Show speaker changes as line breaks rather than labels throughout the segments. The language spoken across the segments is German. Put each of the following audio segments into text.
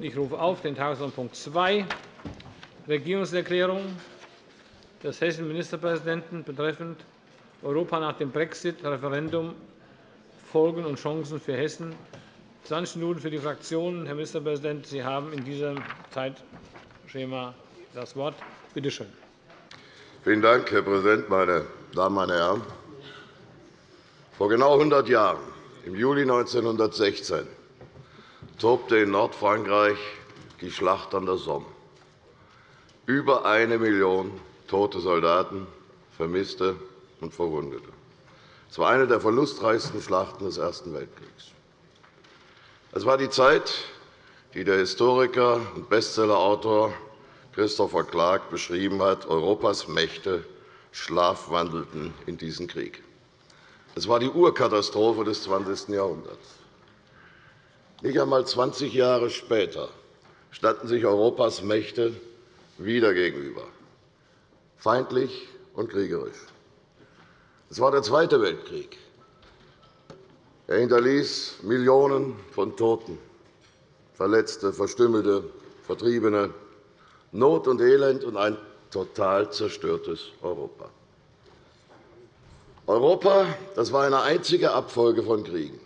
Ich rufe auf den Tagesordnungspunkt 2, Regierungserklärung des hessischen Ministerpräsidenten betreffend Europa nach dem Brexit-Referendum, Folgen und Chancen für Hessen. 20 Minuten für die Fraktionen. Herr Ministerpräsident, Sie haben in diesem Zeitschema das Wort. Bitte schön.
Vielen Dank, Herr Präsident, meine Damen, meine Herren! Vor genau 100 Jahren, im Juli 1916, tobte in Nordfrankreich die Schlacht an der Somme. Über eine Million tote Soldaten, Vermisste und Verwundete. Es war eine der verlustreichsten Schlachten des Ersten Weltkriegs. Es war die Zeit, die der Historiker und Bestsellerautor Christopher Clark beschrieben hat. Europas Mächte schlafwandelten in diesen Krieg. Es war die Urkatastrophe des 20. Jahrhunderts. Nicht einmal 20 Jahre später standen sich Europas Mächte wieder gegenüber, feindlich und kriegerisch. Es war der Zweite Weltkrieg. Er hinterließ Millionen von Toten, Verletzte, Verstümmelte, Vertriebene, Not und Elend und ein total zerstörtes Europa. Europa das war eine einzige Abfolge von Kriegen.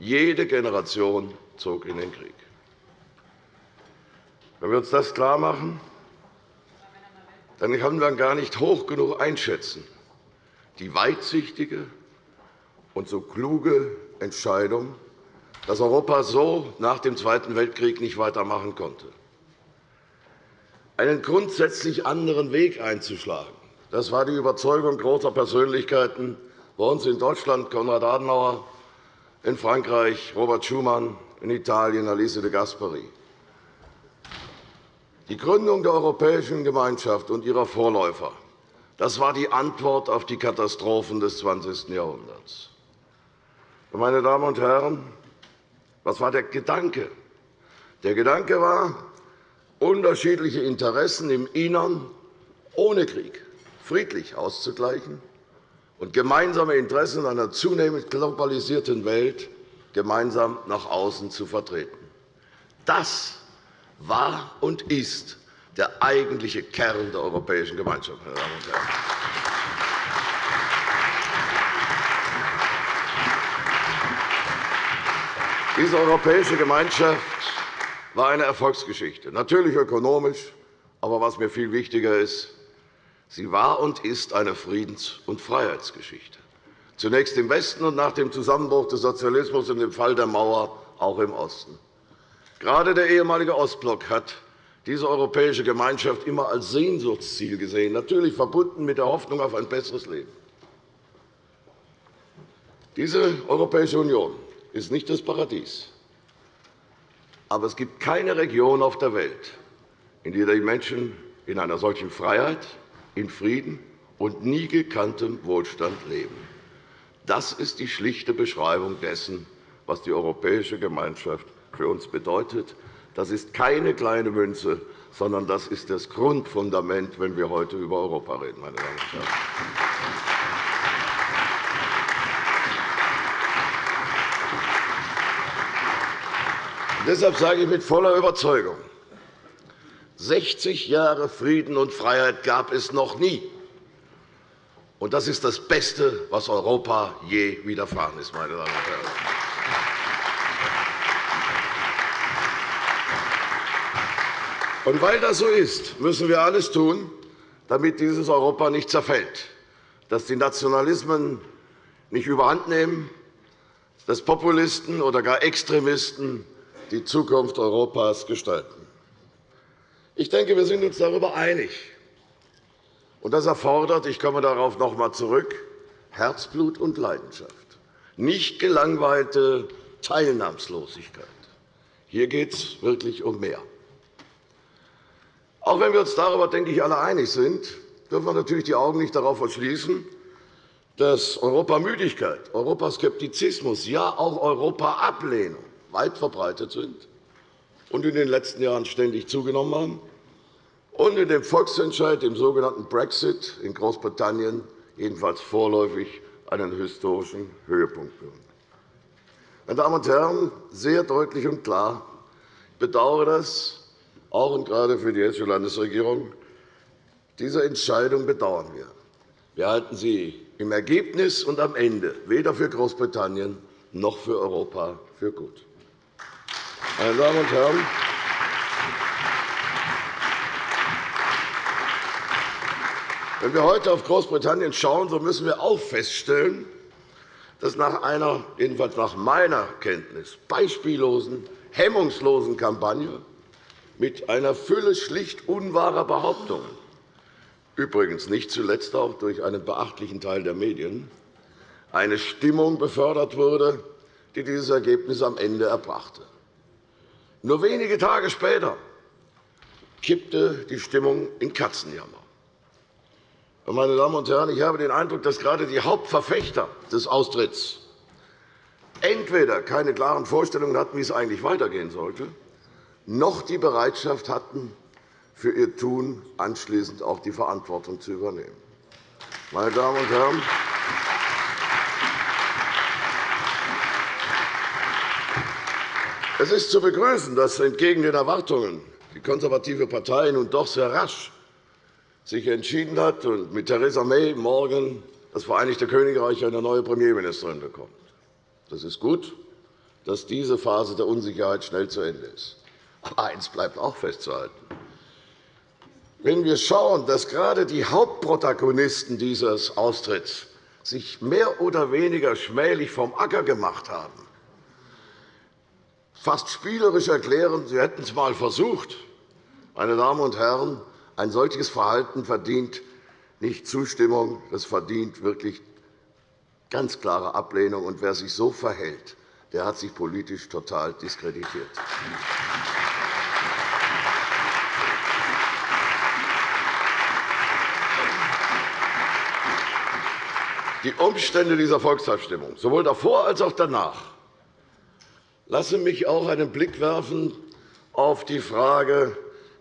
Jede Generation zog in den Krieg. Wenn wir uns das klarmachen, dann können wir gar nicht hoch genug einschätzen, die weitsichtige und so kluge Entscheidung, dass Europa so nach dem Zweiten Weltkrieg nicht weitermachen konnte. Einen grundsätzlich anderen Weg einzuschlagen, das war die Überzeugung großer Persönlichkeiten bei uns in Deutschland, Konrad Adenauer, in Frankreich Robert Schuman, in Italien Alice de Gasperi. Die Gründung der Europäischen Gemeinschaft und ihrer Vorläufer das war die Antwort auf die Katastrophen des 20. Jahrhunderts. Meine Damen und Herren, was war der Gedanke? Der Gedanke war, unterschiedliche Interessen im Innern ohne Krieg friedlich auszugleichen und gemeinsame Interessen einer zunehmend globalisierten Welt gemeinsam nach außen zu vertreten. Das war und ist der eigentliche Kern der Europäischen Gemeinschaft. Meine Damen und Herren. Diese Europäische Gemeinschaft war eine Erfolgsgeschichte, natürlich ökonomisch, aber was mir viel wichtiger ist, Sie war und ist eine Friedens- und Freiheitsgeschichte, zunächst im Westen und nach dem Zusammenbruch des Sozialismus und dem Fall der Mauer auch im Osten. Gerade der ehemalige Ostblock hat diese europäische Gemeinschaft immer als Sehnsuchtsziel gesehen, natürlich verbunden mit der Hoffnung auf ein besseres Leben. Diese Europäische Union ist nicht das Paradies. Aber es gibt keine Region auf der Welt, in der die Menschen in einer solchen Freiheit, in Frieden und nie gekanntem Wohlstand leben. Das ist die schlichte Beschreibung dessen, was die Europäische Gemeinschaft für uns bedeutet. Das ist keine kleine Münze, sondern das ist das Grundfundament, wenn wir heute über Europa reden. Meine Damen und Herren. Deshalb sage ich mit voller Überzeugung, 60 Jahre Frieden und Freiheit gab es noch nie. Und das ist das Beste, was Europa je widerfahren ist. Meine Damen und Herren. Und weil das so ist, müssen wir alles tun, damit dieses Europa nicht zerfällt, dass die Nationalismen nicht überhandnehmen, dass Populisten oder gar Extremisten die Zukunft Europas gestalten. Ich denke, wir sind uns darüber einig. Und das erfordert, ich komme darauf noch einmal zurück, Herzblut und Leidenschaft, nicht gelangweilte Teilnahmslosigkeit. Hier geht es wirklich um mehr. Auch wenn wir uns darüber, denke ich, alle einig sind, dürfen wir natürlich die Augen nicht darauf verschließen, dass Europamüdigkeit, Europaskeptizismus, ja auch Europaablehnung weit verbreitet sind und in den letzten Jahren ständig zugenommen haben und in dem Volksentscheid, dem sogenannten Brexit in Großbritannien, jedenfalls vorläufig einen historischen Höhepunkt berühren. Meine Damen und Herren, sehr deutlich und klar, bedauere das, auch und gerade für die Hessische Landesregierung. Diese Entscheidung bedauern wir. Wir halten sie im Ergebnis und am Ende weder für Großbritannien noch für Europa für gut. Meine Damen und Herren, wenn wir heute auf Großbritannien schauen, so müssen wir auch feststellen, dass nach einer, jedenfalls nach meiner Kenntnis, beispiellosen, hemmungslosen Kampagne mit einer Fülle schlicht unwahrer Behauptungen, übrigens nicht zuletzt auch durch einen beachtlichen Teil der Medien, eine Stimmung befördert wurde, die dieses Ergebnis am Ende erbrachte. Nur wenige Tage später kippte die Stimmung in Katzenjammer. Meine Damen und Herren, ich habe den Eindruck, dass gerade die Hauptverfechter des Austritts entweder keine klaren Vorstellungen hatten, wie es eigentlich weitergehen sollte, noch die Bereitschaft hatten, für ihr Tun anschließend auch die Verantwortung zu übernehmen. Meine Damen und Herren, Es ist zu begrüßen, dass entgegen den Erwartungen die konservative Partei nun doch sehr rasch sich entschieden hat und mit Theresa May morgen das Vereinigte Königreich eine neue Premierministerin bekommt. Das ist gut, dass diese Phase der Unsicherheit schnell zu Ende ist. Aber eines bleibt auch festzuhalten. Wenn wir schauen, dass gerade die Hauptprotagonisten dieses Austritts sich mehr oder weniger schmählich vom Acker gemacht haben, fast spielerisch erklären, Sie hätten es einmal versucht. Meine Damen und Herren, ein solches Verhalten verdient nicht Zustimmung, es verdient wirklich ganz klare Ablehnung. Und wer sich so verhält, der hat sich politisch total diskreditiert. Die Umstände dieser Volksabstimmung, sowohl davor als auch danach, Lasse mich auch einen Blick werfen auf die Frage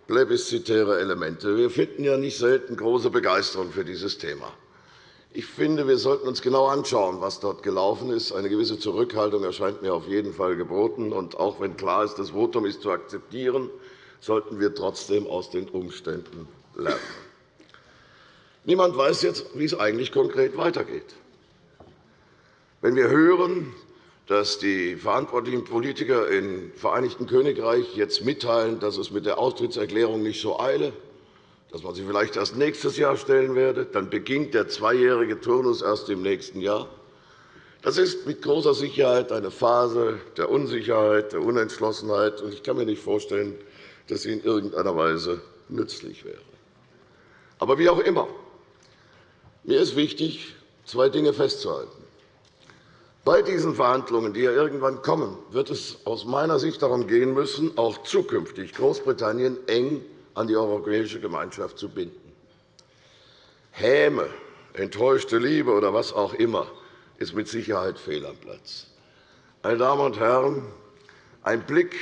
plebiszitäre Elemente. Wir finden ja nicht selten große Begeisterung für dieses Thema. Ich finde, wir sollten uns genau anschauen, was dort gelaufen ist. Eine gewisse Zurückhaltung erscheint mir auf jeden Fall geboten. Und auch wenn klar ist, das Votum ist zu akzeptieren, sollten wir trotzdem aus den Umständen lernen. Niemand weiß jetzt, wie es eigentlich konkret weitergeht. Wenn wir hören, dass die verantwortlichen Politiker im Vereinigten Königreich jetzt mitteilen, dass es mit der Austrittserklärung nicht so eile, dass man sie vielleicht erst nächstes Jahr stellen werde. Dann beginnt der zweijährige Turnus erst im nächsten Jahr. Das ist mit großer Sicherheit eine Phase der Unsicherheit, der Unentschlossenheit. Ich kann mir nicht vorstellen, dass sie in irgendeiner Weise nützlich wäre. Aber wie auch immer, mir ist wichtig, zwei Dinge festzuhalten. Bei diesen Verhandlungen, die ja irgendwann kommen, wird es aus meiner Sicht darum gehen müssen, auch zukünftig Großbritannien eng an die Europäische Gemeinschaft zu binden. Häme, enttäuschte Liebe oder was auch immer ist mit Sicherheit fehl am Platz. Meine Damen und Herren, ein Blick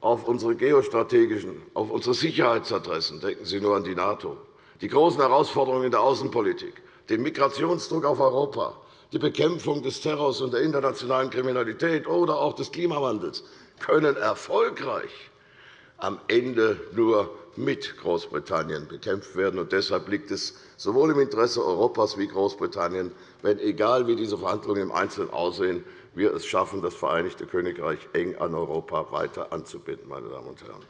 auf unsere geostrategischen, auf unsere Sicherheitsadressen, denken Sie nur an die NATO, die großen Herausforderungen in der Außenpolitik, den Migrationsdruck auf Europa, die Bekämpfung des Terrors und der internationalen Kriminalität oder auch des Klimawandels können erfolgreich am Ende nur mit Großbritannien bekämpft werden. Und deshalb liegt es sowohl im Interesse Europas wie Großbritannien, wenn, egal wie diese Verhandlungen im Einzelnen aussehen, wir es schaffen, das Vereinigte Königreich eng an Europa weiter anzubinden. Meine Damen und Herren.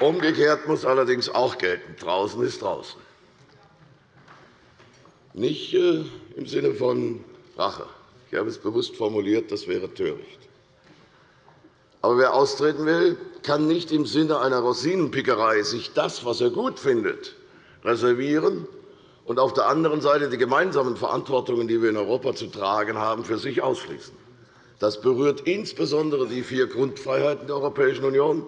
Umgekehrt muss allerdings auch gelten, draußen ist draußen. Nicht äh, im Sinne von Rache. Ich habe es bewusst formuliert, das wäre töricht. Aber wer austreten will, kann nicht im Sinne einer Rosinenpickerei sich das, was er gut findet, reservieren und auf der anderen Seite die gemeinsamen Verantwortungen, die wir in Europa zu tragen haben, für sich ausschließen. Das berührt insbesondere die vier Grundfreiheiten der Europäischen Union,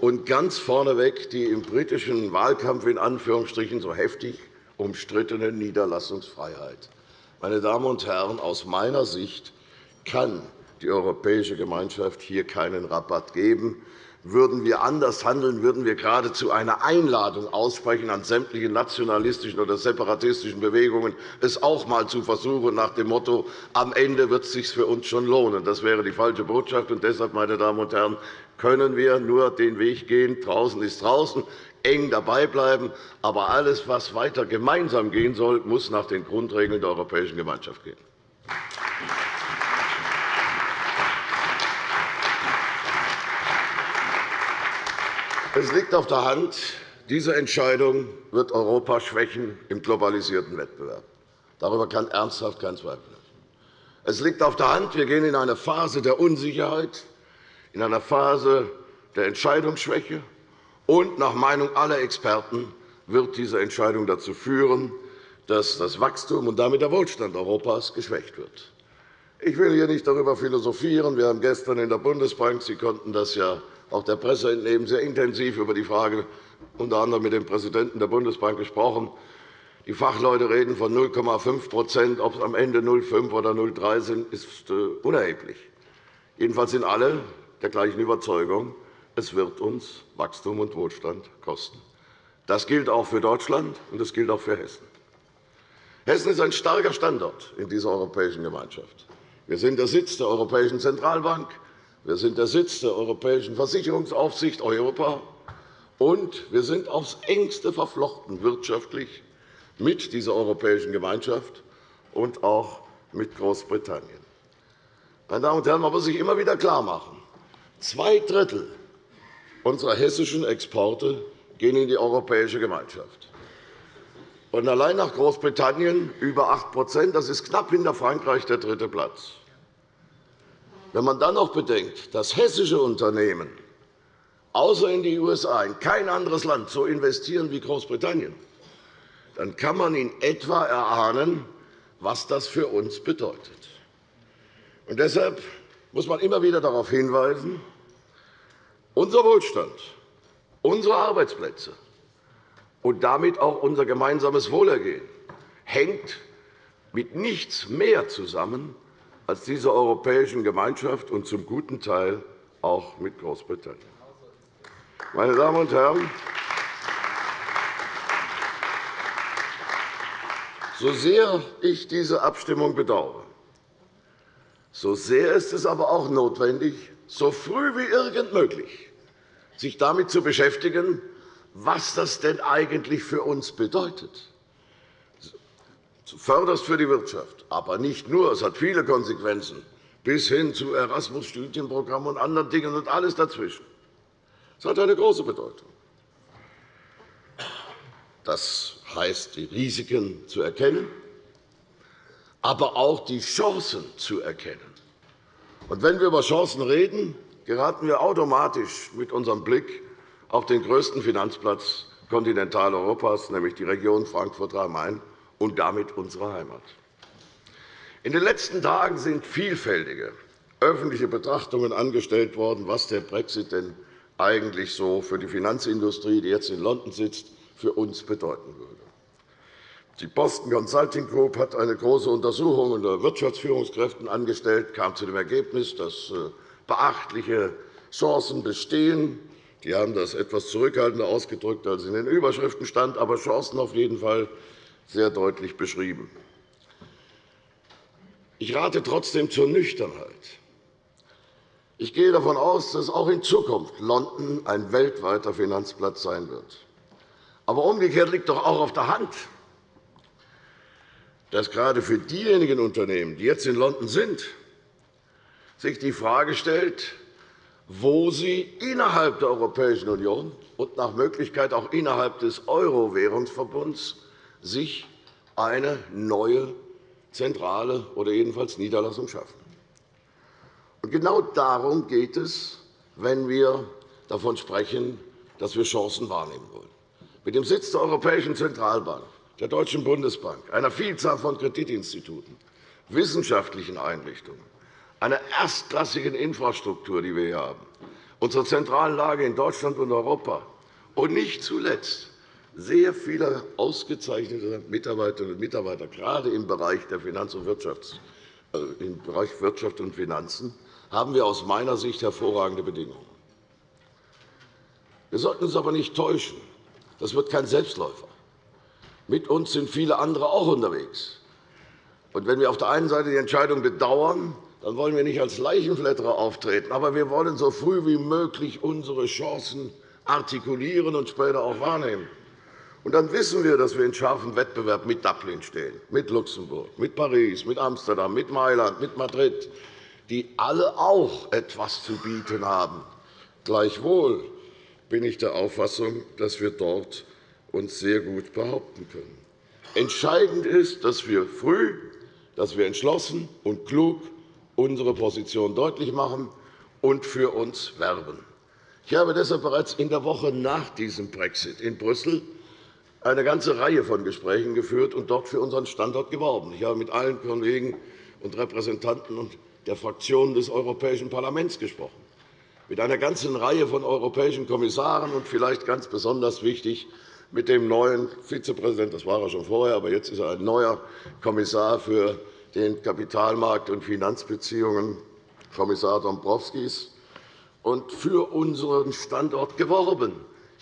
und ganz vorneweg die im britischen Wahlkampf in Anführungsstrichen so heftig umstrittene Niederlassungsfreiheit. Meine Damen und Herren, aus meiner Sicht kann die Europäische Gemeinschaft hier keinen Rabatt geben. Würden wir anders handeln, würden wir geradezu eine Einladung aussprechen an sämtliche nationalistischen oder separatistischen Bewegungen, es auch einmal zu versuchen, nach dem Motto, am Ende wird es sich für uns schon lohnen. Das wäre die falsche Botschaft. Und deshalb, meine Damen und Herren, können wir nur den Weg gehen, draußen ist draußen, eng dabei bleiben. Aber alles, was weiter gemeinsam gehen soll, muss nach den Grundregeln der Europäischen Gemeinschaft gehen. Es liegt auf der Hand, diese Entscheidung wird Europa schwächen im globalisierten Wettbewerb. Darüber kann ernsthaft kein Zweifel sein. Es liegt auf der Hand, wir gehen in eine Phase der Unsicherheit, in eine Phase der Entscheidungsschwäche. Und nach Meinung aller Experten wird diese Entscheidung dazu führen, dass das Wachstum und damit der Wohlstand Europas geschwächt wird. Ich will hier nicht darüber philosophieren. Wir haben gestern in der Bundesbank, Sie konnten das ja auch der Presse entnehmen, sehr intensiv über die Frage unter anderem mit dem Präsidenten der Bundesbank gesprochen. Die Fachleute reden von 0,5% Ob es am Ende 0,5 oder 0,3 sind, ist äh, unerheblich. Jedenfalls sind alle der gleichen Überzeugung, es wird uns Wachstum und Wohlstand kosten. Das gilt auch für Deutschland, und das gilt auch für Hessen. Hessen ist ein starker Standort in dieser europäischen Gemeinschaft. Wir sind der Sitz der Europäischen Zentralbank. Wir sind der Sitz der Europäischen Versicherungsaufsicht Europa, und wir sind aufs engste verflochten wirtschaftlich mit dieser Europäischen Gemeinschaft und auch mit Großbritannien. Meine Damen und Herren, man muss sich immer wieder klarmachen, zwei Drittel unserer hessischen Exporte gehen in die Europäische Gemeinschaft. Und allein nach Großbritannien über 8% Das ist knapp hinter Frankreich der dritte Platz. Wenn man dann noch bedenkt, dass hessische Unternehmen außer in die USA in kein anderes Land so investieren wie Großbritannien, dann kann man in etwa erahnen, was das für uns bedeutet. Und deshalb muss man immer wieder darauf hinweisen, unser Wohlstand, unsere Arbeitsplätze und damit auch unser gemeinsames Wohlergehen hängt mit nichts mehr zusammen als dieser Europäischen Gemeinschaft und zum guten Teil auch mit Großbritannien. Meine Damen und Herren, so sehr ich diese Abstimmung bedauere, so sehr ist es aber auch notwendig, so früh wie irgend möglich sich damit zu beschäftigen, was das denn eigentlich für uns bedeutet zuvörderst für die Wirtschaft, aber nicht nur. Es hat viele Konsequenzen, bis hin zu Erasmus-Studienprogrammen und anderen Dingen und alles dazwischen. Es hat eine große Bedeutung. Das heißt, die Risiken zu erkennen, aber auch die Chancen zu erkennen. Und wenn wir über Chancen reden, geraten wir automatisch mit unserem Blick auf den größten Finanzplatz Kontinentaleuropas, nämlich die Region Frankfurt-Rhein-Main, und damit unsere Heimat. In den letzten Tagen sind vielfältige öffentliche Betrachtungen angestellt worden, was der Brexit denn eigentlich so für die Finanzindustrie, die jetzt in London sitzt, für uns bedeuten würde. Die Boston Consulting Group hat eine große Untersuchung unter Wirtschaftsführungskräften angestellt, kam zu dem Ergebnis, dass äh, beachtliche Chancen bestehen. Die haben das etwas zurückhaltender ausgedrückt, als in den Überschriften stand, aber Chancen auf jeden Fall sehr deutlich beschrieben. Ich rate trotzdem zur Nüchternheit. Ich gehe davon aus, dass auch in Zukunft London ein weltweiter Finanzplatz sein wird. Aber umgekehrt liegt doch auch auf der Hand, dass gerade für diejenigen Unternehmen, die jetzt in London sind, sich die Frage stellt, wo sie innerhalb der Europäischen Union und nach Möglichkeit auch innerhalb des Euro-Währungsverbunds sich eine neue Zentrale oder jedenfalls Niederlassung schaffen. Und genau darum geht es, wenn wir davon sprechen, dass wir Chancen wahrnehmen wollen. Mit dem Sitz der Europäischen Zentralbank, der Deutschen Bundesbank, einer Vielzahl von Kreditinstituten, wissenschaftlichen Einrichtungen, einer erstklassigen Infrastruktur, die wir hier haben, unserer zentralen Lage in Deutschland und Europa und nicht zuletzt sehr viele ausgezeichnete Mitarbeiterinnen und Mitarbeiter, gerade im Bereich der Finanz- und Wirtschafts äh, im Bereich Wirtschaft und Finanzen, haben wir aus meiner Sicht hervorragende Bedingungen. Wir sollten uns aber nicht täuschen. Das wird kein Selbstläufer. Mit uns sind viele andere auch unterwegs. Und wenn wir auf der einen Seite die Entscheidung bedauern, dann wollen wir nicht als Leichenflatterer auftreten. Aber wir wollen so früh wie möglich unsere Chancen artikulieren und später auch wahrnehmen. Und dann wissen wir, dass wir in scharfem Wettbewerb mit Dublin stehen, mit Luxemburg, mit Paris, mit Amsterdam, mit Mailand, mit Madrid, die alle auch etwas zu bieten haben. Gleichwohl bin ich der Auffassung, dass wir dort uns sehr gut behaupten können. Entscheidend ist, dass wir früh, dass wir entschlossen und klug unsere Position deutlich machen und für uns werben. Ich habe deshalb bereits in der Woche nach diesem Brexit in Brüssel eine ganze Reihe von Gesprächen geführt und dort für unseren Standort geworben. Ich habe mit allen Kollegen und Repräsentanten der Fraktionen des Europäischen Parlaments gesprochen, mit einer ganzen Reihe von europäischen Kommissaren und vielleicht ganz besonders wichtig mit dem neuen Vizepräsidenten, das war er schon vorher, aber jetzt ist er ein neuer Kommissar für den Kapitalmarkt- und Finanzbeziehungen, Kommissar Dombrovskis, und für unseren Standort geworben.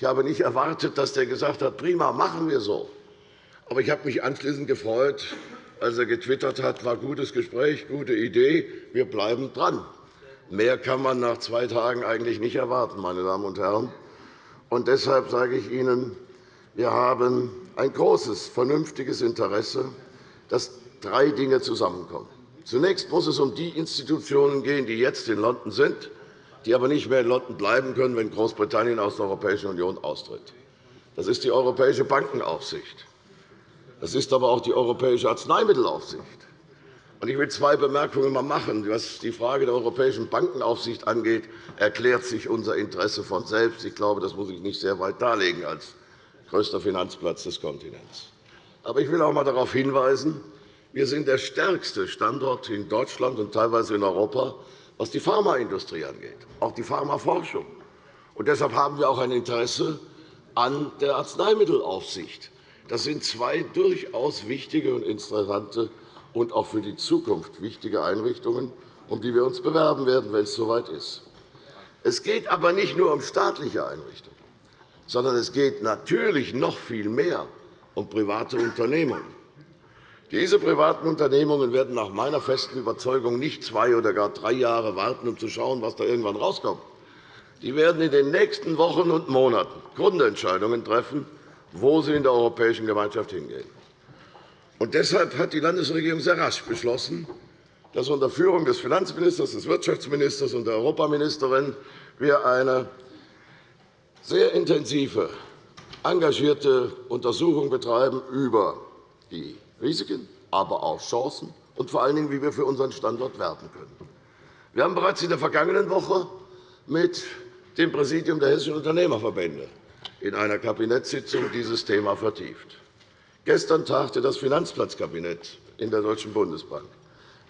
Ich habe nicht erwartet, dass er gesagt hat, prima, machen wir so. Aber ich habe mich anschließend gefreut, als er getwittert hat, war gutes Gespräch, gute Idee, wir bleiben dran. Mehr kann man nach zwei Tagen eigentlich nicht erwarten, meine Damen und Herren. Und deshalb sage ich Ihnen, wir haben ein großes, vernünftiges Interesse, dass drei Dinge zusammenkommen. Zunächst muss es um die Institutionen gehen, die jetzt in London sind, die aber nicht mehr in London bleiben können, wenn Großbritannien aus der Europäischen Union austritt. Das ist die Europäische Bankenaufsicht. Das ist aber auch die Europäische Arzneimittelaufsicht. Ich will zwei Bemerkungen machen. Was die Frage der Europäischen Bankenaufsicht angeht, erklärt sich unser Interesse von selbst. Ich glaube, das muss ich nicht sehr weit darlegen als größter Finanzplatz des Kontinents. Aber ich will auch einmal darauf hinweisen, wir sind der stärkste Standort in Deutschland und teilweise in Europa, was die Pharmaindustrie angeht, auch die Pharmaforschung. Und deshalb haben wir auch ein Interesse an der Arzneimittelaufsicht. Das sind zwei durchaus wichtige und interessante und auch für die Zukunft wichtige Einrichtungen, um die wir uns bewerben werden, wenn es soweit ist. Es geht aber nicht nur um staatliche Einrichtungen, sondern es geht natürlich noch viel mehr um private Unternehmungen. Diese privaten Unternehmungen werden nach meiner festen Überzeugung nicht zwei oder gar drei Jahre warten, um zu schauen, was da irgendwann rauskommt. Die werden in den nächsten Wochen und Monaten Grundentscheidungen treffen, wo sie in der Europäischen Gemeinschaft hingehen. Und deshalb hat die Landesregierung sehr rasch beschlossen, dass unter Führung des Finanzministers, des Wirtschaftsministers und der Europaministerin wir eine sehr intensive, engagierte Untersuchung betreiben über die Risiken, aber auch Chancen und vor allen Dingen, wie wir für unseren Standort werben können. Wir haben bereits in der vergangenen Woche mit dem Präsidium der Hessischen Unternehmerverbände in einer Kabinettssitzung dieses Thema vertieft. Gestern tagte das Finanzplatzkabinett in der Deutschen Bundesbank.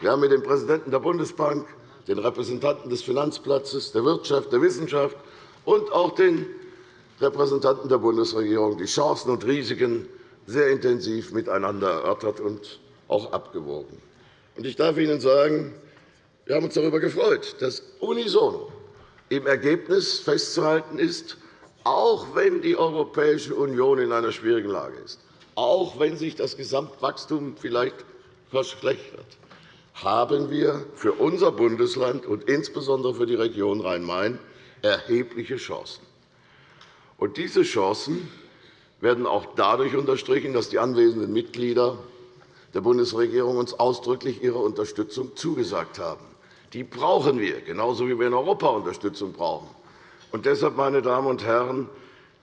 Wir haben mit dem Präsidenten der Bundesbank, den Repräsentanten des Finanzplatzes, der Wirtschaft, der Wissenschaft und auch den Repräsentanten der Bundesregierung die Chancen und Risiken sehr intensiv miteinander erörtert und auch abgewogen. Ich darf Ihnen sagen, wir haben uns darüber gefreut, dass unisono im Ergebnis festzuhalten ist, auch wenn die Europäische Union in einer schwierigen Lage ist, auch wenn sich das Gesamtwachstum vielleicht verschlechtert, haben wir für unser Bundesland und insbesondere für die Region Rhein-Main erhebliche Chancen. Diese Chancen werden auch dadurch unterstrichen, dass die anwesenden Mitglieder der Bundesregierung uns ausdrücklich ihre Unterstützung zugesagt haben. Die brauchen wir, genauso wie wir in Europa Unterstützung brauchen. Und deshalb, meine Damen und Herren,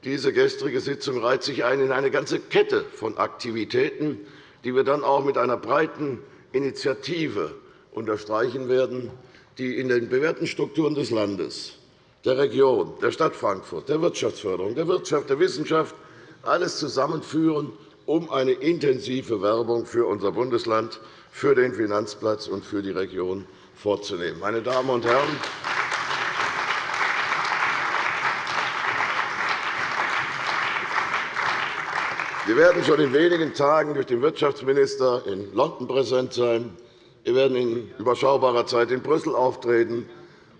diese gestrige Sitzung reiht sich ein in eine ganze Kette von Aktivitäten, die wir dann auch mit einer breiten Initiative unterstreichen werden, die in den bewährten Strukturen des Landes, der Region, der Stadt Frankfurt, der Wirtschaftsförderung, der Wirtschaft, der Wissenschaft alles zusammenführen, um eine intensive Werbung für unser Bundesland, für den Finanzplatz und für die Region vorzunehmen. Meine Damen und Herren, wir werden schon in wenigen Tagen durch den Wirtschaftsminister in London präsent sein. Wir werden in überschaubarer Zeit in Brüssel auftreten.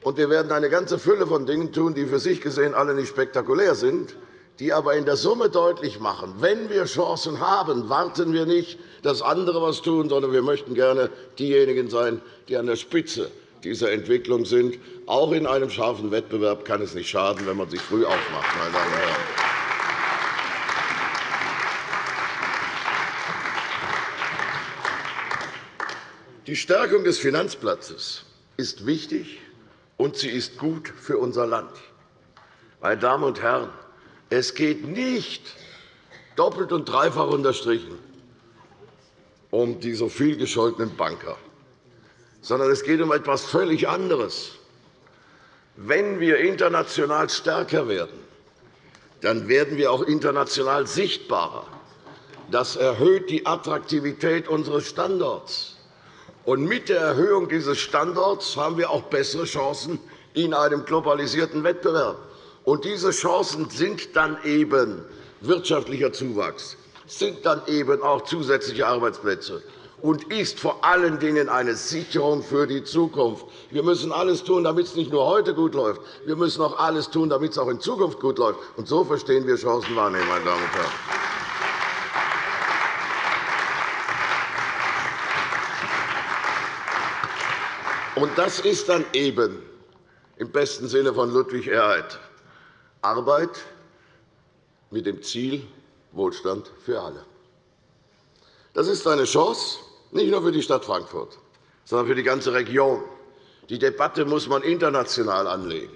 Und wir werden eine ganze Fülle von Dingen tun, die für sich gesehen alle nicht spektakulär sind, die aber in der Summe deutlich machen, wenn wir Chancen haben, warten wir nicht, dass andere etwas tun, sondern wir möchten gerne diejenigen sein, die an der Spitze dieser Entwicklung sind. Auch in einem scharfen Wettbewerb kann es nicht schaden, wenn man sich früh aufmacht. Meine Damen und Herren. Die Stärkung des Finanzplatzes ist wichtig, und sie ist gut für unser Land. Meine Damen und Herren, es geht nicht doppelt und dreifach unterstrichen um die so viel gescholtenen Banker, sondern es geht um etwas völlig anderes. Wenn wir international stärker werden, dann werden wir auch international sichtbarer. Das erhöht die Attraktivität unseres Standorts. Und mit der Erhöhung dieses Standorts haben wir auch bessere Chancen in einem globalisierten Wettbewerb. Und diese Chancen sind dann eben wirtschaftlicher Zuwachs, sind dann eben auch zusätzliche Arbeitsplätze und ist vor allen Dingen eine Sicherung für die Zukunft. Wir müssen alles tun, damit es nicht nur heute gut läuft. Wir müssen auch alles tun, damit es auch in Zukunft gut läuft. Und so verstehen wir Chancenwahrnehmung, meine Damen und Herren. Und das ist dann eben im besten Sinne von Ludwig Erhard Arbeit mit dem Ziel Wohlstand für alle. Das ist eine Chance, nicht nur für die Stadt Frankfurt, sondern für die ganze Region. Die Debatte muss man international anlegen.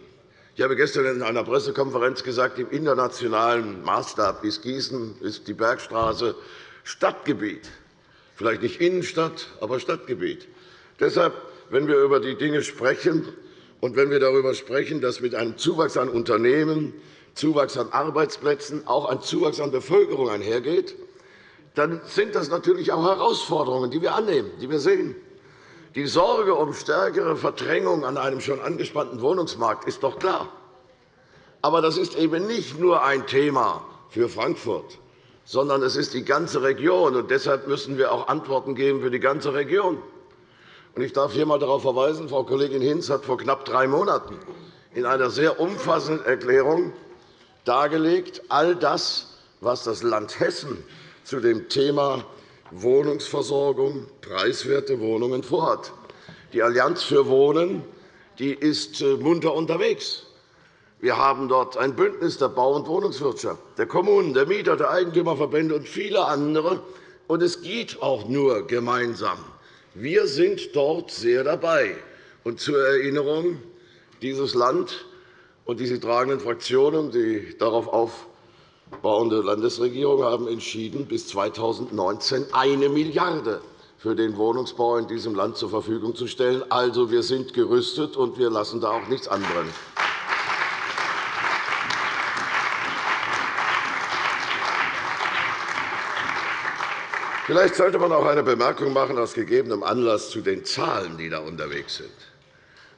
Ich habe gestern in einer Pressekonferenz gesagt, im internationalen Maßstab ist Gießen, ist die Bergstraße Stadtgebiet. Vielleicht nicht Innenstadt, aber Stadtgebiet. Deshalb, wenn wir über die Dinge sprechen, und wenn wir darüber sprechen, dass mit einem Zuwachs an Unternehmen, Zuwachs an Arbeitsplätzen auch ein Zuwachs an Bevölkerung einhergeht, dann sind das natürlich auch Herausforderungen, die wir annehmen, die wir sehen. Die Sorge um stärkere Verdrängung an einem schon angespannten Wohnungsmarkt ist doch klar. Aber das ist eben nicht nur ein Thema für Frankfurt, sondern es ist die ganze Region. Und deshalb müssen wir auch Antworten geben für die ganze Region. Ich darf hier einmal darauf verweisen, Frau Kollegin Hinz hat vor knapp drei Monaten in einer sehr umfassenden Erklärung dargelegt, all das, was das Land Hessen zu dem Thema Wohnungsversorgung, preiswerte Wohnungen vorhat. Die Allianz für Wohnen die ist äh, munter unterwegs. Wir haben dort ein Bündnis der Bau- und Wohnungswirtschaft, der Kommunen, der Mieter, der Eigentümerverbände und viele andere. Und es geht auch nur gemeinsam. Wir sind dort sehr dabei. Und zur Erinnerung, dieses Land und diese tragenden Fraktionen, die darauf aufbauende Landesregierung haben entschieden, bis 2019 eine Milliarde € für den Wohnungsbau in diesem Land zur Verfügung zu stellen. Also, wir sind gerüstet, und wir lassen da auch nichts anbrennen. Vielleicht sollte man auch eine Bemerkung machen aus gegebenem Anlass zu den Zahlen, die da unterwegs sind.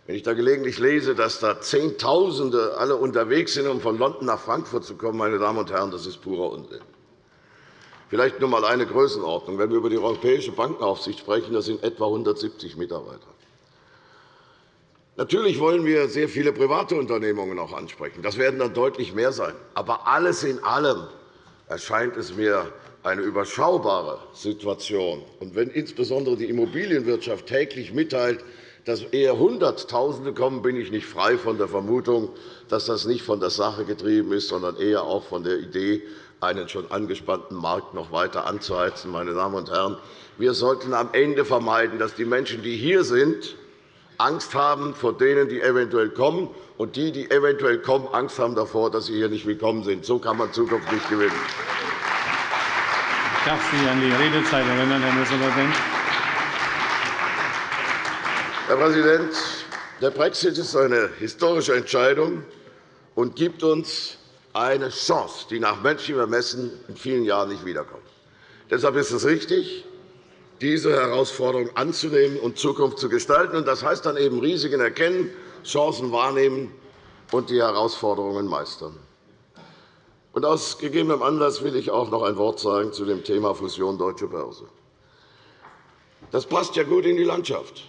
Wenn ich da gelegentlich lese, dass da Zehntausende alle unterwegs sind, um von London nach Frankfurt zu kommen, meine Damen und Herren, das ist purer Unsinn. Vielleicht nur einmal eine Größenordnung. Wenn wir über die Europäische Bankenaufsicht sprechen, das sind etwa 170 Mitarbeiter. Natürlich wollen wir sehr viele private Unternehmungen auch ansprechen. Das werden dann deutlich mehr sein. Aber alles in allem erscheint es mir eine überschaubare Situation. Und wenn insbesondere die Immobilienwirtschaft täglich mitteilt, dass eher Hunderttausende kommen, bin ich nicht frei von der Vermutung, dass das nicht von der Sache getrieben ist, sondern eher auch von der Idee, einen schon angespannten Markt noch weiter anzuheizen. Meine Damen und Herren, wir sollten am Ende vermeiden, dass die Menschen, die hier sind, Angst haben vor denen, die eventuell kommen, und die, die eventuell kommen, Angst haben davor, dass sie hier nicht willkommen sind. So kann man Zukunft nicht gewinnen.
Darf Sie an die Redezeit erinnern, Herr Ministerpräsident.
Herr Präsident, der Brexit ist eine historische Entscheidung und gibt uns eine Chance, die nach menschlichem Ermessen in vielen Jahren nicht wiederkommt. Deshalb ist es richtig, diese Herausforderung anzunehmen und Zukunft zu gestalten. Das heißt dann eben Risiken erkennen, Chancen wahrnehmen und die Herausforderungen meistern. Und aus gegebenem Anlass will ich auch noch ein Wort sagen zu dem Thema Fusion Deutsche Börse. Das passt ja gut in die Landschaft.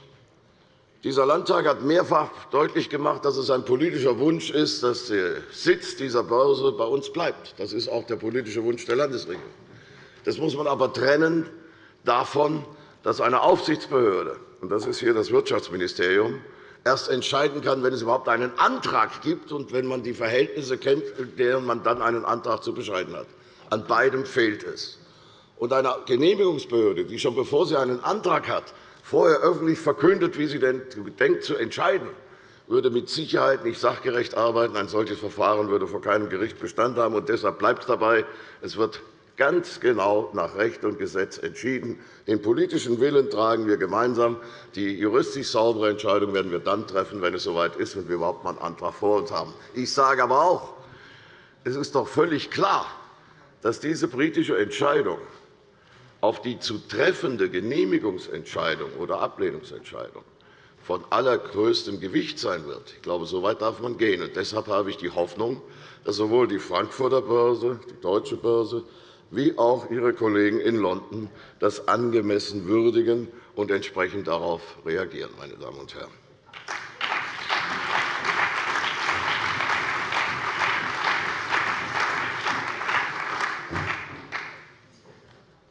Dieser Landtag hat mehrfach deutlich gemacht, dass es ein politischer Wunsch ist, dass der Sitz dieser Börse bei uns bleibt. Das ist auch der politische Wunsch der Landesregierung. Das muss man aber trennen davon, dass eine Aufsichtsbehörde, und das ist hier das Wirtschaftsministerium, erst entscheiden kann, wenn es überhaupt einen Antrag gibt und wenn man die Verhältnisse kennt, in denen man dann einen Antrag zu bescheiden hat. An beidem fehlt es. Und eine Genehmigungsbehörde, die schon bevor sie einen Antrag hat, vorher öffentlich verkündet, wie sie denn denkt zu entscheiden, würde mit Sicherheit nicht sachgerecht arbeiten. Ein solches Verfahren würde vor keinem Gericht Bestand haben. Und deshalb bleibt es dabei, es wird ganz genau nach Recht und Gesetz entschieden. Den politischen Willen tragen wir gemeinsam. Die juristisch saubere Entscheidung werden wir dann treffen, wenn es soweit ist und wir überhaupt einen Antrag vor uns haben. Ich sage aber auch, es ist doch völlig klar, dass diese britische Entscheidung auf die zu treffende Genehmigungsentscheidung oder Ablehnungsentscheidung von allergrößtem Gewicht sein wird. Ich glaube, so weit darf man gehen. Und deshalb habe ich die Hoffnung, dass sowohl die Frankfurter Börse, die Deutsche Börse wie auch Ihre Kollegen in London das angemessen würdigen und entsprechend darauf reagieren. Meine Damen und Herren.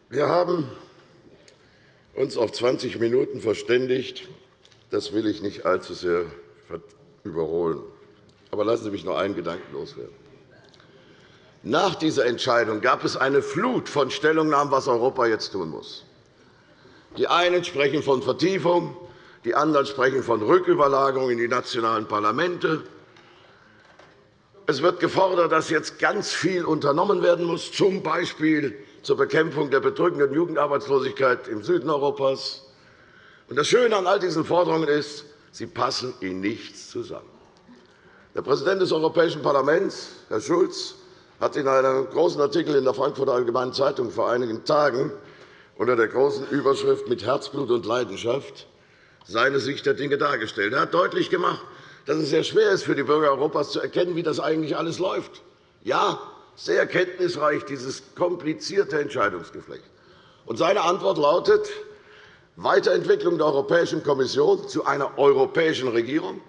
Wir haben uns auf 20 Minuten verständigt. Das will ich nicht allzu sehr überholen. Aber lassen Sie mich noch einen Gedanken loswerden. Nach dieser Entscheidung gab es eine Flut von Stellungnahmen, was Europa jetzt tun muss. Die einen sprechen von Vertiefung, die anderen sprechen von Rücküberlagerung in die nationalen Parlamente. Es wird gefordert, dass jetzt ganz viel unternommen werden muss, z. B zur Bekämpfung der bedrückenden Jugendarbeitslosigkeit im Süden Europas. Das Schöne an all diesen Forderungen ist, sie passen in nichts zusammen. Der Präsident des Europäischen Parlaments, Herr Schulz, hat in einem großen Artikel in der Frankfurter Allgemeinen Zeitung vor einigen Tagen unter der großen Überschrift mit Herzblut und Leidenschaft seine Sicht der Dinge dargestellt. Er hat deutlich gemacht, dass es sehr schwer ist, für die Bürger Europas zu erkennen, wie das eigentlich alles läuft. Ja, sehr kenntnisreich, dieses komplizierte Entscheidungsgeflecht. Und seine Antwort lautet Weiterentwicklung der Europäischen Kommission zu einer europäischen Regierung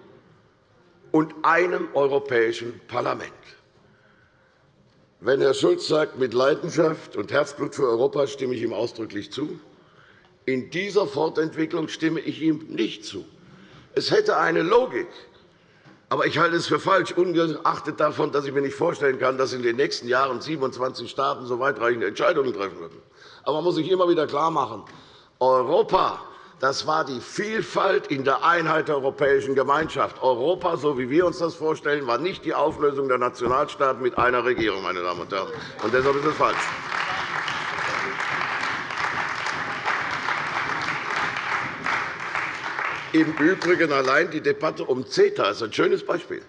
und einem europäischen Parlament. Wenn Herr Schulz sagt, mit Leidenschaft und Herzblut für Europa stimme ich ihm ausdrücklich zu, in dieser Fortentwicklung stimme ich ihm nicht zu. Es hätte eine Logik, aber ich halte es für falsch, ungeachtet davon, dass ich mir nicht vorstellen kann, dass in den nächsten Jahren 27 Staaten so weitreichende Entscheidungen treffen würden. Aber man muss sich immer wieder klarmachen, Europa das war die Vielfalt in der Einheit der Europäischen Gemeinschaft. Europa, so wie wir uns das vorstellen, war nicht die Auflösung der Nationalstaaten mit einer Regierung. Meine Damen und Herren. Und deshalb ist es falsch. Im Übrigen allein die Debatte um CETA ist ein schönes Beispiel.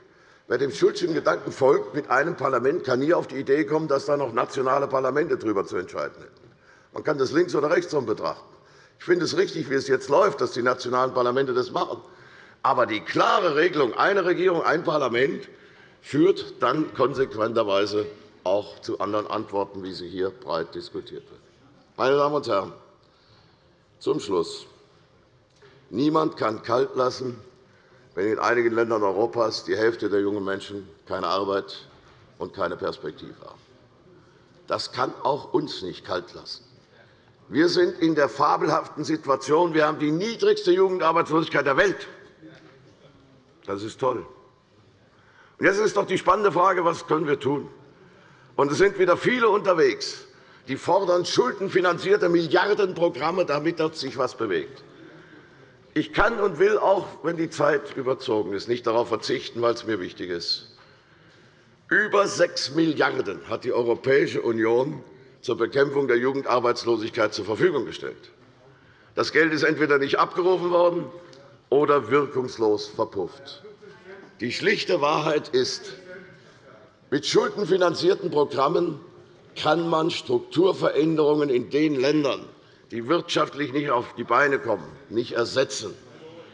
Wer dem Schulzschen Gedanken folgt, mit einem Parlament kann nie auf die Idee kommen, dass da noch nationale Parlamente darüber zu entscheiden hätten. Man kann das links oder rechts betrachten. Ich finde es richtig, wie es jetzt läuft, dass die nationalen Parlamente das machen. Aber die klare Regelung, eine Regierung, ein Parlament, führt dann konsequenterweise auch zu anderen Antworten, wie sie hier breit diskutiert wird. Meine Damen und Herren, zum Schluss. Niemand kann kalt lassen, wenn in einigen Ländern Europas die Hälfte der jungen Menschen keine Arbeit und keine Perspektive haben. Das kann auch uns nicht kalt lassen. Wir sind in der fabelhaften Situation, wir haben die niedrigste Jugendarbeitslosigkeit der Welt. Das ist toll. Jetzt ist doch die spannende Frage, was können wir tun? Und es sind wieder viele unterwegs, die fordern schuldenfinanzierte Milliardenprogramme, damit dort sich etwas bewegt. Ich kann und will auch, wenn die Zeit überzogen ist, nicht darauf verzichten, weil es mir wichtig ist. Über 6 Milliarden € hat die Europäische Union zur Bekämpfung der Jugendarbeitslosigkeit zur Verfügung gestellt. Das Geld ist entweder nicht abgerufen worden oder wirkungslos verpufft. Die schlichte Wahrheit ist, mit schuldenfinanzierten Programmen kann man Strukturveränderungen in den Ländern, die wirtschaftlich nicht auf die Beine kommen, nicht ersetzen,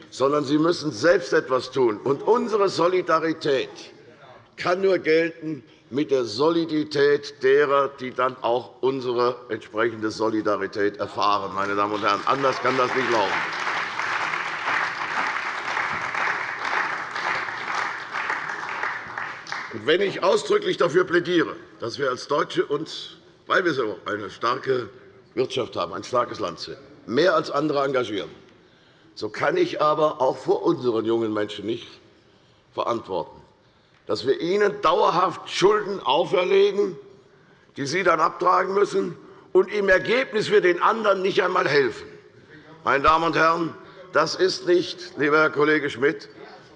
sondern sie müssen selbst etwas tun. Und unsere Solidarität kann nur gelten mit der Solidität derer, die dann auch unsere entsprechende Solidarität erfahren. Meine Damen und Herren, anders kann das nicht laufen. Und wenn ich ausdrücklich dafür plädiere, dass wir als Deutsche uns, weil wir so eine starke Wirtschaft haben, ein starkes Land sind, mehr als andere engagieren, so kann ich aber auch vor unseren jungen Menschen nicht verantworten, dass wir ihnen dauerhaft Schulden auferlegen, die sie dann abtragen müssen, und im Ergebnis wir den anderen nicht einmal helfen. Meine Damen und Herren, das ist nicht, lieber Herr Kollege Schmidt,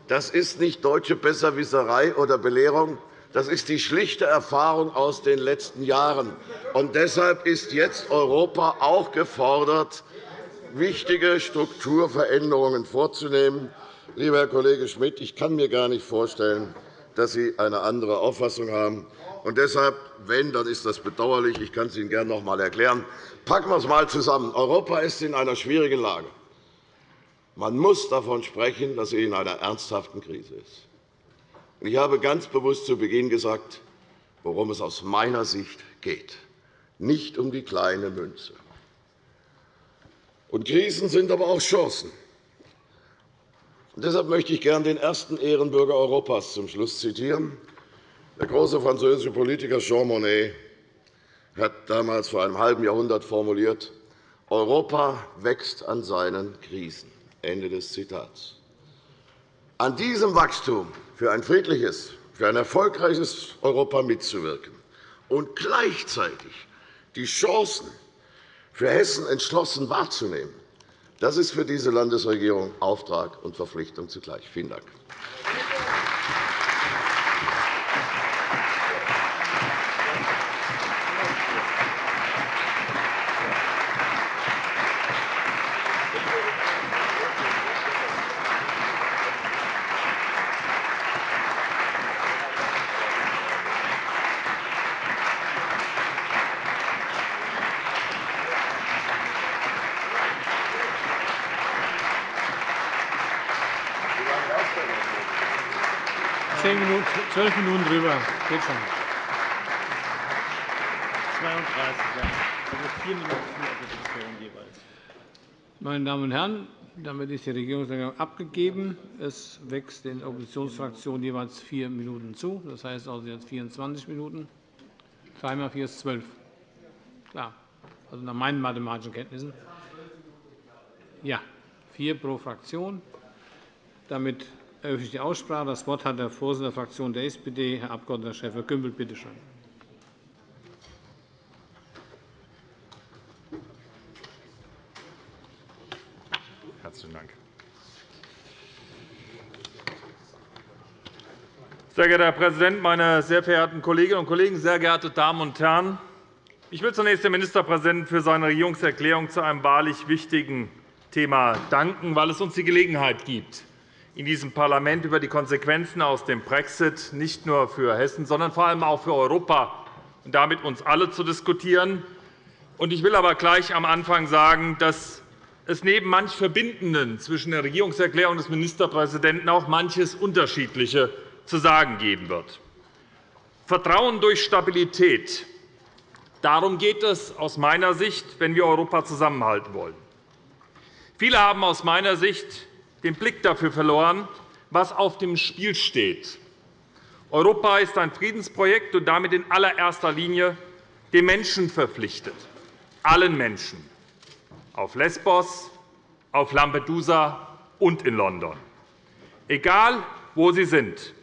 das ist nicht deutsche Besserwisserei oder Belehrung. Das ist die schlichte Erfahrung aus den letzten Jahren. Und deshalb ist jetzt Europa auch gefordert, wichtige Strukturveränderungen vorzunehmen. Lieber Herr Kollege Schmidt, ich kann mir gar nicht vorstellen, dass Sie eine andere Auffassung haben. Und deshalb, wenn, dann ist das bedauerlich. Ich kann es Ihnen gerne noch einmal erklären. Packen wir es einmal zusammen. Europa ist in einer schwierigen Lage. Man muss davon sprechen, dass sie in einer ernsthaften Krise ist. Ich habe ganz bewusst zu Beginn gesagt, worum es aus meiner Sicht geht. Nicht um die kleine Münze. Und Krisen sind aber auch Chancen. Deshalb möchte ich gern den ersten Ehrenbürger Europas zum Schluss zitieren. Der große französische Politiker Jean Monnet hat damals vor einem halben Jahrhundert formuliert, Europa wächst an seinen Krisen. Ende des Zitats. An diesem Wachstum für ein friedliches, für ein erfolgreiches Europa mitzuwirken und gleichzeitig die Chancen für Hessen entschlossen wahrzunehmen, das ist für diese Landesregierung Auftrag und Verpflichtung zugleich. Vielen Dank.
Zehn Minuten, zwölf Minuten drüber. Geht schon.
32, ja. Also vier Minuten für die Diskussion jeweils.
Meine Damen und Herren, damit ist die Regierungserklärung abgegeben. Es wächst den Oppositionsfraktionen jeweils vier Minuten zu. Das heißt also jetzt 24 Minuten. 3 mal 4 ist 12. Klar, also nach meinen mathematischen Kenntnissen. Ja, vier pro Fraktion. Damit eröffne ich die Aussprache. Das Wort hat der Vorsitzende der Fraktion der SPD, Herr Abg. Schäfer-Gümbel. Bitte schön.
Herzlichen Dank. Sehr geehrter Herr Präsident, meine sehr verehrten Kolleginnen und Kollegen, sehr geehrte Damen und Herren! Ich will zunächst dem Ministerpräsidenten für seine Regierungserklärung zu einem wahrlich wichtigen Thema danken, weil es uns die Gelegenheit gibt, in diesem Parlament über die Konsequenzen aus dem Brexit nicht nur für Hessen, sondern vor allem auch für Europa und damit uns alle zu diskutieren. Ich will aber gleich am Anfang sagen, dass es neben manch Verbindenden zwischen der Regierungserklärung des Ministerpräsidenten auch manches Unterschiedliche zu sagen geben wird. Vertrauen durch Stabilität. Darum geht es aus meiner Sicht, wenn wir Europa zusammenhalten wollen. Viele haben aus meiner Sicht den Blick dafür verloren, was auf dem Spiel steht. Europa ist ein Friedensprojekt und damit in allererster Linie den Menschen verpflichtet, allen Menschen, auf Lesbos, auf Lampedusa und in London. Egal, wo sie sind.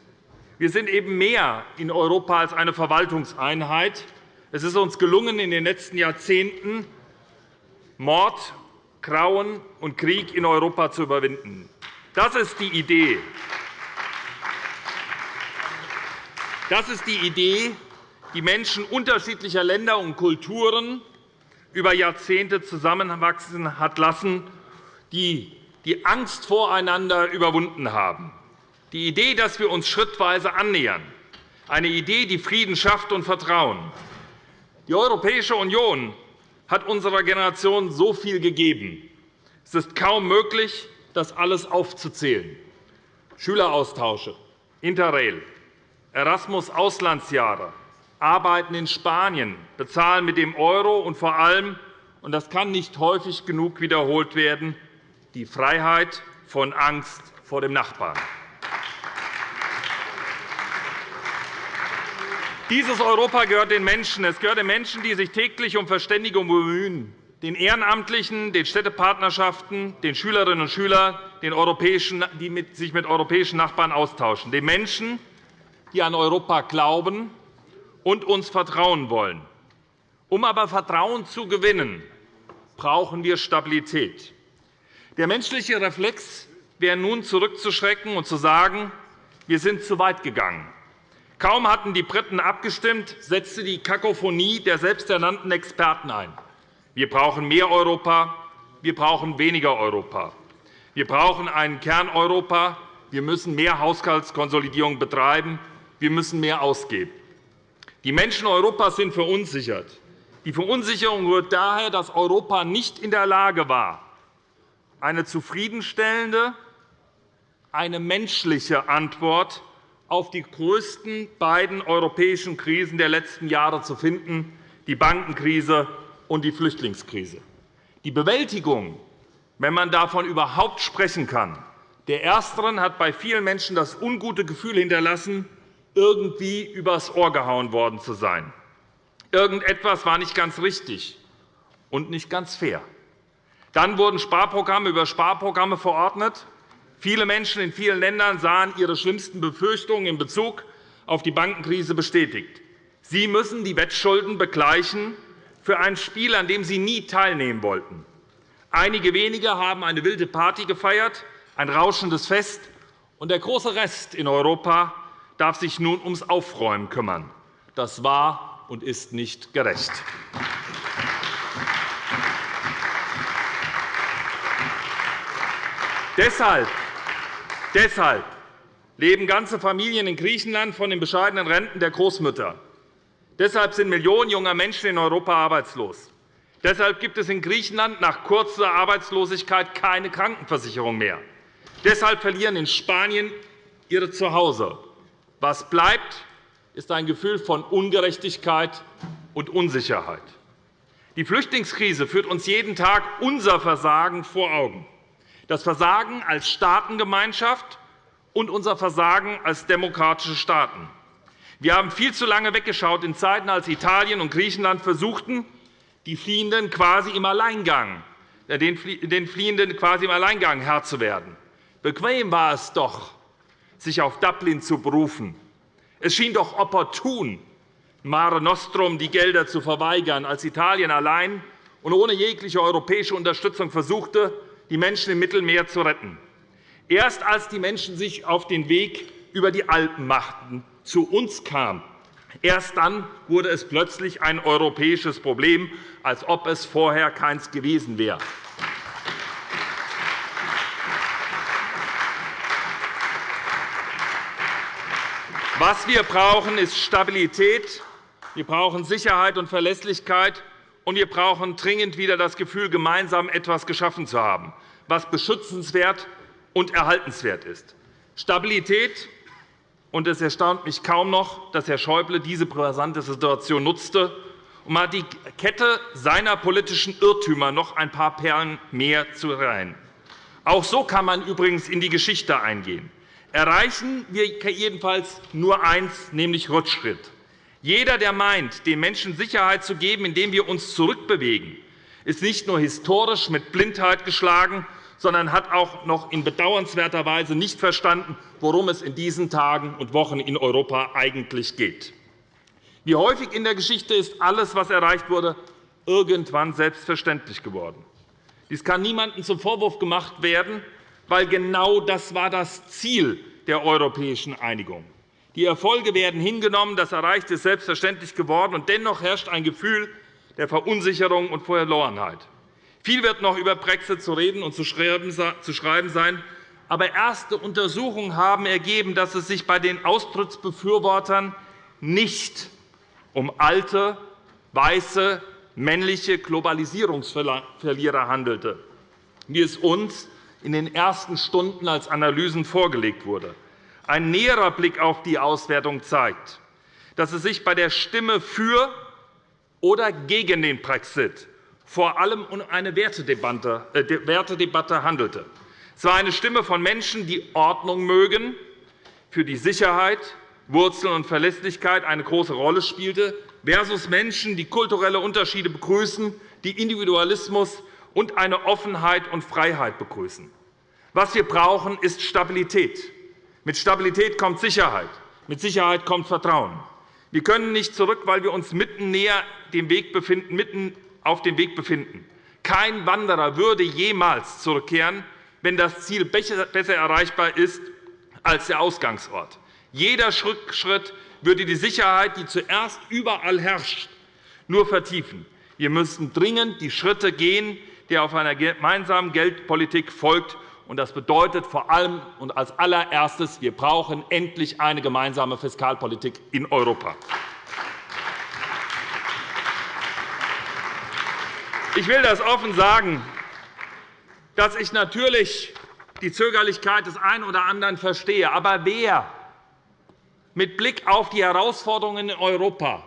Wir sind eben mehr in Europa als eine Verwaltungseinheit. Es ist uns gelungen, in den letzten Jahrzehnten Mord Grauen und Krieg in Europa zu überwinden. Das ist die Idee. Das ist die Idee, die Menschen unterschiedlicher Länder und Kulturen über Jahrzehnte zusammenwachsen hat lassen, die die Angst voreinander überwunden haben. Die Idee, dass wir uns schrittweise annähern, eine Idee, die Frieden schafft und Vertrauen. Die Europäische Union hat unserer Generation so viel gegeben. Es ist kaum möglich, das alles aufzuzählen. Schüleraustausche, Interrail, Erasmus-Auslandsjahre, Arbeiten in Spanien, Bezahlen mit dem Euro und vor allem, und das kann nicht häufig genug wiederholt werden, die Freiheit von Angst vor dem Nachbarn. Dieses Europa gehört den Menschen. Es gehört den Menschen, die sich täglich um Verständigung bemühen, den Ehrenamtlichen, den Städtepartnerschaften, den Schülerinnen und Schülern, den europäischen, die sich mit europäischen Nachbarn austauschen, den Menschen, die an Europa glauben und uns vertrauen wollen. Um aber Vertrauen zu gewinnen, brauchen wir Stabilität. Der menschliche Reflex wäre nun zurückzuschrecken und zu sagen, wir sind zu weit gegangen. Kaum hatten die Briten abgestimmt, setzte die Kakophonie der selbsternannten Experten ein. Wir brauchen mehr Europa, wir brauchen weniger Europa. Wir brauchen ein Kerneuropa, wir müssen mehr Haushaltskonsolidierung betreiben, wir müssen mehr ausgeben. Die Menschen Europas sind verunsichert. Die Verunsicherung rührt daher, dass Europa nicht in der Lage war, eine zufriedenstellende, eine menschliche Antwort auf die größten beiden europäischen Krisen der letzten Jahre zu finden, die Bankenkrise und die Flüchtlingskrise. Die Bewältigung, wenn man davon überhaupt sprechen kann, der ersteren hat bei vielen Menschen das ungute Gefühl hinterlassen, irgendwie übers Ohr gehauen worden zu sein. Irgendetwas war nicht ganz richtig und nicht ganz fair. Dann wurden Sparprogramme über Sparprogramme verordnet, Viele Menschen in vielen Ländern sahen ihre schlimmsten Befürchtungen in Bezug auf die Bankenkrise bestätigt. Sie müssen die Wettschulden begleichen für ein Spiel, an dem sie nie teilnehmen wollten. Einige wenige haben eine wilde Party gefeiert, ein rauschendes Fest, und der große Rest in Europa darf sich nun ums Aufräumen kümmern. Das war und ist nicht gerecht. Deshalb Deshalb leben ganze Familien in Griechenland von den bescheidenen Renten der Großmütter. Deshalb sind Millionen junger Menschen in Europa arbeitslos. Deshalb gibt es in Griechenland nach kurzer Arbeitslosigkeit keine Krankenversicherung mehr. Deshalb verlieren in Spanien ihre Zuhause. Was bleibt, ist ein Gefühl von Ungerechtigkeit und Unsicherheit. Die Flüchtlingskrise führt uns jeden Tag unser Versagen vor Augen das Versagen als Staatengemeinschaft und unser Versagen als demokratische Staaten. Wir haben viel zu lange weggeschaut in Zeiten, als Italien und Griechenland versuchten, die Fliehenden quasi im Alleingang, äh, den Fliehenden quasi im Alleingang Herr zu werden. Bequem war es doch, sich auf Dublin zu berufen. Es schien doch opportun, Mare Nostrum die Gelder zu verweigern, als Italien allein und ohne jegliche europäische Unterstützung versuchte, die Menschen im Mittelmeer zu retten. Erst als die Menschen sich auf den Weg über die Alpen machten, zu uns kamen, erst dann wurde es plötzlich ein europäisches Problem, als ob es vorher keins gewesen wäre. Was wir brauchen, ist Stabilität. Wir brauchen Sicherheit und Verlässlichkeit und wir brauchen dringend wieder das Gefühl, gemeinsam etwas geschaffen zu haben, was beschützenswert und erhaltenswert ist. Stabilität und es erstaunt mich kaum noch, dass Herr Schäuble diese brisante Situation nutzte, um an die Kette seiner politischen Irrtümer noch ein paar Perlen mehr zu reihen. Auch so kann man übrigens in die Geschichte eingehen. Erreichen wir jedenfalls nur eins, nämlich Rückschritt. Jeder, der meint, den Menschen Sicherheit zu geben, indem wir uns zurückbewegen, ist nicht nur historisch mit Blindheit geschlagen, sondern hat auch noch in bedauernswerter Weise nicht verstanden, worum es in diesen Tagen und Wochen in Europa eigentlich geht. Wie häufig in der Geschichte ist alles, was erreicht wurde, irgendwann selbstverständlich geworden. Dies kann niemandem zum Vorwurf gemacht werden, weil genau das war das Ziel der europäischen Einigung. Die Erfolge werden hingenommen, das Erreichte ist selbstverständlich geworden, und dennoch herrscht ein Gefühl der Verunsicherung und Verlorenheit. Viel wird noch über Brexit zu reden und zu schreiben sein, aber erste Untersuchungen haben ergeben, dass es sich bei den Austrittsbefürwortern nicht um alte, weiße, männliche Globalisierungsverlierer handelte, wie es uns in den ersten Stunden als Analysen vorgelegt wurde. Ein näherer Blick auf die Auswertung zeigt, dass es sich bei der Stimme für oder gegen den Brexit vor allem um eine äh, Wertedebatte handelte. Es war eine Stimme von Menschen, die Ordnung mögen, für die Sicherheit, Wurzeln und Verlässlichkeit eine große Rolle spielte, versus Menschen, die kulturelle Unterschiede begrüßen, die Individualismus und eine Offenheit und Freiheit begrüßen. Was wir brauchen, ist Stabilität. Mit Stabilität kommt Sicherheit. Mit Sicherheit kommt Vertrauen. Wir können nicht zurück, weil wir uns mitten, näher dem Weg befinden, mitten auf dem Weg befinden. Kein Wanderer würde jemals zurückkehren, wenn das Ziel besser erreichbar ist als der Ausgangsort. Jeder Schritt würde die Sicherheit, die zuerst überall herrscht, nur vertiefen. Wir müssen dringend die Schritte gehen, die auf einer gemeinsamen Geldpolitik folgt. Das bedeutet vor allem und als allererstes, wir brauchen endlich eine gemeinsame Fiskalpolitik in Europa. Ich will das offen sagen, dass ich natürlich die Zögerlichkeit des einen oder anderen verstehe. Aber wer mit Blick auf die Herausforderungen in Europa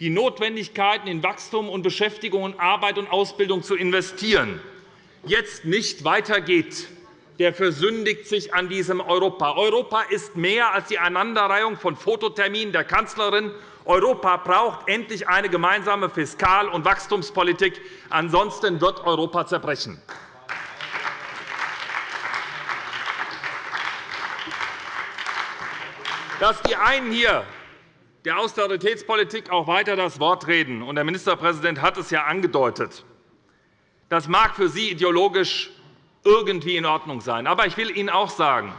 die Notwendigkeiten in Wachstum und Beschäftigung und Arbeit und Ausbildung zu investieren, jetzt nicht weitergeht, der versündigt sich an diesem Europa. Europa ist mehr als die Aneinanderreihung von Fototerminen der Kanzlerin. Europa braucht endlich eine gemeinsame Fiskal- und Wachstumspolitik. Ansonsten wird Europa zerbrechen. Dass die einen hier der Austeritätspolitik auch weiter das Wort reden, und der Ministerpräsident hat es ja angedeutet, das mag für Sie ideologisch irgendwie in Ordnung sein. Aber ich will Ihnen auch sagen,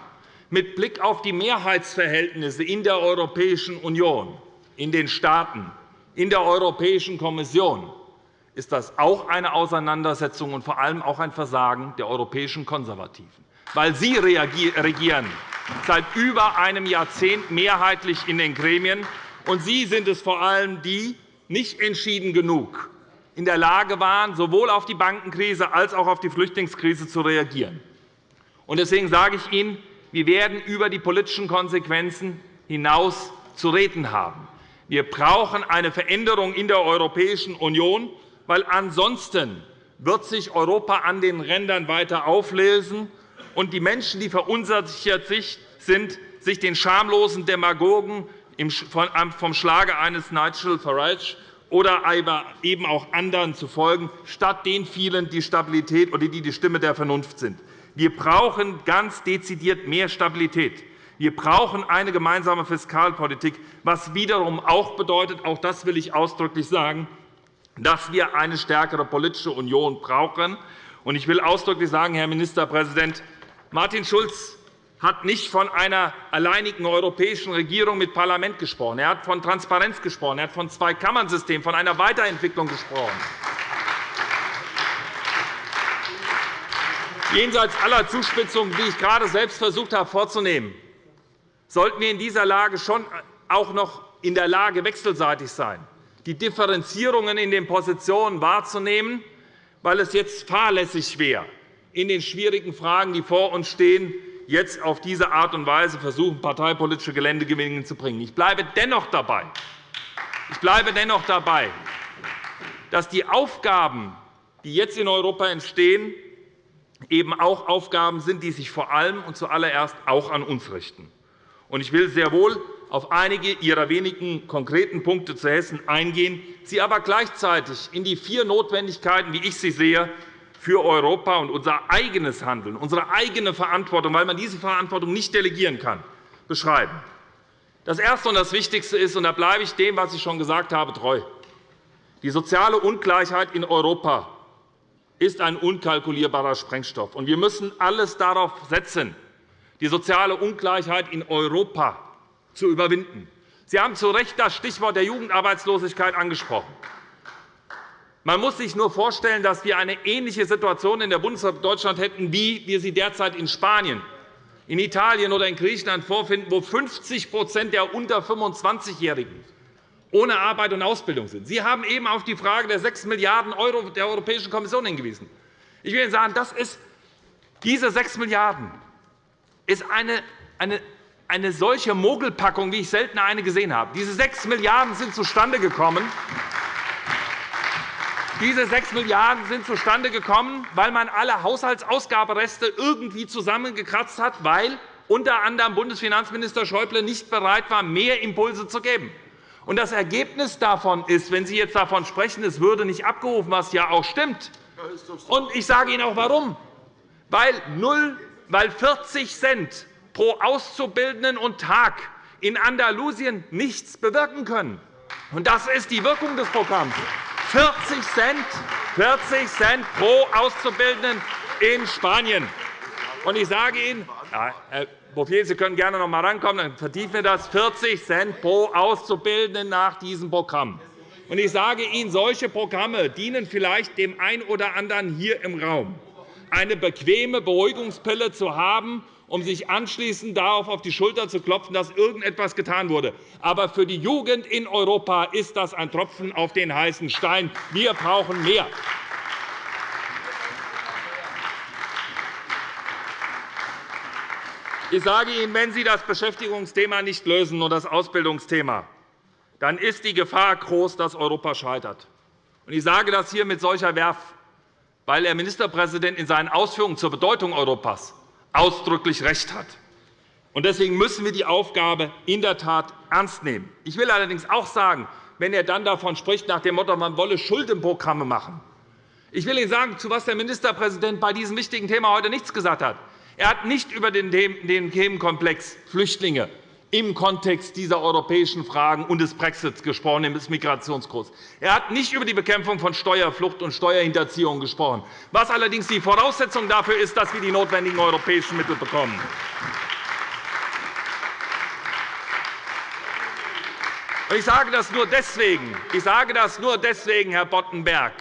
mit Blick auf die Mehrheitsverhältnisse in der Europäischen Union, in den Staaten, in der Europäischen Kommission ist das auch eine Auseinandersetzung und vor allem auch ein Versagen der europäischen Konservativen. Weil Sie regieren seit über einem Jahrzehnt mehrheitlich in den Gremien. Und Sie sind es vor allem, die nicht entschieden genug in der Lage waren, sowohl auf die Bankenkrise als auch auf die Flüchtlingskrise zu reagieren. Deswegen sage ich Ihnen, wir werden über die politischen Konsequenzen hinaus zu reden haben. Wir brauchen eine Veränderung in der Europäischen Union, weil ansonsten wird sich Europa an den Rändern weiter auflösen und die Menschen, die verunsichert sind, sich den schamlosen Demagogen vom Schlage eines Nigel Farage oder eben auch anderen zu folgen, statt den vielen, die Stabilität oder die die Stimme der Vernunft sind. Wir brauchen ganz dezidiert mehr Stabilität. Wir brauchen eine gemeinsame Fiskalpolitik, was wiederum auch bedeutet, auch das will ich ausdrücklich sagen, dass wir eine stärkere politische Union brauchen. Ich will ausdrücklich sagen, Herr Ministerpräsident, Martin Schulz hat nicht von einer alleinigen europäischen Regierung mit Parlament gesprochen. Er hat von Transparenz gesprochen. Er hat von Zweikammernsystem, von einer Weiterentwicklung gesprochen. Jenseits aller Zuspitzungen, die ich gerade selbst versucht habe vorzunehmen, sollten wir in dieser Lage schon auch noch in der Lage wechselseitig sein, die Differenzierungen in den Positionen wahrzunehmen, weil es jetzt fahrlässig wäre, in den schwierigen Fragen, die vor uns stehen, jetzt auf diese Art und Weise versuchen, parteipolitische Geländegewinne zu bringen. Ich bleibe dennoch dabei, ich bleibe dennoch dabei dass die Aufgaben, die jetzt in Europa entstehen, eben auch Aufgaben sind, die sich vor allem und zuallererst auch an uns richten. Ich will sehr wohl auf einige Ihrer wenigen konkreten Punkte zu Hessen eingehen, sie aber gleichzeitig in die vier Notwendigkeiten, wie ich sie sehe, für Europa und unser eigenes Handeln, unsere eigene Verantwortung, weil man diese Verantwortung nicht delegieren kann, beschreiben. Das Erste und das Wichtigste ist, und da bleibe ich dem, was ich schon gesagt habe, treu, die soziale Ungleichheit in Europa ist ein unkalkulierbarer Sprengstoff. Wir müssen alles darauf setzen, die soziale Ungleichheit in Europa zu überwinden. Sie haben zu Recht das Stichwort der Jugendarbeitslosigkeit angesprochen. Man muss sich nur vorstellen, dass wir eine ähnliche Situation in der Bundesrepublik Deutschland hätten, wie wir sie derzeit in Spanien, in Italien oder in Griechenland vorfinden, wo 50% der unter 25-Jährigen ohne Arbeit und Ausbildung sind. Sie haben eben auf die Frage der 6 Milliarden € der Europäischen Kommission hingewiesen. Ich will Ihnen sagen, das ist, diese 6 Milliarden € ist eine, eine, eine solche Mogelpackung, wie ich selten eine gesehen habe. Diese 6 Milliarden € sind zustande gekommen, diese 6 Milliarden € sind zustande gekommen, weil man alle Haushaltsausgabereste irgendwie zusammengekratzt hat, weil unter anderem Bundesfinanzminister Schäuble nicht bereit war, mehr Impulse zu geben. Und das Ergebnis davon ist, wenn Sie jetzt davon sprechen, es würde nicht abgerufen, was ja auch stimmt. Und ich sage Ihnen auch warum. Weil, 0, weil 40 Cent pro Auszubildenden und Tag in Andalusien nichts bewirken können. Und das ist die Wirkung des Programms. 40 Cent, 40 Cent pro Auszubildenden in Spanien. Und ich sage Ihnen, ja, Herr Bouffier, Sie können gerne noch einmal rankommen, dann vertiefen wir das 40 Cent pro Auszubildenden nach diesem Programm. Und ich sage Ihnen, solche Programme dienen vielleicht dem einen oder anderen hier im Raum, eine bequeme Beruhigungspille zu haben, um sich anschließend darauf auf die Schulter zu klopfen, dass irgendetwas getan wurde. Aber für die Jugend in Europa ist das ein Tropfen auf den heißen Stein. Wir brauchen mehr. Ich sage Ihnen, wenn Sie das Beschäftigungsthema nicht lösen und das Ausbildungsthema, dann ist die Gefahr groß, dass Europa scheitert. Ich sage das hier mit solcher Werf, weil der Ministerpräsident in seinen Ausführungen zur Bedeutung Europas ausdrücklich recht hat. Deswegen müssen wir die Aufgabe in der Tat ernst nehmen. Ich will allerdings auch sagen, wenn er dann davon spricht, nach dem Motto, man wolle Schuldenprogramme machen. Ich will Ihnen sagen, zu was der Ministerpräsident bei diesem wichtigen Thema heute nichts gesagt hat. Er hat nicht über den Themenkomplex Flüchtlinge im Kontext dieser europäischen Fragen und des Brexits gesprochen, des Migrationskurs. Er hat nicht über die Bekämpfung von Steuerflucht und Steuerhinterziehung gesprochen, was allerdings die Voraussetzung dafür ist, dass wir die notwendigen europäischen Mittel bekommen. Ich sage das nur deswegen, ich sage das nur deswegen Herr Boddenberg,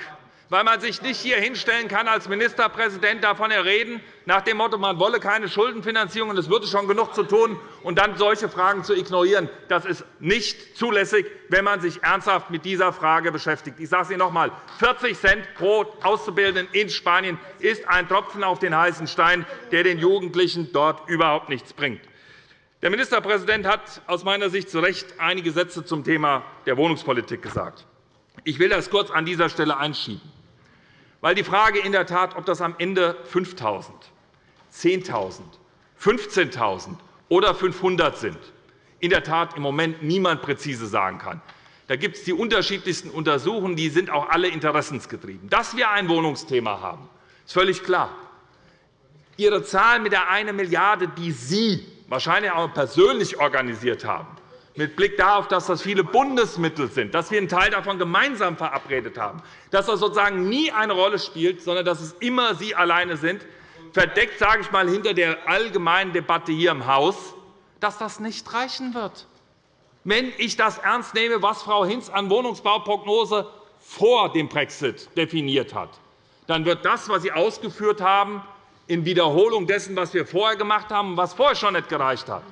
weil man sich nicht hier hinstellen kann als Ministerpräsident davon reden, nach dem Motto, man wolle keine Schuldenfinanzierung und es würde schon genug zu tun, und dann solche Fragen zu ignorieren. Das ist nicht zulässig, wenn man sich ernsthaft mit dieser Frage beschäftigt. Ich sage es Ihnen noch einmal. 40 Cent pro Auszubildenden in Spanien ist ein Tropfen auf den heißen Stein, der den Jugendlichen dort überhaupt nichts bringt. Der Ministerpräsident hat aus meiner Sicht zu Recht einige Sätze zum Thema der Wohnungspolitik gesagt. Ich will das kurz an dieser Stelle einschieben. Weil die Frage in der Tat, ob das am Ende 5.000, 10.000, 15.000 oder 500 sind, in der Tat im Moment niemand präzise sagen kann. Da gibt es die unterschiedlichsten Untersuchungen, die sind auch alle interessensgetrieben. Dass wir ein Wohnungsthema haben, ist völlig klar. Ihre Zahl mit der 1 Milliarde €, die Sie wahrscheinlich auch persönlich organisiert haben, mit Blick darauf, dass das viele Bundesmittel sind, dass wir einen Teil davon gemeinsam verabredet haben, dass das sozusagen nie eine Rolle spielt, sondern dass es immer Sie alleine sind, verdeckt, sage ich mal, hinter der allgemeinen Debatte hier im Haus, dass das nicht reichen wird. Wenn ich das ernst nehme, was Frau Hinz an Wohnungsbauprognose vor dem Brexit definiert hat, dann wird das, was Sie ausgeführt haben, in Wiederholung dessen, was wir vorher gemacht haben und was vorher schon nicht gereicht hat,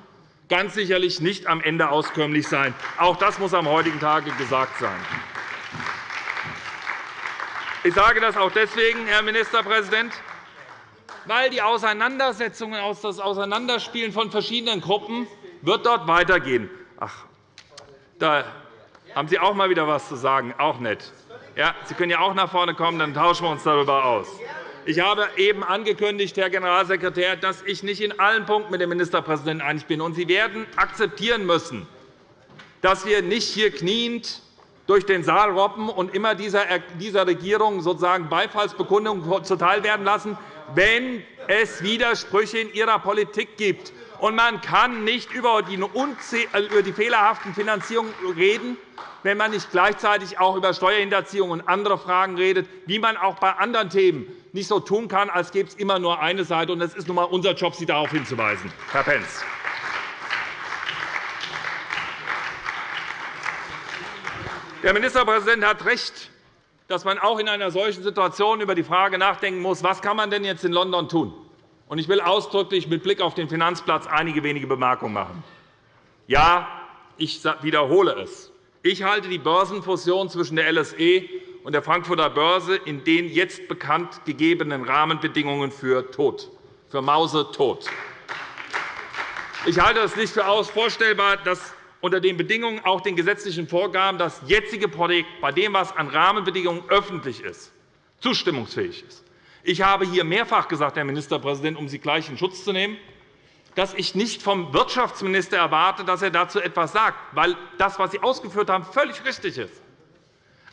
ganz sicherlich nicht am Ende auskömmlich sein. Auch das muss am heutigen Tage gesagt sein. Ich sage das auch deswegen, Herr Ministerpräsident, weil die Auseinandersetzungen, das Auseinanderspielen von verschiedenen Gruppen wird dort weitergehen. Ach, da haben Sie auch mal wieder etwas zu sagen. Auch nett. Ja, Sie können ja auch nach vorne kommen, dann tauschen wir uns darüber aus. Ich habe eben angekündigt, Herr Generalsekretär, dass ich nicht in allen Punkten mit dem Ministerpräsidenten einig bin. Sie werden akzeptieren müssen, dass wir nicht hier kniend durch den Saal robben und immer dieser Regierung sozusagen Beifallsbekundungen zuteilwerden lassen, wenn es Widersprüche in ihrer Politik gibt. Und man kann nicht über die, über die fehlerhaften Finanzierungen reden, wenn man nicht gleichzeitig auch über Steuerhinterziehung und andere Fragen redet, wie man auch bei anderen Themen nicht so tun kann, als gäbe es immer nur eine Seite. Es ist nun einmal unser Job, Sie darauf hinzuweisen, Herr Pentz. Der Ministerpräsident hat recht, dass man auch in einer solchen Situation über die Frage nachdenken muss, was kann man denn jetzt in London tun? Ich will ausdrücklich mit Blick auf den Finanzplatz einige wenige Bemerkungen machen. Ja, ich wiederhole es. Ich halte die Börsenfusion zwischen der LSE und der Frankfurter Börse in den jetzt bekannt gegebenen Rahmenbedingungen für tot, für mausetot. Ich halte es nicht für vorstellbar, dass unter den Bedingungen auch den gesetzlichen Vorgaben das jetzige Projekt, bei dem, was an Rahmenbedingungen öffentlich ist, zustimmungsfähig ist. Ich habe hier mehrfach gesagt, Herr Ministerpräsident, um Sie gleich in Schutz zu nehmen, dass ich nicht vom Wirtschaftsminister erwarte, dass er dazu etwas sagt, weil das, was Sie ausgeführt haben, völlig richtig ist.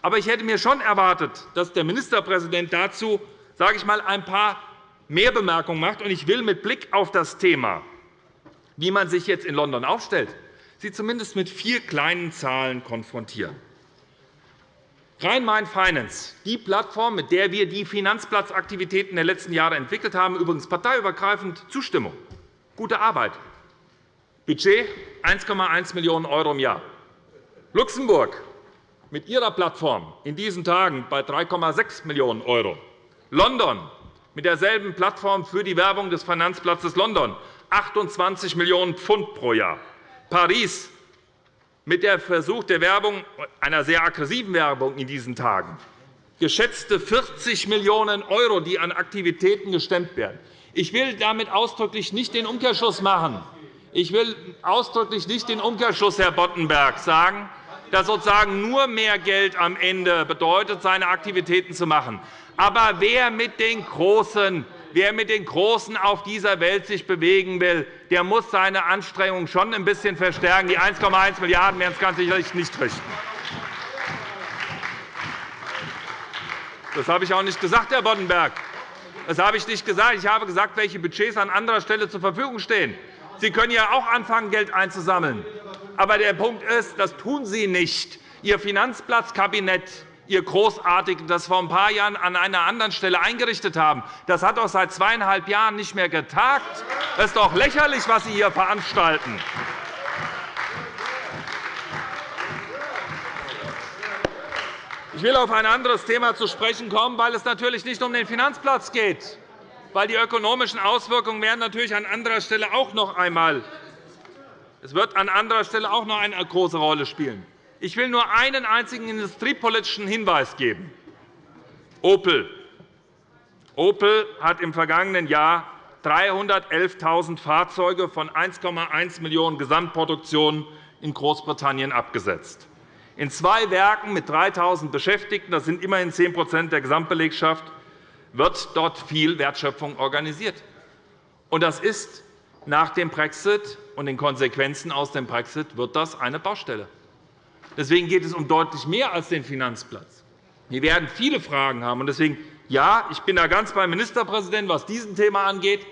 Aber ich hätte mir schon erwartet, dass der Ministerpräsident dazu sage ich mal, ein paar mehr Bemerkungen macht. Ich will mit Blick auf das Thema, wie man sich jetzt in London aufstellt, Sie zumindest mit vier kleinen Zahlen konfrontieren. Rhein-Main Finance, die Plattform, mit der wir die Finanzplatzaktivitäten der letzten Jahre entwickelt haben, übrigens parteiübergreifend Zustimmung. Gute Arbeit. Budget 1,1 Millionen € im Jahr. Luxemburg mit ihrer Plattform in diesen Tagen bei 3,6 Millionen €. London mit derselben Plattform für die Werbung des Finanzplatzes London 28 Millionen Pfund pro Jahr. Paris mit dem Versuch der Werbung, einer sehr aggressiven Werbung in diesen Tagen. Geschätzte 40 Millionen €, die an Aktivitäten gestemmt werden. Ich will damit ausdrücklich nicht den Umkehrschluss machen. Ich will ausdrücklich nicht den Umkehrschluss, Herr Boddenberg, sagen, dass sozusagen nur mehr Geld am Ende bedeutet, seine Aktivitäten zu machen. Aber wer mit den Großen Wer mit den Großen auf dieser Welt sich bewegen will, der muss seine Anstrengungen schon ein bisschen verstärken. Die 1,1 Milliarden € werden es ganz sicherlich nicht richten. Das habe ich auch nicht gesagt, Herr Boddenberg. Das habe ich nicht gesagt. Ich habe gesagt, welche Budgets an anderer Stelle zur Verfügung stehen. Sie können ja auch anfangen, Geld einzusammeln. Aber der Punkt ist, das tun Sie nicht. Ihr Finanzplatzkabinett Ihr Großartigen, das vor ein paar Jahren an einer anderen Stelle eingerichtet haben. Das hat doch seit zweieinhalb Jahren nicht mehr getagt. Das ist doch lächerlich, was Sie hier veranstalten. Ich will auf ein anderes Thema zu sprechen kommen, weil es natürlich nicht um den Finanzplatz geht. Weil die ökonomischen Auswirkungen werden natürlich an anderer Stelle auch noch einmal es wird an anderer Stelle auch noch eine große Rolle spielen. Ich will nur einen einzigen industriepolitischen Hinweis geben. Opel. Opel hat im vergangenen Jahr 311.000 Fahrzeuge von 1,1 Millionen Gesamtproduktion in Großbritannien abgesetzt. In zwei Werken mit 3.000 Beschäftigten, das sind immerhin 10% der Gesamtbelegschaft, wird dort viel Wertschöpfung organisiert. Das ist nach dem Brexit und den Konsequenzen aus dem Brexit wird das eine Baustelle. Deswegen geht es um deutlich mehr als den Finanzplatz. Wir werden viele Fragen haben. Deswegen, ja, ich bin da ganz beim Ministerpräsidenten, was dieses Thema angeht.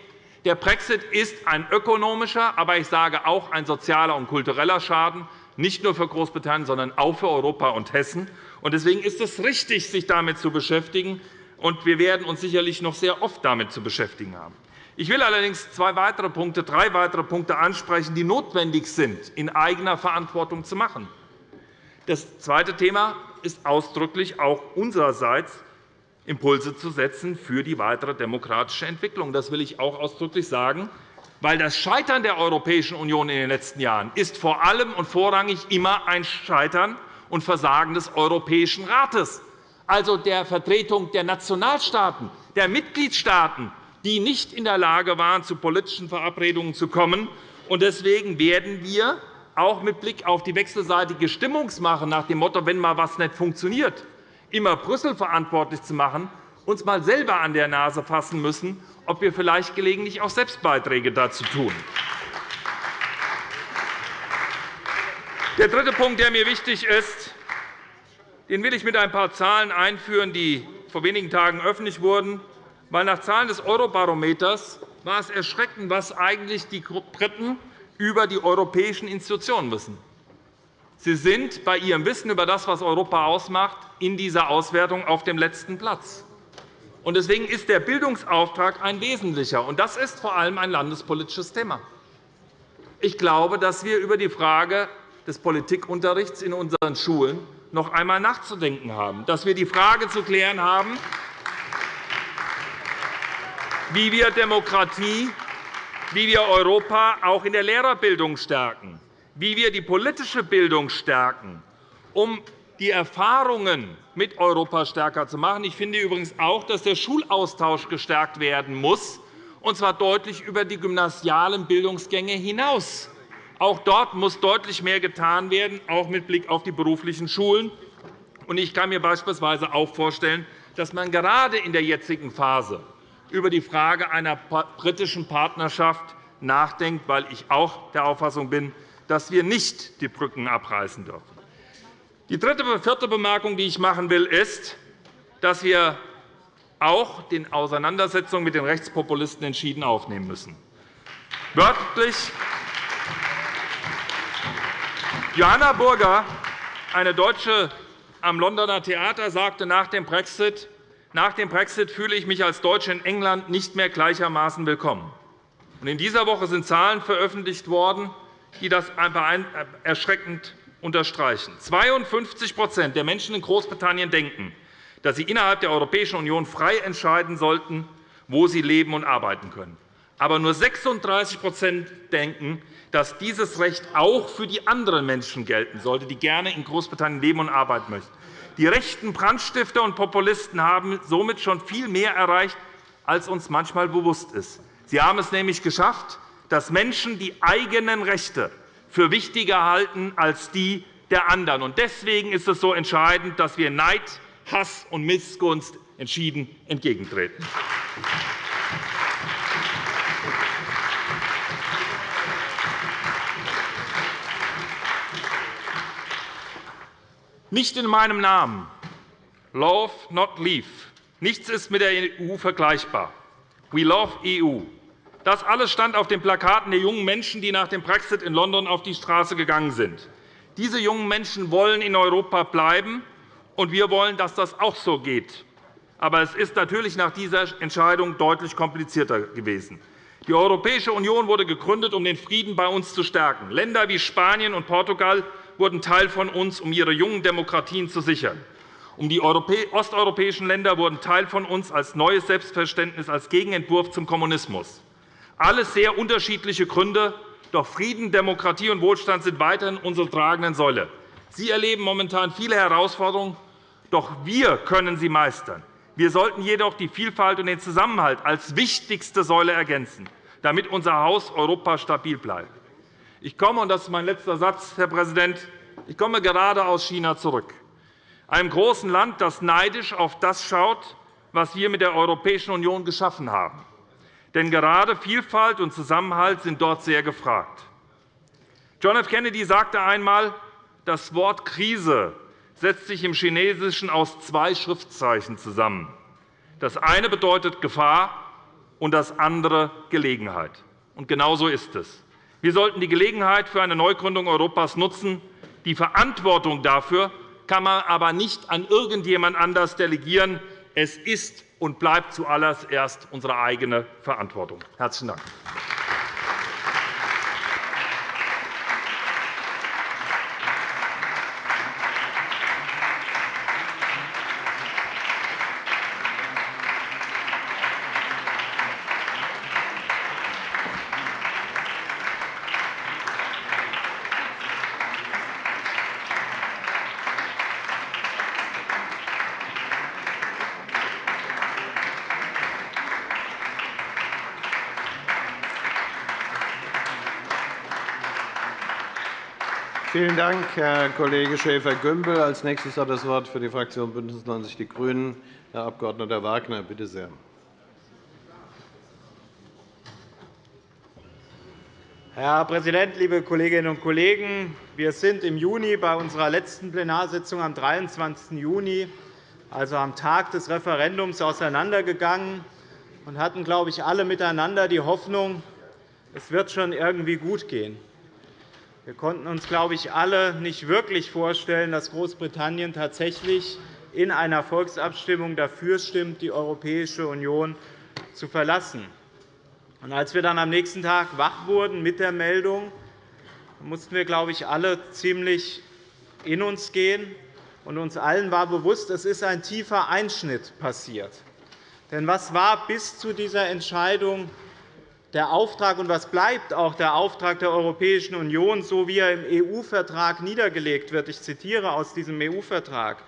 Der Brexit ist ein ökonomischer, aber ich sage auch ein sozialer und kultureller Schaden, nicht nur für Großbritannien, sondern auch für Europa und Hessen. Deswegen ist es richtig, sich damit zu beschäftigen. Und wir werden uns sicherlich noch sehr oft damit zu beschäftigen haben. Ich will allerdings zwei weitere Punkte, drei weitere Punkte ansprechen, die notwendig sind, in eigener Verantwortung zu machen. Das zweite Thema ist ausdrücklich auch unsererseits, Impulse zu setzen für die weitere demokratische Entwicklung. Das will ich auch ausdrücklich sagen, weil das Scheitern der Europäischen Union in den letzten Jahren ist vor allem und vorrangig immer ein Scheitern und Versagen des Europäischen Rates, also der Vertretung der Nationalstaaten, der Mitgliedstaaten, die nicht in der Lage waren, zu politischen Verabredungen zu kommen. Deswegen werden wir auch mit Blick auf die wechselseitige Stimmungsmache nach dem Motto, wenn mal etwas nicht funktioniert, immer Brüssel verantwortlich zu machen, uns einmal selber an der Nase fassen müssen, ob wir vielleicht gelegentlich auch Selbstbeiträge dazu tun. Der dritte Punkt, der mir wichtig ist, den will ich mit ein paar Zahlen einführen, die vor wenigen Tagen öffentlich wurden. Weil nach Zahlen des Eurobarometers war es erschreckend, was eigentlich die Briten über die europäischen Institutionen wissen. Sie sind bei Ihrem Wissen über das, was Europa ausmacht, in dieser Auswertung auf dem letzten Platz. Deswegen ist der Bildungsauftrag ein wesentlicher. und Das ist vor allem ein landespolitisches Thema. Ich glaube, dass wir über die Frage des Politikunterrichts in unseren Schulen noch einmal nachzudenken haben, dass wir die Frage zu klären haben, wie wir Demokratie wie wir Europa auch in der Lehrerbildung stärken, wie wir die politische Bildung stärken, um die Erfahrungen mit Europa stärker zu machen. Ich finde übrigens auch, dass der Schulaustausch gestärkt werden muss, und zwar deutlich über die gymnasialen Bildungsgänge hinaus. Auch dort muss deutlich mehr getan werden, auch mit Blick auf die beruflichen Schulen. Ich kann mir beispielsweise auch vorstellen, dass man gerade in der jetzigen Phase über die Frage einer britischen Partnerschaft nachdenkt, weil ich auch der Auffassung bin, dass wir nicht die Brücken abreißen dürfen. Die dritte vierte Bemerkung, die ich machen will, ist, dass wir auch den Auseinandersetzungen mit den Rechtspopulisten entschieden aufnehmen müssen. Wörtlich Johanna Burger, eine Deutsche am Londoner Theater, sagte nach dem Brexit, nach dem Brexit fühle ich mich als Deutsche in England nicht mehr gleichermaßen willkommen. In dieser Woche sind Zahlen veröffentlicht worden, die das erschreckend unterstreichen. 52% der Menschen in Großbritannien denken, dass sie innerhalb der Europäischen Union frei entscheiden sollten, wo sie leben und arbeiten können. Aber nur 36% denken, dass dieses Recht auch für die anderen Menschen gelten sollte, die gerne in Großbritannien leben und arbeiten möchten. Die rechten Brandstifter und Populisten haben somit schon viel mehr erreicht, als uns manchmal bewusst ist. Sie haben es nämlich geschafft, dass Menschen die eigenen Rechte für wichtiger halten als die der anderen. Deswegen ist es so entscheidend, dass wir Neid, Hass und Missgunst entschieden entgegentreten. Nicht in meinem Namen. Love, not leave. Nichts ist mit der EU vergleichbar. We love EU. Das alles stand auf den Plakaten der jungen Menschen, die nach dem Brexit in London auf die Straße gegangen sind. Diese jungen Menschen wollen in Europa bleiben, und wir wollen, dass das auch so geht. Aber es ist natürlich nach dieser Entscheidung deutlich komplizierter gewesen. Die Europäische Union wurde gegründet, um den Frieden bei uns zu stärken. Länder wie Spanien und Portugal wurden Teil von uns, um ihre jungen Demokratien zu sichern. Um die osteuropäischen Länder wurden Teil von uns als neues Selbstverständnis, als Gegenentwurf zum Kommunismus. Alles sehr unterschiedliche Gründe, doch Frieden, Demokratie und Wohlstand sind weiterhin unsere tragenden Säule. Sie erleben momentan viele Herausforderungen, doch wir können sie meistern. Wir sollten jedoch die Vielfalt und den Zusammenhalt als wichtigste Säule ergänzen, damit unser Haus Europa stabil bleibt. Ich komme, und das ist mein letzter Satz, Herr Präsident, ich komme gerade aus China zurück, einem großen Land, das neidisch auf das schaut, was wir mit der Europäischen Union geschaffen haben. Denn gerade Vielfalt und Zusammenhalt sind dort sehr gefragt. John F. Kennedy sagte einmal, das Wort Krise setzt sich im Chinesischen aus zwei Schriftzeichen zusammen. Das eine bedeutet Gefahr, und das andere Gelegenheit. Und genau so ist es. Wir sollten die Gelegenheit für eine Neugründung Europas nutzen. Die Verantwortung dafür kann man aber nicht an irgendjemand anders delegieren. Es ist und bleibt zuallererst unsere eigene Verantwortung. – Herzlichen Dank.
Vielen Dank, Herr Kollege Schäfer-Gümbel. Als nächstes hat das Wort für die Fraktion BÜNDNIS 90 die GRÜNEN Herr Abg. Wagner. Bitte sehr.
Herr Präsident, liebe Kolleginnen und Kollegen! Wir sind im Juni bei unserer letzten Plenarsitzung am 23. Juni, also am Tag des Referendums, auseinandergegangen und hatten, glaube ich, alle miteinander die Hoffnung, es wird schon irgendwie gut gehen. Wir konnten uns, glaube ich, alle nicht wirklich vorstellen, dass Großbritannien tatsächlich in einer Volksabstimmung dafür stimmt, die Europäische Union zu verlassen. Als wir dann am nächsten Tag wach wurden mit der Meldung, mussten wir, glaube ich, alle ziemlich in uns gehen. Und uns allen war bewusst, es ist ein tiefer Einschnitt passiert. Denn was war bis zu dieser Entscheidung der Auftrag und was bleibt auch der Auftrag der Europäischen Union, so wie er im EU-Vertrag niedergelegt wird. Ich zitiere aus diesem EU-Vertrag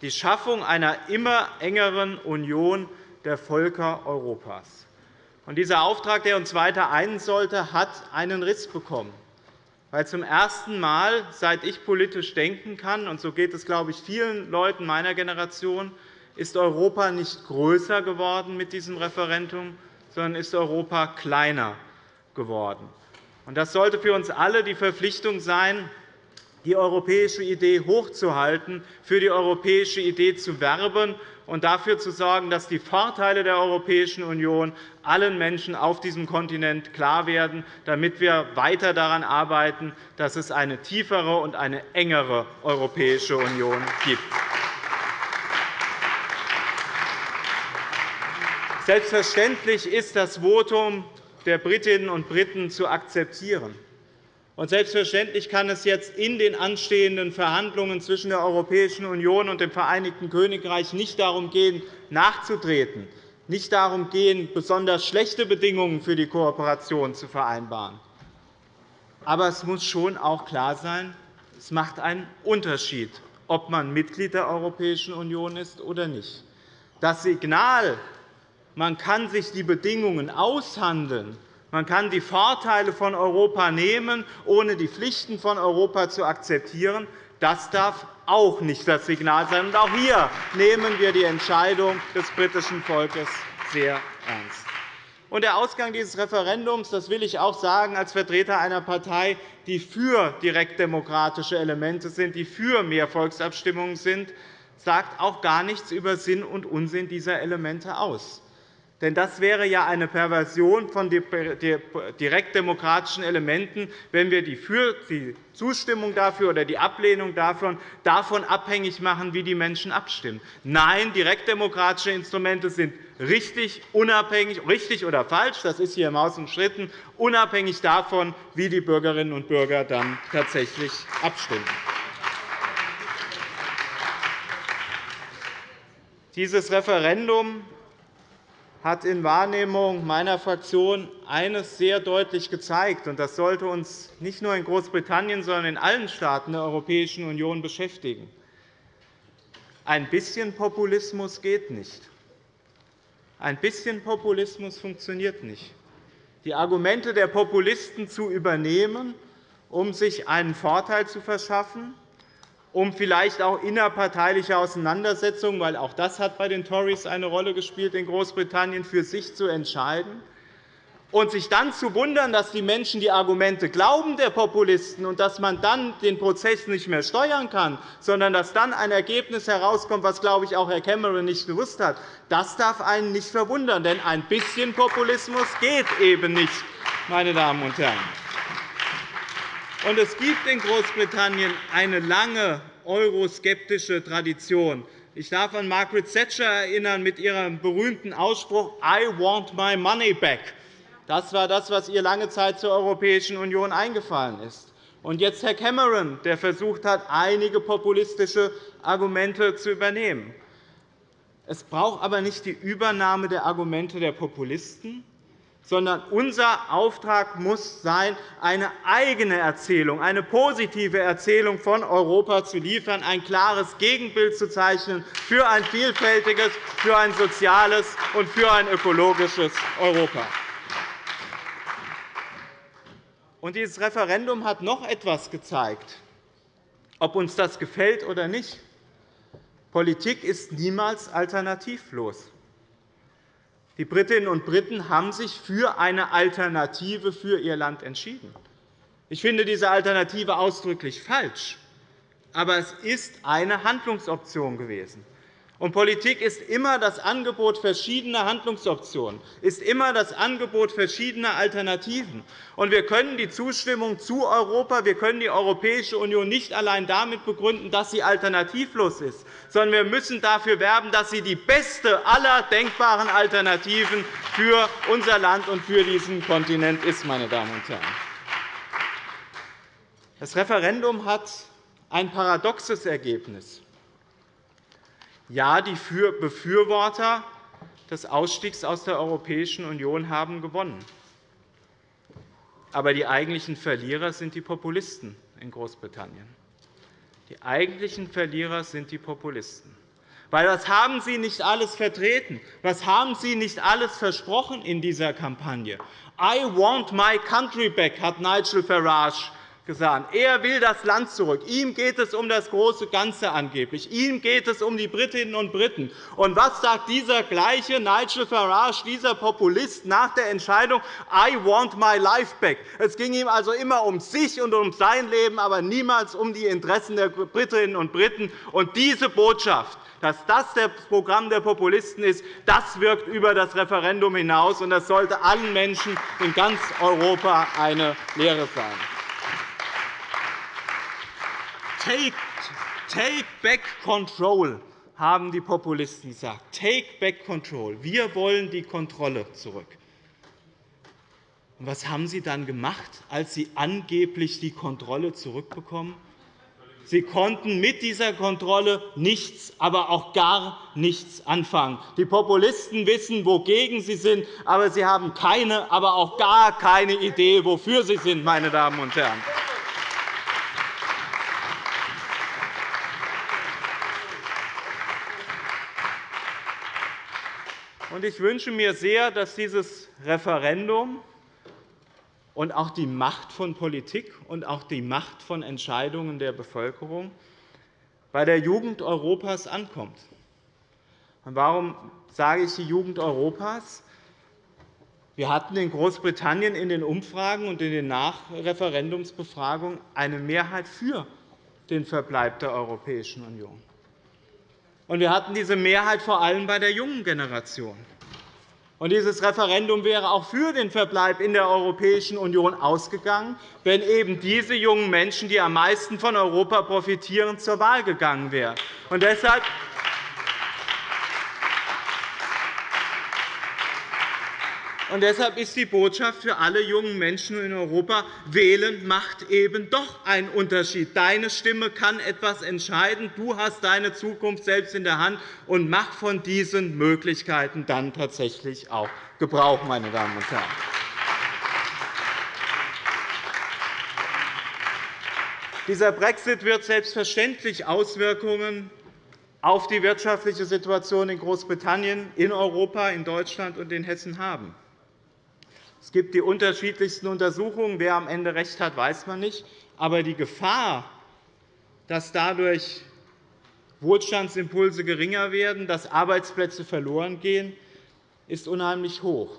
die Schaffung einer immer engeren Union der Völker Europas. dieser Auftrag, der uns weiter einen sollte, hat einen Riss bekommen. Weil zum ersten Mal, seit ich politisch denken kann, und so geht es, glaube ich, vielen Leuten meiner Generation, ist Europa nicht größer geworden mit diesem Referendum, sondern ist Europa kleiner geworden. Das sollte für uns alle die Verpflichtung sein, die europäische Idee hochzuhalten, für die europäische Idee zu werben und dafür zu sorgen, dass die Vorteile der Europäischen Union allen Menschen auf diesem Kontinent klar werden, damit wir weiter daran arbeiten, dass es eine tiefere und eine engere Europäische Union gibt. Selbstverständlich ist das Votum der Britinnen und Briten zu akzeptieren. Und selbstverständlich kann es jetzt in den anstehenden Verhandlungen zwischen der Europäischen Union und dem Vereinigten Königreich nicht darum gehen, nachzutreten, nicht darum gehen, besonders schlechte Bedingungen für die Kooperation zu vereinbaren. Aber es muss schon auch klar sein, es macht einen Unterschied, ob man Mitglied der Europäischen Union ist oder nicht. Das Signal, man kann sich die Bedingungen aushandeln, man kann die Vorteile von Europa nehmen, ohne die Pflichten von Europa zu akzeptieren. Das darf auch nicht das Signal sein. auch hier nehmen wir die Entscheidung des britischen Volkes sehr ernst. der Ausgang dieses Referendums, das will ich auch sagen als Vertreter einer Partei, die für direktdemokratische Elemente sind, die für mehr Volksabstimmungen sind, sagt auch gar nichts über Sinn und Unsinn dieser Elemente aus. Denn das wäre ja eine Perversion von direktdemokratischen Elementen, wenn wir die Zustimmung dafür oder die Ablehnung davon abhängig machen, wie die Menschen abstimmen. Nein, direktdemokratische Instrumente sind richtig, unabhängig, richtig oder falsch, das ist hier im Haus umstritten, unabhängig davon, wie die Bürgerinnen und Bürger dann tatsächlich abstimmen. Dieses Referendum hat in Wahrnehmung meiner Fraktion eines sehr deutlich gezeigt, und das sollte uns nicht nur in Großbritannien, sondern in allen Staaten der Europäischen Union beschäftigen. Ein bisschen Populismus geht nicht. Ein bisschen Populismus funktioniert nicht. Die Argumente der Populisten zu übernehmen, um sich einen Vorteil zu verschaffen, um vielleicht auch innerparteiliche Auseinandersetzungen, weil auch das hat bei den Tories eine Rolle gespielt in Großbritannien, für sich zu entscheiden, und sich dann zu wundern, dass die Menschen die Argumente glauben der Populisten und dass man dann den Prozess nicht mehr steuern kann, sondern dass dann ein Ergebnis herauskommt, was, glaube ich, auch Herr Cameron nicht gewusst hat, das darf einen nicht verwundern. Denn ein bisschen Populismus geht eben nicht, meine Damen und Herren. Und es gibt in Großbritannien eine lange euroskeptische Tradition. Ich darf an Margaret Thatcher erinnern mit ihrem berühmten Ausspruch I want my money back. Das war das, was ihr lange Zeit zur Europäischen Union eingefallen ist. Und jetzt Herr Cameron, der versucht hat, einige populistische Argumente zu übernehmen. Es braucht aber nicht die Übernahme der Argumente der Populisten, sondern unser Auftrag muss sein, eine eigene Erzählung, eine positive Erzählung von Europa zu liefern, ein klares Gegenbild zu zeichnen für ein vielfältiges, für ein soziales und für ein ökologisches Europa. Und dieses Referendum hat noch etwas gezeigt, ob uns das gefällt oder nicht. Politik ist niemals alternativlos. Die Britinnen und Briten haben sich für eine Alternative für ihr Land entschieden. Ich finde diese Alternative ausdrücklich falsch, aber es ist eine Handlungsoption gewesen. Und Politik ist immer das Angebot verschiedener Handlungsoptionen, ist immer das Angebot verschiedener Alternativen. Und wir können die Zustimmung zu Europa, wir können die Europäische Union nicht allein damit begründen, dass sie alternativlos ist, sondern wir müssen dafür werben, dass sie die beste aller denkbaren Alternativen für unser Land und für diesen Kontinent ist. Meine Damen und Herren. Das Referendum hat ein paradoxes Ergebnis. Ja, die Befürworter des Ausstiegs aus der Europäischen Union haben gewonnen. Aber die eigentlichen Verlierer sind die Populisten in Großbritannien. Die eigentlichen Verlierer sind die Populisten. Weil was haben Sie nicht alles vertreten? Was haben Sie nicht alles versprochen in dieser Kampagne? I want my country back, hat Nigel Farage gesagt. Er will das Land zurück. Ihm geht es um das große Ganze angeblich. Ihm geht es um die Britinnen und Briten. Und was sagt dieser gleiche Nigel Farage, dieser Populist, nach der Entscheidung I want my life back? Es ging ihm also immer um sich und um sein Leben, aber niemals um die Interessen der Britinnen und Briten. Und diese Botschaft dass das das Programm der Populisten ist, das wirkt über das Referendum hinaus, und das sollte allen Menschen in ganz Europa eine Lehre sein. Take, take back control, haben die Populisten gesagt. Take back control. Wir wollen die Kontrolle zurück. Und was haben Sie dann gemacht, als Sie angeblich die Kontrolle zurückbekommen? Sie konnten mit dieser Kontrolle nichts, aber auch gar nichts anfangen. Die Populisten wissen, wogegen sie sind, aber sie haben keine, aber auch gar keine Idee, wofür sie sind, meine Damen und Herren. Ich wünsche mir sehr, dass dieses Referendum und auch die Macht von Politik und auch die Macht von Entscheidungen der Bevölkerung bei der Jugend Europas ankommt. Warum sage ich die Jugend Europas? Wir hatten in Großbritannien in den Umfragen und in den Nachreferendumsbefragungen eine Mehrheit für den Verbleib der Europäischen Union. Und wir hatten diese Mehrheit vor allem bei der jungen Generation. Und dieses Referendum wäre auch für den Verbleib in der Europäischen Union ausgegangen, wenn eben diese jungen Menschen, die am meisten von Europa profitieren, zur Wahl gegangen wären. Und deshalb Und deshalb ist die Botschaft für alle jungen Menschen in Europa, wählen macht eben doch einen Unterschied. Deine Stimme kann etwas entscheiden. Du hast deine Zukunft selbst in der Hand. und Mach von diesen Möglichkeiten dann tatsächlich auch Gebrauch, meine Damen und Herren. Dieser Brexit wird selbstverständlich Auswirkungen auf die wirtschaftliche Situation in Großbritannien, in Europa, in Deutschland und in Hessen haben. Es gibt die unterschiedlichsten Untersuchungen. Wer am Ende recht hat, weiß man nicht. Aber die Gefahr, dass dadurch Wohlstandsimpulse geringer werden, dass Arbeitsplätze verloren gehen, ist unheimlich hoch.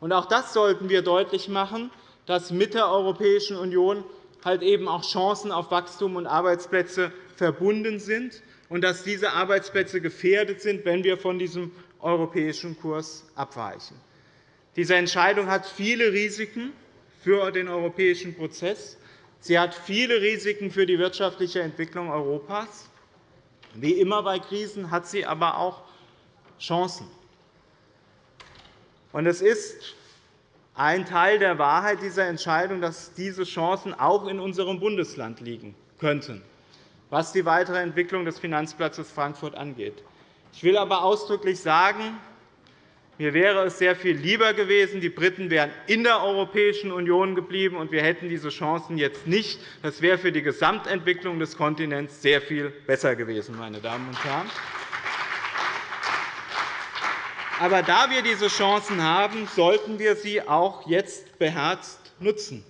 Auch das sollten wir deutlich machen, dass mit der Europäischen Union halt eben auch Chancen auf Wachstum und Arbeitsplätze verbunden sind und dass diese Arbeitsplätze gefährdet sind, wenn wir von diesem europäischen Kurs abweichen. Diese Entscheidung hat viele Risiken für den europäischen Prozess. Sie hat viele Risiken für die wirtschaftliche Entwicklung Europas. Wie immer bei Krisen hat sie aber auch Chancen. Es ist ein Teil der Wahrheit dieser Entscheidung, dass diese Chancen auch in unserem Bundesland liegen könnten, was die weitere Entwicklung des Finanzplatzes Frankfurt angeht. Ich will aber ausdrücklich sagen, mir wäre es sehr viel lieber gewesen, die Briten wären in der Europäischen Union geblieben, und wir hätten diese Chancen jetzt nicht. Das wäre für die Gesamtentwicklung des Kontinents sehr viel besser gewesen. Meine Damen und Herren. Aber da wir diese Chancen haben, sollten wir sie auch jetzt beherzt nutzen.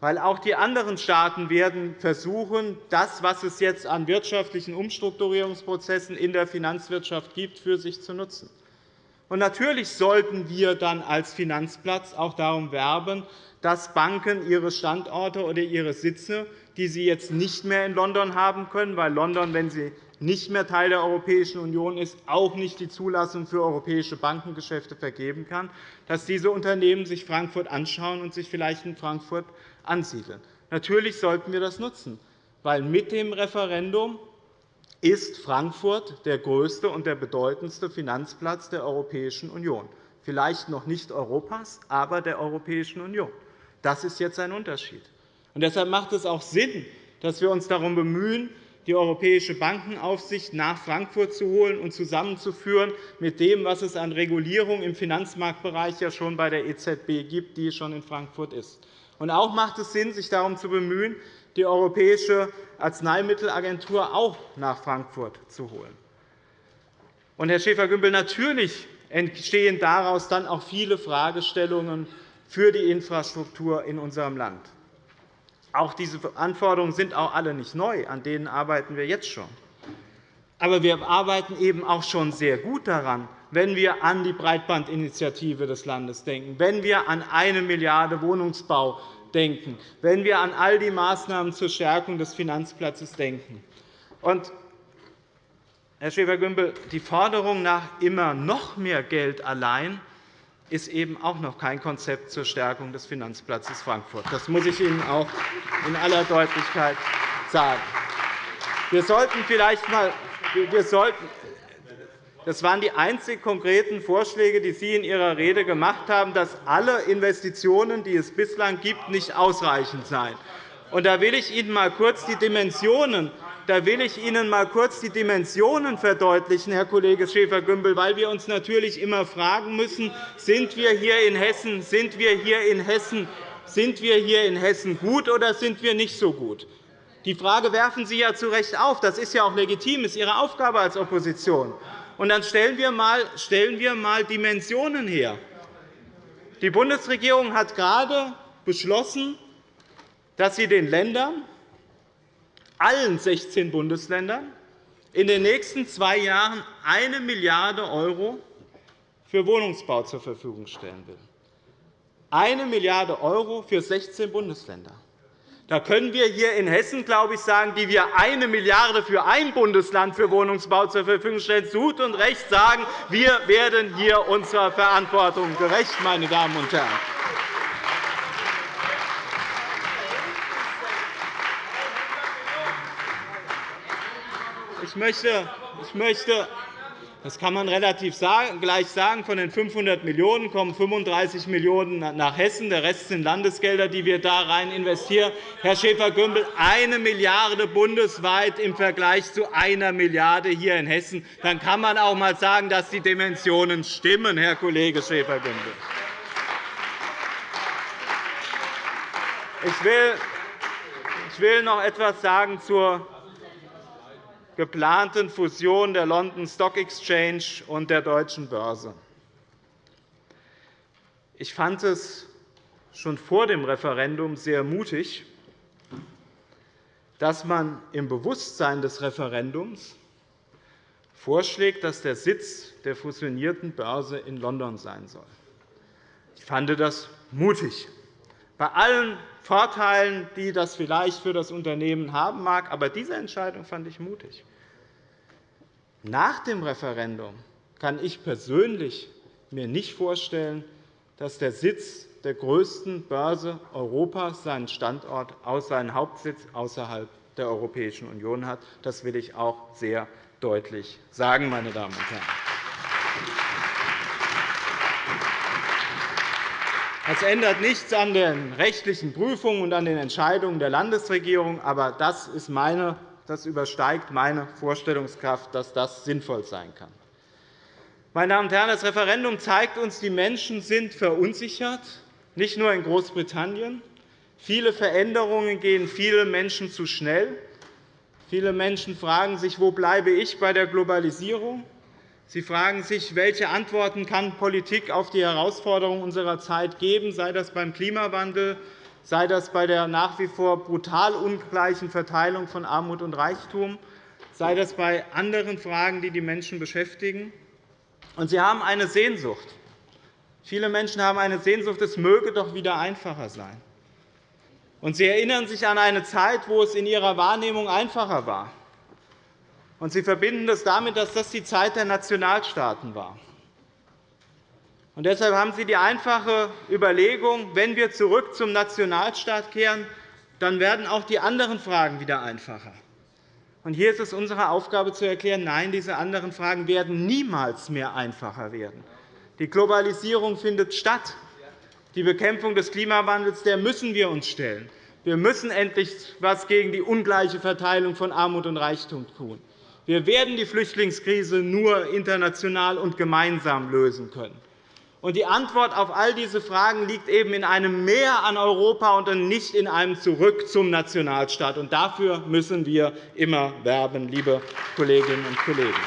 Weil auch die anderen Staaten werden versuchen, das, was es jetzt an wirtschaftlichen Umstrukturierungsprozessen in der Finanzwirtschaft gibt, für sich zu nutzen. Natürlich sollten wir dann als Finanzplatz auch darum werben, dass Banken ihre Standorte oder ihre Sitze, die sie jetzt nicht mehr in London haben können, weil London, wenn sie nicht mehr Teil der Europäischen Union ist, auch nicht die Zulassung für europäische Bankengeschäfte vergeben kann, dass diese Unternehmen sich Frankfurt anschauen und sich vielleicht in Frankfurt ansiedeln. Natürlich sollten wir das nutzen, weil mit dem Referendum ist Frankfurt der größte und der bedeutendste Finanzplatz der Europäischen Union. Vielleicht noch nicht Europas, aber der Europäischen Union. Das ist jetzt ein Unterschied. Und deshalb macht es auch Sinn, dass wir uns darum bemühen, die Europäische Bankenaufsicht nach Frankfurt zu holen und zusammenzuführen mit dem, was es an Regulierung im Finanzmarktbereich ja schon bei der EZB gibt, die schon in Frankfurt ist. Und auch macht es Sinn, sich darum zu bemühen, die Europäische Arzneimittelagentur auch nach Frankfurt zu holen. Und, Herr Schäfer-Gümbel, natürlich entstehen daraus dann auch viele Fragestellungen für die Infrastruktur in unserem Land. Auch diese Anforderungen sind auch alle nicht neu. An denen arbeiten wir jetzt schon. Aber wir arbeiten eben auch schon sehr gut daran, wenn wir an die Breitbandinitiative des Landes denken, wenn wir an eine Milliarde Wohnungsbau denken, wenn wir an all die Maßnahmen zur Stärkung des Finanzplatzes denken. Und, Herr Schäfer-Gümbel, die Forderung nach immer noch mehr Geld allein ist eben auch noch kein Konzept zur Stärkung des Finanzplatzes Frankfurt. Das muss ich Ihnen auch in aller Deutlichkeit sagen. Wir sollten vielleicht einmal wir sollten, das waren die einzigen konkreten Vorschläge, die Sie in Ihrer Rede gemacht haben, dass alle Investitionen, die es bislang gibt, nicht ausreichend seien. da will ich Ihnen mal kurz die Dimensionen da will ich Ihnen mal kurz die Dimensionen verdeutlichen, Herr Kollege Schäfer-Gümbel, weil wir uns natürlich immer fragen müssen, sind wir hier in Hessen, sind wir hier in Hessen, sind wir hier in Hessen gut oder sind wir nicht so gut? Die Frage werfen Sie ja zu Recht auf. Das ist ja auch legitim, das ist Ihre Aufgabe als Opposition. Und dann stellen wir einmal stellen wir mal Dimensionen her. Die Bundesregierung hat gerade beschlossen, dass sie den Ländern, allen 16 Bundesländern, in den nächsten zwei Jahren 1 Milliarde € für Wohnungsbau zur Verfügung stellen will. 1 Milliarde € für 16 Bundesländer. Da können wir hier in Hessen, glaube ich, sagen, die wir eine Milliarde für ein Bundesland für Wohnungsbau zur Verfügung stellen, zu gut und recht sagen, wir werden hier unserer Verantwortung gerecht, meine Damen und Herren. Ich möchte, ich möchte das kann man relativ gleich sagen. Von den 500 Millionen € kommen 35 Millionen € nach Hessen. Der Rest sind Landesgelder, die wir da rein investieren. Herr Schäfer-Gümbel, eine Milliarde € bundesweit im Vergleich zu einer Milliarde € hier in Hessen. Dann kann man auch einmal sagen, dass die Dimensionen stimmen, Herr Kollege Schäfer-Gümbel. Ich will noch etwas sagen zur geplanten Fusion der London Stock Exchange und der Deutschen Börse. Ich fand es schon vor dem Referendum sehr mutig, dass man im Bewusstsein des Referendums vorschlägt, dass der Sitz der fusionierten Börse in London sein soll. Ich fand das mutig. Bei allen Vorteilen, die das vielleicht für das Unternehmen haben mag. Aber diese Entscheidung fand ich mutig. Nach dem Referendum kann ich persönlich mir nicht vorstellen, dass der Sitz der größten Börse Europas seinen Standort, seinen Hauptsitz außerhalb der Europäischen Union hat. Das will ich auch sehr deutlich sagen, meine Damen und Herren. Das ändert nichts an den rechtlichen Prüfungen und an den Entscheidungen der Landesregierung. Aber das, ist meine, das übersteigt meine Vorstellungskraft, dass das sinnvoll sein kann. Meine Damen und Herren, das Referendum zeigt uns, die Menschen sind verunsichert, nicht nur in Großbritannien. Viele Veränderungen gehen vielen Menschen zu schnell. Viele Menschen fragen sich, wo bleibe ich bei der Globalisierung? Sie fragen sich, welche Antworten kann Politik auf die Herausforderungen unserer Zeit geben, sei das beim Klimawandel, sei das bei der nach wie vor brutal ungleichen Verteilung von Armut und Reichtum, sei das bei anderen Fragen, die die Menschen beschäftigen. Und sie haben eine Sehnsucht. Viele Menschen haben eine Sehnsucht, es möge doch wieder einfacher sein. Und sie erinnern sich an eine Zeit, wo es in ihrer Wahrnehmung einfacher war. Und Sie verbinden das damit, dass das die Zeit der Nationalstaaten war. Und deshalb haben Sie die einfache Überlegung, wenn wir zurück zum Nationalstaat kehren, dann werden auch die anderen Fragen wieder einfacher. Und hier ist es unsere Aufgabe zu erklären, nein, diese anderen Fragen werden niemals mehr einfacher werden. Die Globalisierung findet statt. Die Bekämpfung des Klimawandels der müssen wir uns stellen. Wir müssen endlich etwas gegen die ungleiche Verteilung von Armut und Reichtum tun. Wir werden die Flüchtlingskrise nur international und gemeinsam lösen können. Die Antwort auf all diese Fragen liegt eben in einem Mehr an Europa und nicht in einem Zurück zum Nationalstaat. Dafür müssen wir immer werben, liebe Kolleginnen und Kollegen.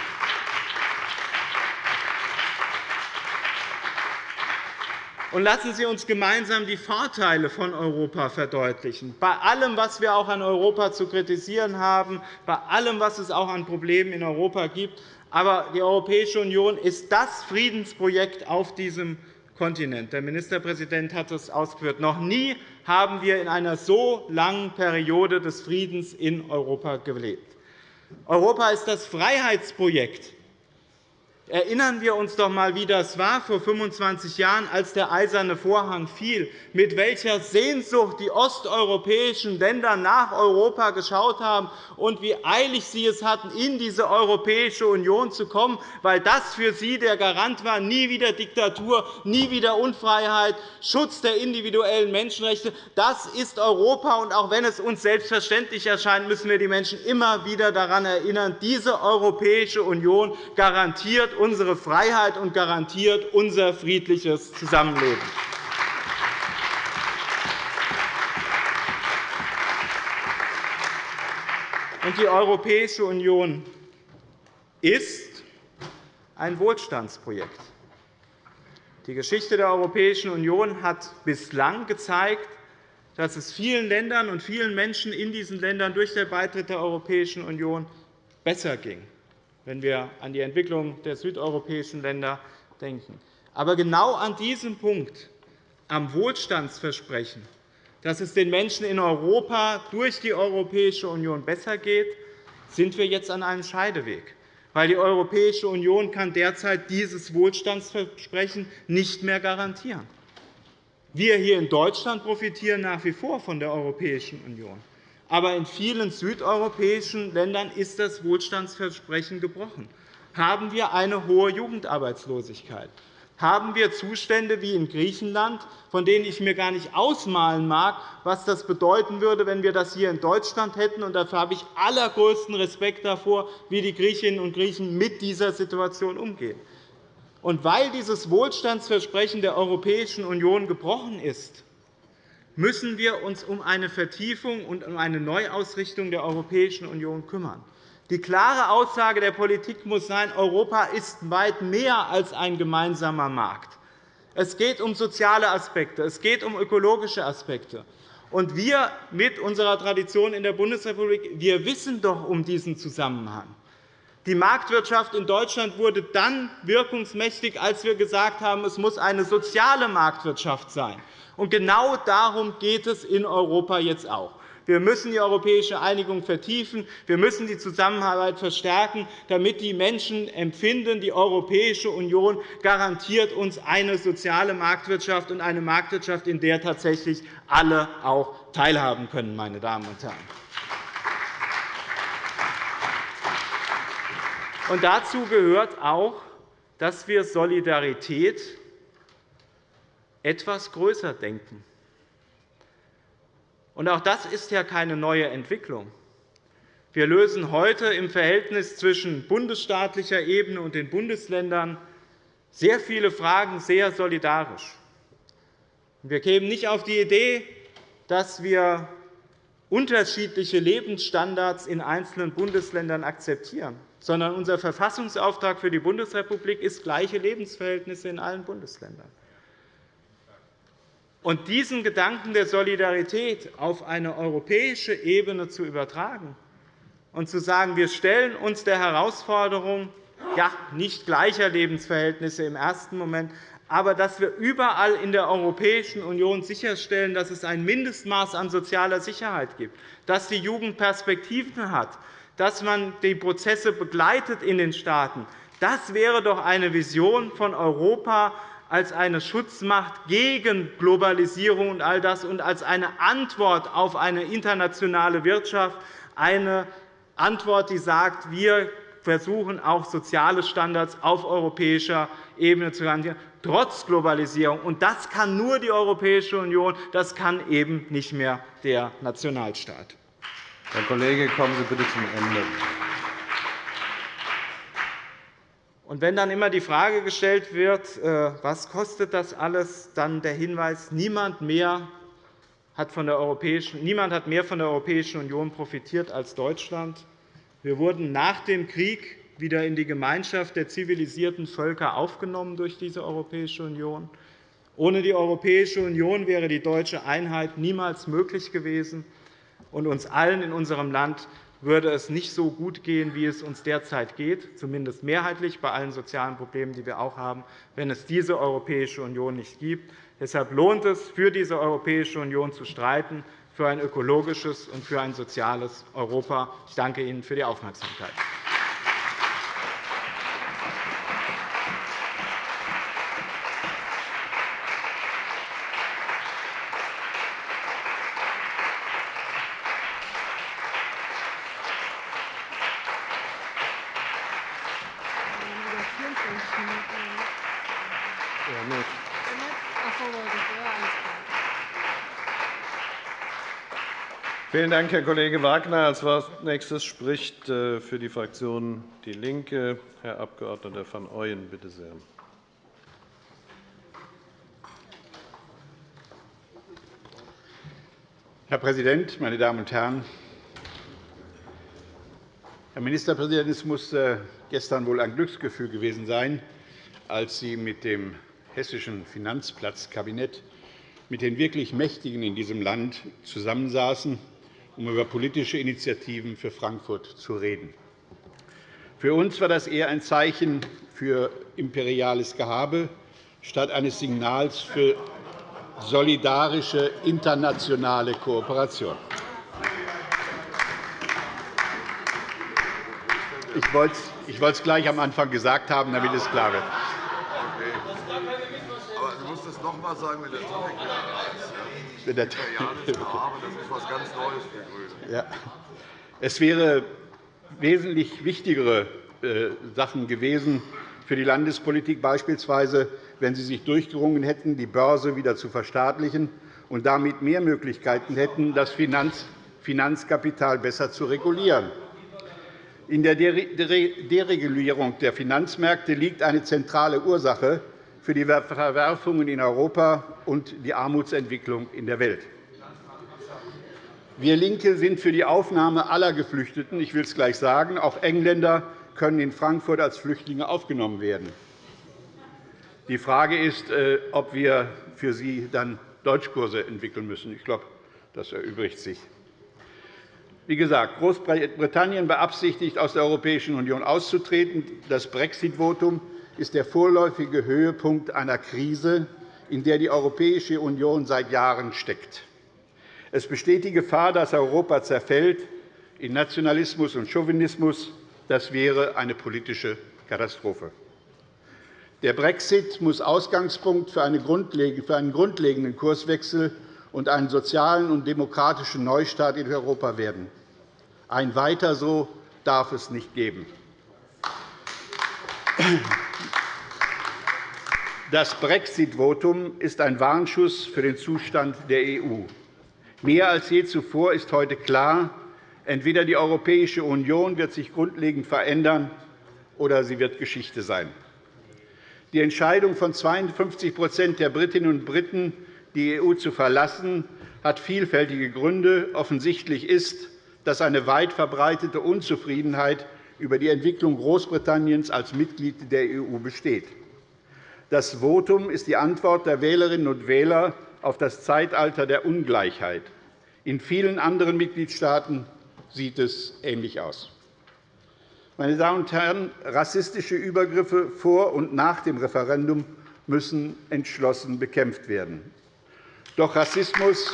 Und lassen Sie uns gemeinsam die Vorteile von Europa verdeutlichen. Bei allem, was wir auch an Europa zu kritisieren haben, bei allem, was es auch an Problemen in Europa gibt, aber die Europäische Union ist das Friedensprojekt auf diesem Kontinent. Der Ministerpräsident hat es ausgeführt. Noch nie haben wir in einer so langen Periode des Friedens in Europa gelebt. Europa ist das Freiheitsprojekt Erinnern wir uns doch einmal, wie das war vor 25 Jahren, als der Eiserne Vorhang fiel, mit welcher Sehnsucht die osteuropäischen Länder nach Europa geschaut haben und wie eilig sie es hatten, in diese Europäische Union zu kommen, weil das für sie der Garant war, nie wieder Diktatur, nie wieder Unfreiheit, Schutz der individuellen Menschenrechte. Das ist Europa, und auch wenn es uns selbstverständlich erscheint, müssen wir die Menschen immer wieder daran erinnern, diese Europäische Union garantiert unsere Freiheit und garantiert unser friedliches Zusammenleben. Die Europäische Union ist ein Wohlstandsprojekt. Die Geschichte der Europäischen Union hat bislang gezeigt, dass es vielen Ländern und vielen Menschen in diesen Ländern durch den Beitritt der Europäischen Union besser ging wenn wir an die Entwicklung der südeuropäischen Länder denken. Aber genau an diesem Punkt, am Wohlstandsversprechen, dass es den Menschen in Europa durch die Europäische Union besser geht, sind wir jetzt an einem Scheideweg. Weil die Europäische Union kann derzeit dieses Wohlstandsversprechen nicht mehr garantieren. Wir hier in Deutschland profitieren nach wie vor von der Europäischen Union. Aber in vielen südeuropäischen Ländern ist das Wohlstandsversprechen gebrochen. Haben wir eine hohe Jugendarbeitslosigkeit? Haben wir Zustände wie in Griechenland, von denen ich mir gar nicht ausmalen mag, was das bedeuten würde, wenn wir das hier in Deutschland hätten? Und dafür habe ich allergrößten Respekt davor, wie die Griechinnen und Griechen mit dieser Situation umgehen. Und weil dieses Wohlstandsversprechen der Europäischen Union gebrochen ist, müssen wir uns um eine Vertiefung und um eine Neuausrichtung der Europäischen Union kümmern. Die klare Aussage der Politik muss sein, Europa ist weit mehr als ein gemeinsamer Markt. Es geht um soziale Aspekte, es geht um ökologische Aspekte. Und wir mit unserer Tradition in der Bundesrepublik wir wissen doch um diesen Zusammenhang. Die Marktwirtschaft in Deutschland wurde dann wirkungsmächtig, als wir gesagt haben, es muss eine soziale Marktwirtschaft sein. Und genau darum geht es in Europa jetzt auch. Wir müssen die europäische Einigung vertiefen. Wir müssen die Zusammenarbeit verstärken, damit die Menschen empfinden, die Europäische Union garantiert uns eine soziale Marktwirtschaft und eine Marktwirtschaft, in der tatsächlich alle auch teilhaben können. Meine Damen und Herren. Und dazu gehört auch, dass wir Solidarität etwas größer denken. Und auch das ist ja keine neue Entwicklung. Wir lösen heute im Verhältnis zwischen bundesstaatlicher Ebene und den Bundesländern sehr viele Fragen sehr solidarisch. Wir kämen nicht auf die Idee, dass wir unterschiedliche Lebensstandards in einzelnen Bundesländern akzeptieren, sondern unser Verfassungsauftrag für die Bundesrepublik ist gleiche Lebensverhältnisse in allen Bundesländern. Und diesen Gedanken der Solidarität auf eine europäische Ebene zu übertragen und zu sagen, wir stellen uns der Herausforderung ja, nicht gleicher Lebensverhältnisse im ersten Moment, aber dass wir überall in der Europäischen Union sicherstellen, dass es ein Mindestmaß an sozialer Sicherheit gibt, dass die Jugend Perspektiven hat, dass man die Prozesse begleitet in den Staaten. Das wäre doch eine Vision von Europa, als eine Schutzmacht gegen Globalisierung und all das und als eine Antwort auf eine internationale Wirtschaft, eine Antwort, die sagt, wir versuchen auch soziale Standards auf europäischer Ebene zu garantieren, trotz Globalisierung. Und das kann nur die Europäische Union, das kann eben nicht mehr der Nationalstaat.
Herr Kollege, kommen Sie bitte zum Ende.
Und wenn dann immer die Frage gestellt wird, äh, was kostet das alles, dann der Hinweis, niemand mehr hat von der Europäischen, niemand hat mehr von der Europäischen Union profitiert als Deutschland. Wir wurden nach dem Krieg wieder in die Gemeinschaft der zivilisierten Völker aufgenommen durch diese Europäische Union. Ohne die Europäische Union wäre die deutsche Einheit niemals möglich gewesen, und uns allen in unserem Land würde es nicht so gut gehen, wie es uns derzeit geht, zumindest mehrheitlich bei allen sozialen Problemen, die wir auch haben, wenn es diese Europäische Union nicht gibt. Deshalb lohnt es, für diese Europäische Union zu streiten, für ein ökologisches und für ein soziales Europa. Ich danke Ihnen für die Aufmerksamkeit.
Vielen Dank, Herr Kollege Wagner. Als nächstes spricht äh, für die Fraktion DIE LINKE Herr Abg. van Ooyen. Bitte sehr.
Herr Präsident, meine Damen und Herren! Herr Ministerpräsident, es muss äh, gestern wohl ein Glücksgefühl gewesen sein, als Sie mit dem hessischen Finanzplatzkabinett mit den wirklich Mächtigen in diesem Land zusammensaßen um über politische Initiativen für Frankfurt zu reden. Für uns war das eher ein Zeichen für imperiales Gehabe statt eines Signals für solidarische internationale Kooperation. Ich wollte es gleich am Anfang gesagt haben, damit es klar wird.
Aber du musst es noch einmal sagen, wenn der Topic wenn der das ist was ganz Neues für Grüne.
Ja. Es wäre wesentlich wichtigere äh, Sachen gewesen für die Landespolitik, beispielsweise, wenn Sie sich durchgerungen hätten, die Börse wieder zu verstaatlichen und damit mehr Möglichkeiten hätten, das Finanzkapital besser zu regulieren. In der Deregulierung der Finanzmärkte liegt eine zentrale Ursache für die Verwerfungen in Europa und die Armutsentwicklung in der Welt. Wir LINKE sind für die Aufnahme aller Geflüchteten. Ich will es gleich sagen. Auch Engländer können in Frankfurt als Flüchtlinge aufgenommen werden. Die Frage ist, äh, ob wir für sie dann Deutschkurse entwickeln müssen. Ich glaube, das erübrigt sich. Wie gesagt, Großbritannien beabsichtigt, aus der Europäischen Union auszutreten. Das Brexit-Votum ist der vorläufige Höhepunkt einer Krise, in der die Europäische Union seit Jahren steckt. Es besteht die Gefahr, dass Europa zerfällt in Nationalismus und Chauvinismus. Das wäre eine politische Katastrophe. Der Brexit muss Ausgangspunkt für einen grundlegenden Kurswechsel und einen sozialen und demokratischen Neustart in Europa werden. Ein Weiter so darf es nicht geben. Das Brexit-Votum ist ein Warnschuss für den Zustand der EU. Mehr als je zuvor ist heute klar, entweder die Europäische Union wird sich grundlegend verändern, oder sie wird Geschichte sein. Die Entscheidung von 52% der Britinnen und Briten, die EU zu verlassen, hat vielfältige Gründe. Offensichtlich ist, dass eine weit verbreitete Unzufriedenheit über die Entwicklung Großbritanniens als Mitglied der EU besteht. Das Votum ist die Antwort der Wählerinnen und Wähler auf das Zeitalter der Ungleichheit. In vielen anderen Mitgliedstaaten sieht es ähnlich aus. Meine Damen und Herren, rassistische Übergriffe vor und nach dem Referendum müssen entschlossen bekämpft werden. Doch Rassismus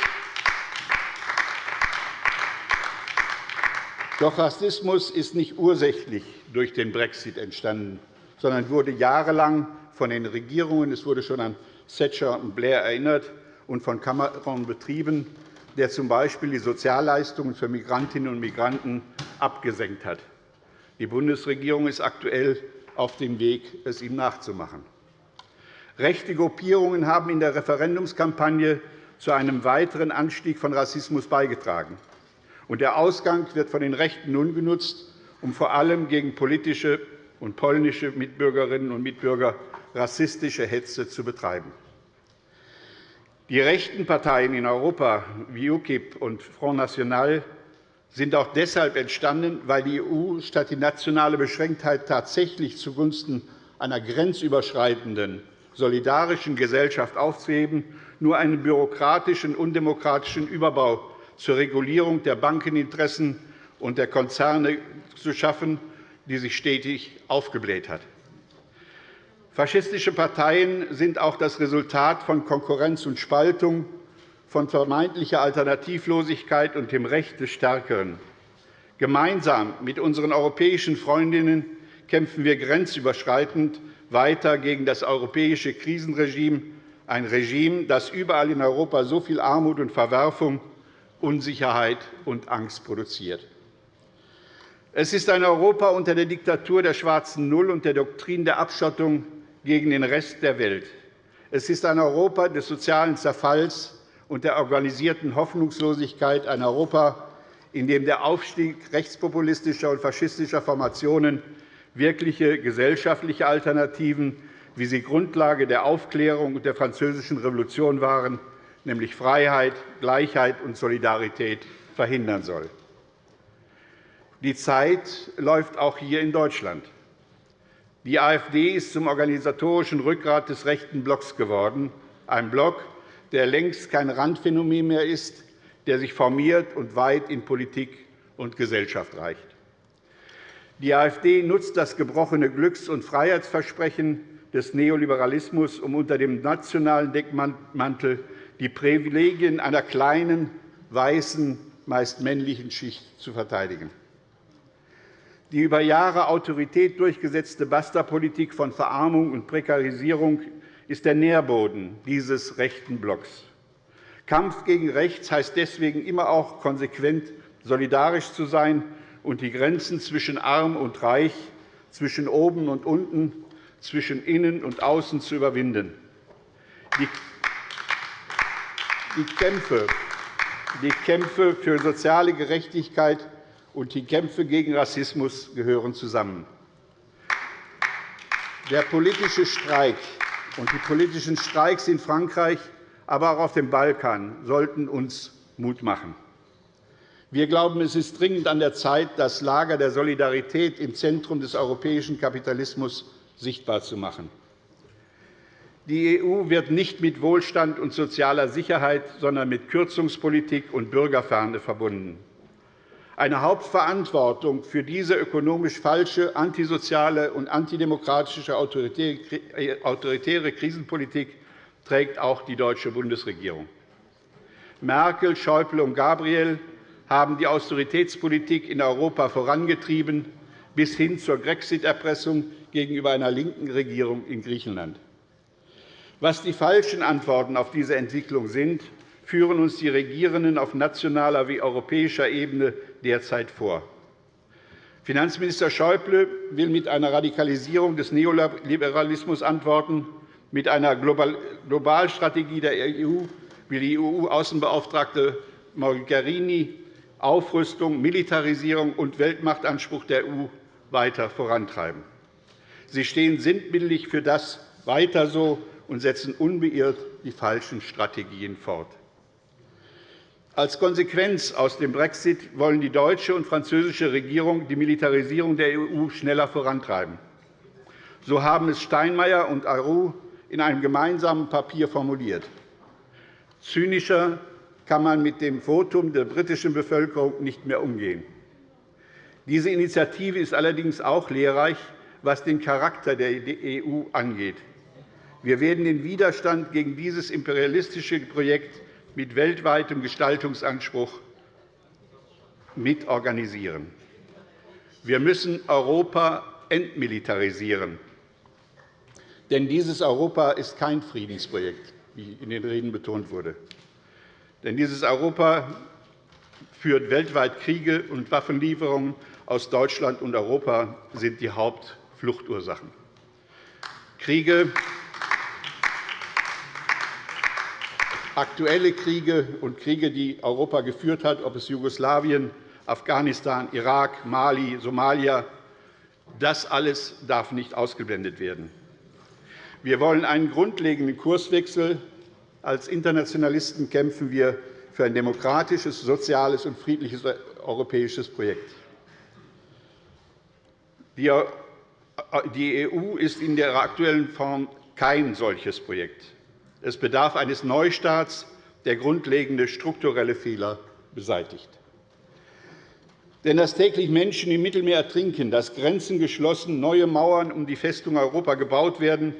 Doch Rassismus ist nicht ursächlich durch den Brexit entstanden, sondern wurde jahrelang von den Regierungen, es wurde schon an Thatcher und Blair erinnert, und von Cameron betrieben, der z.B. die Sozialleistungen für Migrantinnen und Migranten abgesenkt hat. Die Bundesregierung ist aktuell auf dem Weg, es ihm nachzumachen. Rechte Gruppierungen haben in der Referendumskampagne zu einem weiteren Anstieg von Rassismus beigetragen. Der Ausgang wird von den Rechten nun genutzt, um vor allem gegen politische und polnische Mitbürgerinnen und Mitbürger rassistische Hetze zu betreiben. Die rechten Parteien in Europa wie UKIP und Front National sind auch deshalb entstanden, weil die EU statt die nationale Beschränktheit tatsächlich zugunsten einer grenzüberschreitenden solidarischen Gesellschaft aufzuheben, nur einen bürokratischen, undemokratischen Überbau zur Regulierung der Bankeninteressen und der Konzerne zu schaffen, die sich stetig aufgebläht hat. Faschistische Parteien sind auch das Resultat von Konkurrenz und Spaltung, von vermeintlicher Alternativlosigkeit und dem Recht des Stärkeren. Gemeinsam mit unseren europäischen Freundinnen kämpfen wir grenzüberschreitend weiter gegen das europäische Krisenregime, ein Regime, das überall in Europa so viel Armut und Verwerfung, Unsicherheit und Angst produziert. Es ist ein Europa unter der Diktatur der schwarzen Null und der Doktrin der Abschottung gegen den Rest der Welt. Es ist ein Europa des sozialen Zerfalls und der organisierten Hoffnungslosigkeit, ein Europa, in dem der Aufstieg rechtspopulistischer und faschistischer Formationen wirkliche gesellschaftliche Alternativen, wie sie Grundlage der Aufklärung und der Französischen Revolution waren, nämlich Freiheit, Gleichheit und Solidarität, verhindern soll. Die Zeit läuft auch hier in Deutschland. Die AfD ist zum organisatorischen Rückgrat des rechten Blocks geworden, ein Block, der längst kein Randphänomen mehr ist, der sich formiert und weit in Politik und Gesellschaft reicht. Die AfD nutzt das gebrochene Glücks- und Freiheitsversprechen des Neoliberalismus, um unter dem nationalen Deckmantel die Privilegien einer kleinen, weißen, meist männlichen Schicht zu verteidigen. Die über Jahre Autorität durchgesetzte Basta-Politik von Verarmung und Prekarisierung ist der Nährboden dieses rechten Blocks. Kampf gegen rechts heißt deswegen immer auch konsequent solidarisch zu sein und die Grenzen zwischen arm und reich, zwischen oben und unten, zwischen innen und außen zu überwinden. Die Kämpfe, die Kämpfe für soziale Gerechtigkeit und die Kämpfe gegen Rassismus gehören zusammen. Der politische Streik und die politischen Streiks in Frankreich, aber auch auf dem Balkan sollten uns Mut machen. Wir glauben, es ist dringend an der Zeit, das Lager der Solidarität im Zentrum des europäischen Kapitalismus sichtbar zu machen. Die EU wird nicht mit Wohlstand und sozialer Sicherheit, sondern mit Kürzungspolitik und Bürgerferne verbunden. Eine Hauptverantwortung für diese ökonomisch falsche, antisoziale und antidemokratische autoritäre Krisenpolitik trägt auch die deutsche Bundesregierung. Merkel, Schäuble und Gabriel haben die Austeritätspolitik in Europa vorangetrieben, bis hin zur Grexit-Erpressung gegenüber einer linken Regierung in Griechenland. Was die falschen Antworten auf diese Entwicklung sind, führen uns die Regierenden auf nationaler wie europäischer Ebene derzeit vor. Finanzminister Schäuble will mit einer Radikalisierung des Neoliberalismus antworten. Mit einer Globalstrategie der EU will die EU-Außenbeauftragte Mogherini Aufrüstung, Militarisierung und Weltmachtanspruch der EU weiter vorantreiben. Sie stehen sinnbildlich für das weiter so und setzen unbeirrt die falschen Strategien fort. Als Konsequenz aus dem Brexit wollen die deutsche und französische Regierung die Militarisierung der EU schneller vorantreiben. So haben es Steinmeier und Ayrault in einem gemeinsamen Papier formuliert. Zynischer kann man mit dem Votum der britischen Bevölkerung nicht mehr umgehen. Diese Initiative ist allerdings auch lehrreich, was den Charakter der EU angeht. Wir werden den Widerstand gegen dieses imperialistische Projekt mit weltweitem Gestaltungsanspruch mitorganisieren. Wir müssen Europa entmilitarisieren. Denn dieses Europa ist kein Friedensprojekt, wie in den Reden betont wurde. Denn dieses Europa führt weltweit Kriege, und Waffenlieferungen aus Deutschland und Europa sind die Hauptfluchtursachen. Kriege, aktuelle Kriege und Kriege, die Europa geführt hat, ob es Jugoslawien, Afghanistan, Irak, Mali, Somalia, das alles darf nicht ausgeblendet werden. Wir wollen einen grundlegenden Kurswechsel als Internationalisten kämpfen wir für ein demokratisches, soziales und friedliches europäisches Projekt. Die EU ist in der aktuellen Form kein solches Projekt. Es bedarf eines Neustarts, der grundlegende strukturelle Fehler beseitigt. Denn dass täglich Menschen im Mittelmeer ertrinken, dass Grenzen geschlossen, neue Mauern um die Festung Europa gebaut werden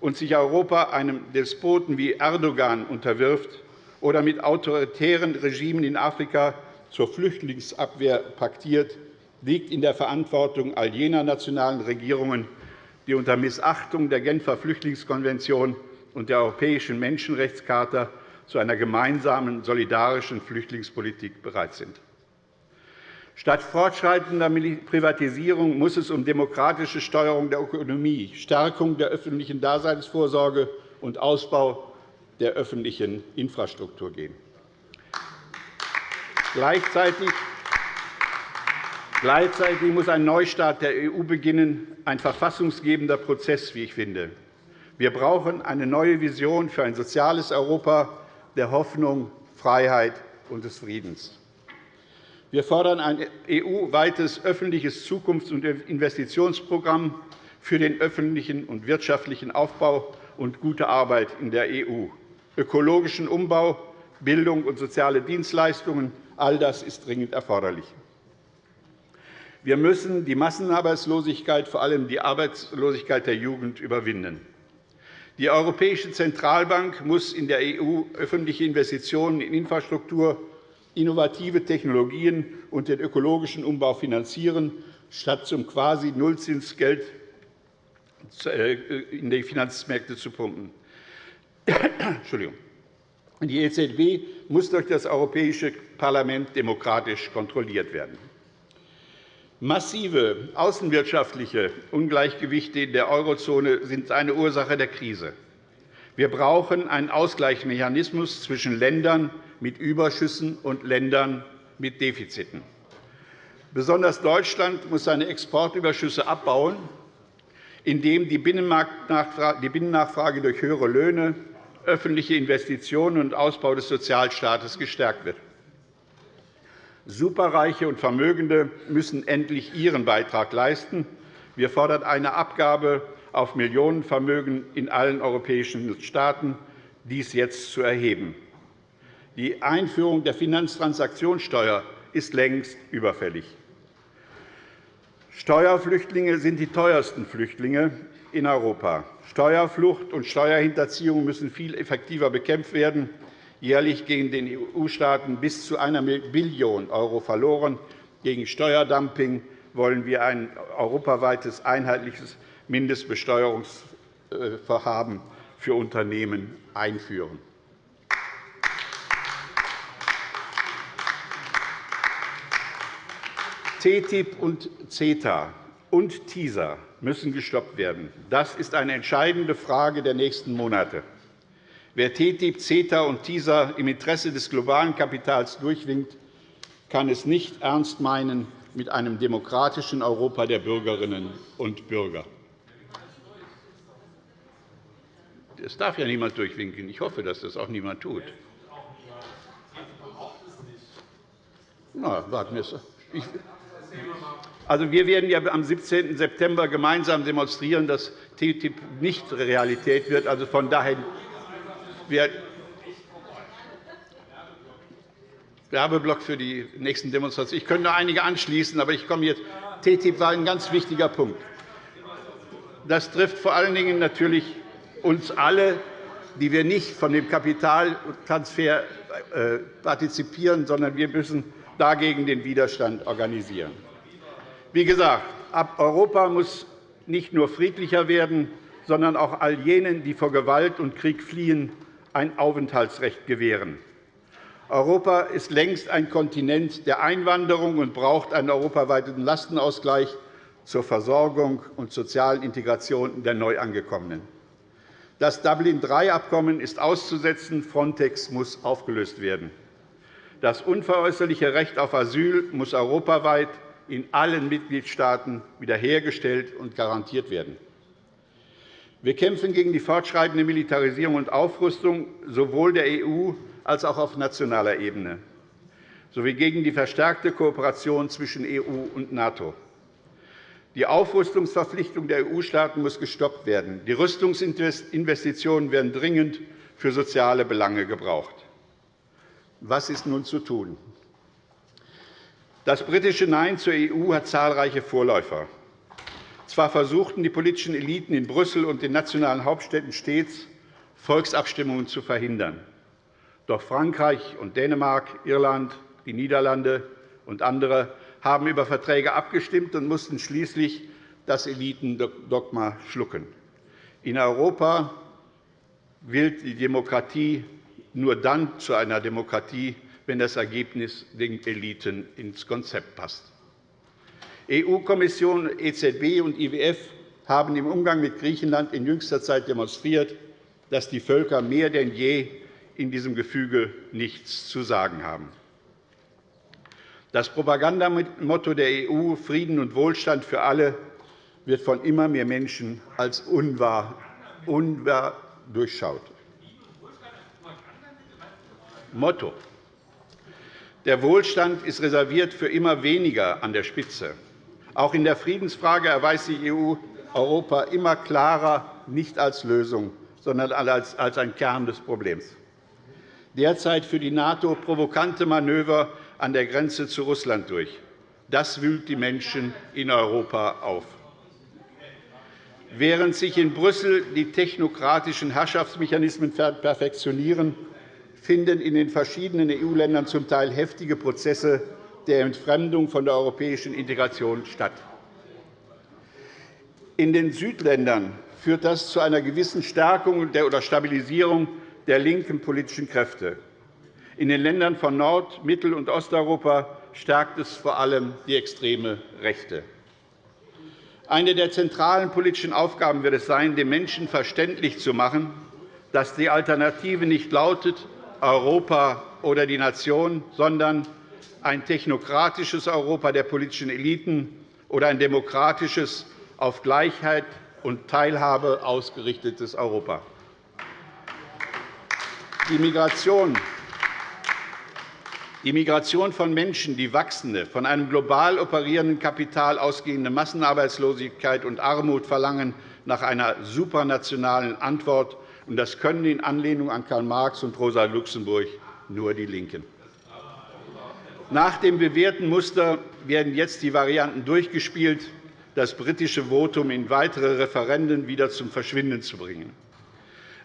und sich Europa einem Despoten wie Erdogan unterwirft oder mit autoritären Regimen in Afrika zur Flüchtlingsabwehr paktiert, liegt in der Verantwortung all jener nationalen Regierungen, die unter Missachtung der Genfer Flüchtlingskonvention und der Europäischen Menschenrechtscharta zu einer gemeinsamen solidarischen Flüchtlingspolitik bereit sind. Statt fortschreitender Privatisierung muss es um demokratische Steuerung der Ökonomie, Stärkung der öffentlichen Daseinsvorsorge und Ausbau der öffentlichen Infrastruktur gehen. Gleichzeitig muss ein Neustart der EU beginnen, ein verfassungsgebender Prozess, wie ich finde. Wir brauchen eine neue Vision für ein soziales Europa der Hoffnung, Freiheit und des Friedens. Wir fordern ein EU-weites öffentliches Zukunfts- und Investitionsprogramm für den öffentlichen und wirtschaftlichen Aufbau und gute Arbeit in der EU, ökologischen Umbau, Bildung und soziale Dienstleistungen. All das ist dringend erforderlich. Wir müssen die Massenarbeitslosigkeit, vor allem die Arbeitslosigkeit der Jugend, überwinden. Die Europäische Zentralbank muss in der EU öffentliche Investitionen in Infrastruktur, innovative Technologien und den ökologischen Umbau finanzieren, statt zum quasi Nullzinsgeld äh, in die Finanzmärkte zu pumpen. Die EZB muss durch das Europäische Parlament demokratisch kontrolliert werden. Massive außenwirtschaftliche Ungleichgewichte in der Eurozone sind eine Ursache der Krise. Wir brauchen einen Ausgleichsmechanismus zwischen Ländern mit Überschüssen und Ländern mit Defiziten. Besonders Deutschland muss seine Exportüberschüsse abbauen, indem die Binnennachfrage durch höhere Löhne, öffentliche Investitionen und Ausbau des Sozialstaates gestärkt wird. Superreiche und Vermögende müssen endlich ihren Beitrag leisten. Wir fordern eine Abgabe auf Millionenvermögen in allen europäischen Staaten, dies jetzt zu erheben. Die Einführung der Finanztransaktionssteuer ist längst überfällig. Steuerflüchtlinge sind die teuersten Flüchtlinge in Europa. Steuerflucht und Steuerhinterziehung müssen viel effektiver bekämpft werden. Jährlich gehen den EU-Staaten bis zu einer Billion € verloren. Gegen Steuerdumping wollen wir ein europaweites einheitliches Mindestbesteuerungsvorhaben für Unternehmen einführen. TTIP und CETA und TISA müssen gestoppt werden. Das ist eine entscheidende Frage der nächsten Monate. Wer TTIP, CETA und TISA im Interesse des globalen Kapitals durchwinkt, kann es nicht ernst meinen mit einem demokratischen Europa der Bürgerinnen und Bürger. Es darf ja niemand durchwinken. Ich hoffe, dass das auch niemand tut. Na, warten wir also, wir werden ja am 17. September gemeinsam demonstrieren, dass TTIP nicht Realität wird. Also, von daher Werbeblock für die nächsten Demonstrationen. Ich könnte noch einige anschließen, aber ich komme jetzt. TTIP war ein ganz wichtiger Punkt. Das trifft vor allen Dingen natürlich uns alle, die wir nicht von dem Kapitaltransfer äh, partizipieren, sondern wir müssen dagegen den Widerstand organisieren. Wie gesagt, Europa muss nicht nur friedlicher werden, sondern auch all jenen, die vor Gewalt und Krieg fliehen, ein Aufenthaltsrecht gewähren. Europa ist längst ein Kontinent der Einwanderung und braucht einen europaweiten Lastenausgleich zur Versorgung und sozialen Integration der Neuangekommenen. Das Dublin-III-Abkommen ist auszusetzen. Frontex muss aufgelöst werden. Das unveräußerliche Recht auf Asyl muss europaweit in allen Mitgliedstaaten wiederhergestellt und garantiert werden. Wir kämpfen gegen die fortschreitende Militarisierung und Aufrüstung sowohl der EU als auch auf nationaler Ebene sowie gegen die verstärkte Kooperation zwischen EU und NATO. Die Aufrüstungsverpflichtung der EU-Staaten muss gestoppt werden. Die Rüstungsinvestitionen werden dringend für soziale Belange gebraucht. Was ist nun zu tun? Das britische Nein zur EU hat zahlreiche Vorläufer. Zwar versuchten die politischen Eliten in Brüssel und den nationalen Hauptstädten stets, Volksabstimmungen zu verhindern. Doch Frankreich und Dänemark, Irland, die Niederlande und andere haben über Verträge abgestimmt und mussten schließlich das Elitendogma schlucken. In Europa wird die Demokratie nur dann zu einer Demokratie, wenn das Ergebnis den Eliten ins Konzept passt. EU-Kommission, EZB und IWF haben im Umgang mit Griechenland in jüngster Zeit demonstriert, dass die Völker mehr denn je in diesem Gefüge nichts zu sagen haben. Das Propagandamotto der EU Frieden und Wohlstand für alle wird von immer mehr Menschen als unwahr, unwahr durchschaut. Motto. Der Wohlstand ist reserviert für immer weniger an der Spitze. Auch in der Friedensfrage erweist die EU Europa immer klarer nicht als Lösung, sondern als ein Kern des Problems. Derzeit für die NATO provokante Manöver an der Grenze zu Russland durch. Das wühlt die Menschen in Europa auf. Während sich in Brüssel die technokratischen Herrschaftsmechanismen perfektionieren, finden in den verschiedenen EU-Ländern zum Teil heftige Prozesse der Entfremdung von der europäischen Integration statt. In den Südländern führt das zu einer gewissen Stärkung oder Stabilisierung der linken politischen Kräfte. In den Ländern von Nord-, Mittel- und Osteuropa stärkt es vor allem die extreme Rechte. Eine der zentralen politischen Aufgaben wird es sein, den Menschen verständlich zu machen, dass die Alternative nicht lautet Europa oder die Nation, sondern ein technokratisches Europa der politischen Eliten oder ein demokratisches, auf Gleichheit und Teilhabe ausgerichtetes Europa. Die Migration von Menschen, die wachsende, von einem global operierenden Kapital ausgehende Massenarbeitslosigkeit und Armut verlangen nach einer supranationalen Antwort. Das können in Anlehnung an Karl Marx und Rosa Luxemburg nur die LINKEN. Nach dem bewährten Muster werden jetzt die Varianten durchgespielt, das britische Votum in weitere Referenden wieder zum Verschwinden zu bringen.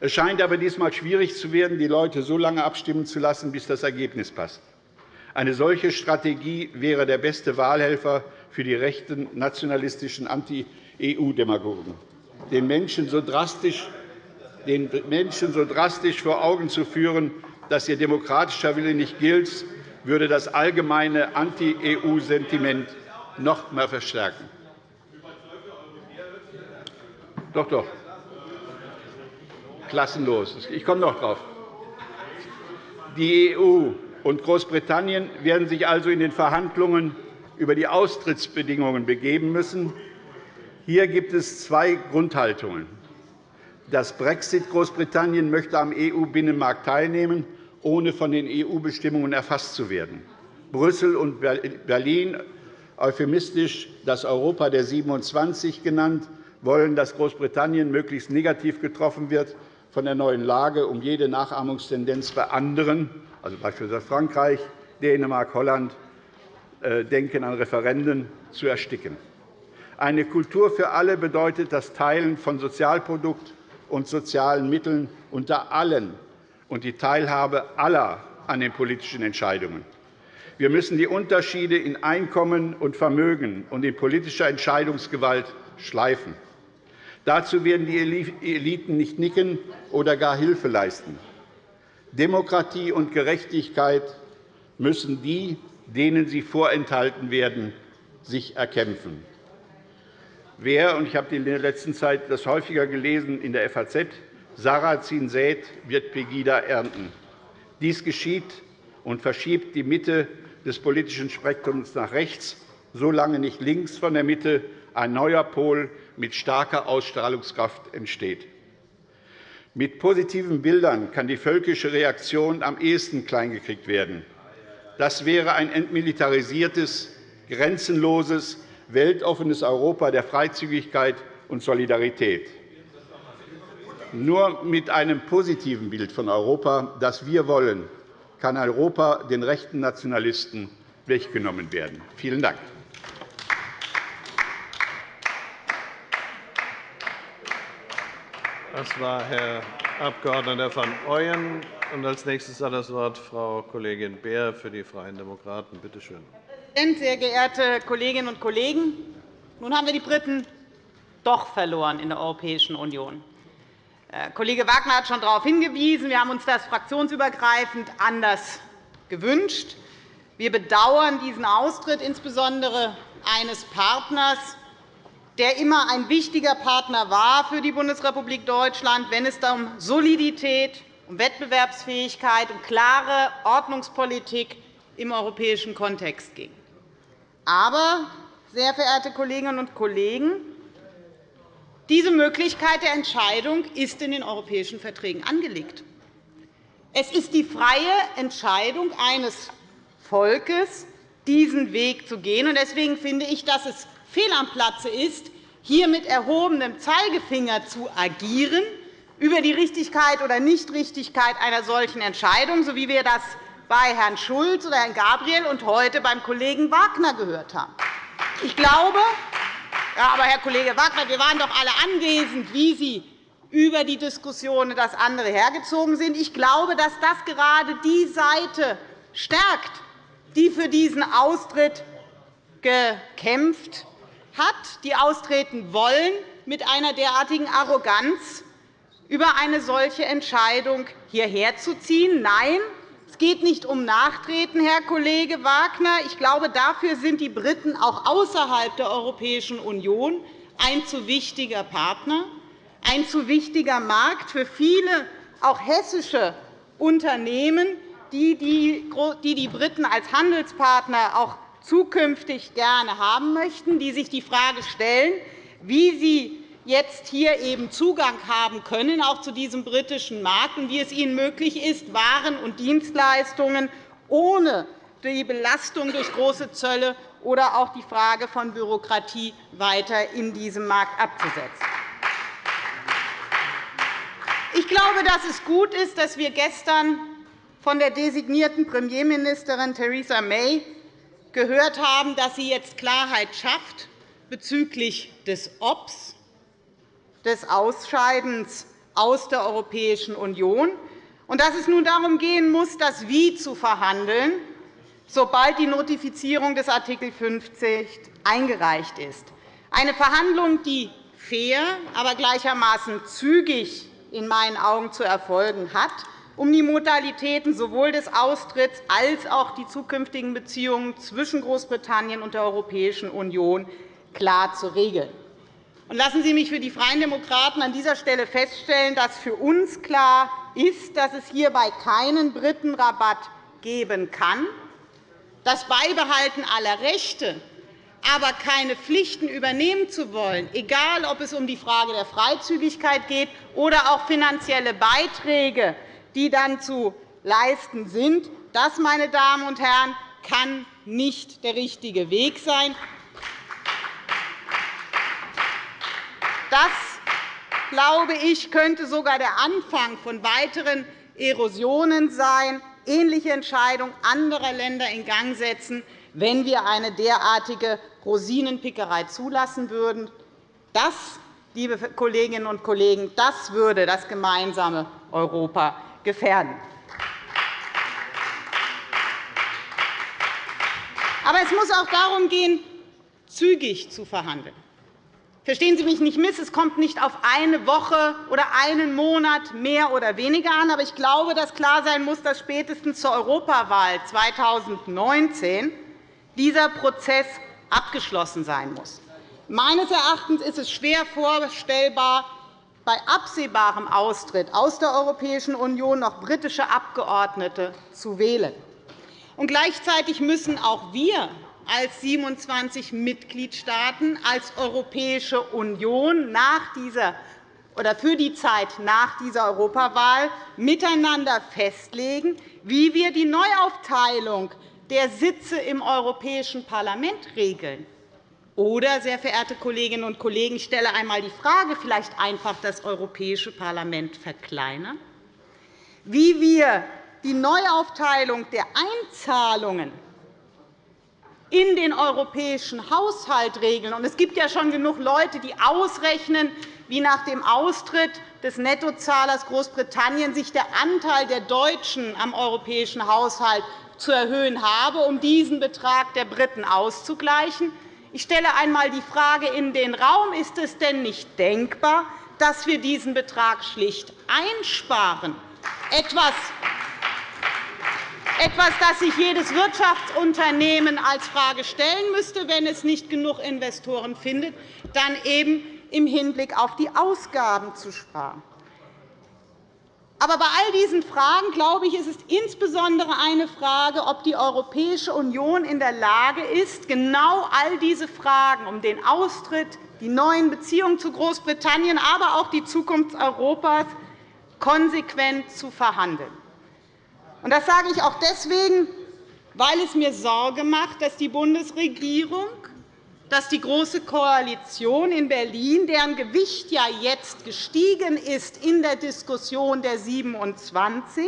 Es scheint aber diesmal schwierig zu werden, die Leute so lange abstimmen zu lassen, bis das Ergebnis passt. Eine solche Strategie wäre der beste Wahlhelfer für die rechten nationalistischen Anti-EU-Demagogen. Den Menschen so drastisch den Menschen so drastisch vor Augen zu führen, dass ihr demokratischer Wille nicht gilt, würde das allgemeine Anti-EU-Sentiment noch mehr verstärken. Doch, doch. Klassenlos. Ich komme noch darauf. Die EU und Großbritannien werden sich also in den Verhandlungen über die Austrittsbedingungen begeben müssen. Hier gibt es zwei Grundhaltungen. Das Brexit Großbritannien möchte am EU-Binnenmarkt teilnehmen, ohne von den EU-Bestimmungen erfasst zu werden. Brüssel und Berlin, euphemistisch das Europa der 27 genannt, wollen, dass Großbritannien möglichst negativ getroffen wird von der neuen Lage, um jede Nachahmungstendenz bei anderen also beispielsweise Frankreich, Dänemark, Holland, äh, denken an Referenden, zu ersticken. Eine Kultur für alle bedeutet das Teilen von Sozialprodukt und sozialen Mitteln unter allen und die Teilhabe aller an den politischen Entscheidungen. Wir müssen die Unterschiede in Einkommen und Vermögen und in politischer Entscheidungsgewalt schleifen. Dazu werden die Eliten nicht nicken oder gar Hilfe leisten. Demokratie und Gerechtigkeit müssen die, denen sie vorenthalten werden, sich erkämpfen. Wer, und ich habe in der letzten Zeit das häufiger gelesen in der FAZ, Sarrazin sät, wird Pegida ernten. Dies geschieht und verschiebt die Mitte des politischen Spektrums nach rechts, solange nicht links von der Mitte ein neuer Pol mit starker Ausstrahlungskraft entsteht. Mit positiven Bildern kann die völkische Reaktion am ehesten kleingekriegt werden. Das wäre ein entmilitarisiertes, grenzenloses, weltoffenes Europa der Freizügigkeit und Solidarität. Nur mit einem positiven Bild von Europa, das wir wollen, kann Europa den rechten Nationalisten weggenommen werden. Vielen Dank.
Das war Herr Abg. van Ooyen. Als nächstes hat das Wort Frau Kollegin Beer für die Freien Demokraten. Bitte schön.
Sehr geehrte Kolleginnen und Kollegen! Nun haben wir die Briten doch verloren in der Europäischen Union. Äh, Kollege Wagner hat schon darauf hingewiesen. Wir haben uns das fraktionsübergreifend anders gewünscht. Wir bedauern diesen Austritt insbesondere eines Partners, der immer ein wichtiger Partner war für die Bundesrepublik Deutschland, wenn es um Solidität, um Wettbewerbsfähigkeit, um klare Ordnungspolitik im europäischen Kontext ging. Aber, sehr verehrte Kolleginnen und Kollegen, diese Möglichkeit der Entscheidung ist in den europäischen Verträgen angelegt. Es ist die freie Entscheidung eines Volkes, diesen Weg zu gehen. Deswegen finde ich, dass es fehl am Platze ist, hier mit erhobenem Zeigefinger zu agieren über die Richtigkeit oder Nichtrichtigkeit einer solchen Entscheidung, so wie wir das bei Herrn Schulz oder Herrn Gabriel und heute beim Kollegen Wagner gehört haben. Ich glaube, ja, aber Herr Kollege Wagner, wir waren doch alle anwesend, wie Sie über die Diskussion das andere hergezogen sind. Ich glaube, dass das gerade die Seite stärkt, die für diesen Austritt gekämpft hat, die austreten wollen, mit einer derartigen Arroganz über eine solche Entscheidung hierher zu ziehen. Nein, es geht nicht um Nachtreten, Herr Kollege Wagner. Ich glaube, dafür sind die Briten auch außerhalb der Europäischen Union ein zu wichtiger Partner, ein zu wichtiger Markt für viele, auch hessische Unternehmen, die die Briten als Handelspartner auch zukünftig gerne haben möchten, die sich die Frage stellen, wie sie jetzt hier eben Zugang haben können, auch zu diesem britischen Markt, und wie es ihnen möglich ist, Waren und Dienstleistungen ohne die Belastung durch große Zölle oder auch die Frage von Bürokratie weiter in diesem Markt abzusetzen. Ich glaube, dass es gut ist, dass wir gestern von der designierten Premierministerin Theresa May gehört haben, dass sie jetzt Klarheit schafft bezüglich des Obs des Ausscheidens aus der Europäischen Union und dass es nun darum gehen muss, das Wie zu verhandeln, sobald die Notifizierung des Art. 50 eingereicht ist. Eine Verhandlung, die fair, aber gleichermaßen zügig in meinen Augen zu erfolgen hat, um die Modalitäten sowohl des Austritts als auch die zukünftigen Beziehungen zwischen Großbritannien und der Europäischen Union klar zu regeln. Lassen Sie mich für die Freien Demokraten an dieser Stelle feststellen, dass für uns klar ist, dass es hierbei keinen Britenrabatt geben kann. Das Beibehalten aller Rechte, aber keine Pflichten übernehmen zu wollen, egal ob es um die Frage der Freizügigkeit geht oder auch finanzielle Beiträge, die dann zu leisten sind, das, meine Damen und Herren, kann nicht der richtige Weg sein. Das, glaube ich, könnte sogar der Anfang von weiteren Erosionen sein, ähnliche Entscheidungen anderer Länder in Gang setzen, wenn wir eine derartige Rosinenpickerei zulassen würden. Das, liebe Kolleginnen und Kollegen, das würde das gemeinsame Europa gefährden. Aber es muss auch darum gehen, zügig zu verhandeln. Verstehen Sie mich nicht miss, es kommt nicht auf eine Woche oder einen Monat mehr oder weniger an. Aber ich glaube, dass klar sein muss, dass spätestens zur Europawahl 2019 dieser Prozess abgeschlossen sein muss. Meines Erachtens ist es schwer vorstellbar, bei absehbarem Austritt aus der Europäischen Union noch britische Abgeordnete zu wählen. Und gleichzeitig müssen auch wir als 27 Mitgliedstaaten als Europäische Union nach dieser oder für die Zeit nach dieser Europawahl miteinander festlegen, wie wir die Neuaufteilung der Sitze im Europäischen Parlament regeln. Oder, sehr verehrte Kolleginnen und Kollegen, ich stelle einmal die Frage, vielleicht einfach das Europäische Parlament verkleinern? Wie wir die Neuaufteilung der Einzahlungen in den europäischen Haushalt regeln. Es gibt ja schon genug Leute, die ausrechnen, wie nach dem Austritt des Nettozahlers Großbritannien sich der Anteil der Deutschen am europäischen Haushalt zu erhöhen habe, um diesen Betrag der Briten auszugleichen. Ich stelle einmal die Frage in den Raum, ist es denn nicht denkbar, dass wir diesen Betrag schlicht einsparen? Etwas, etwas, das sich jedes Wirtschaftsunternehmen als Frage stellen müsste, wenn es nicht genug Investoren findet, dann eben im Hinblick auf die Ausgaben zu sparen. Aber bei all diesen Fragen, glaube ich, ist es insbesondere eine Frage, ob die Europäische Union in der Lage ist, genau all diese Fragen um den Austritt, die neuen Beziehungen zu Großbritannien, aber auch die Zukunft Europas konsequent zu verhandeln. Das sage ich auch deswegen, weil es mir Sorge macht, dass die Bundesregierung dass die Große Koalition in Berlin, deren Gewicht ja jetzt gestiegen ist in der Diskussion der 27,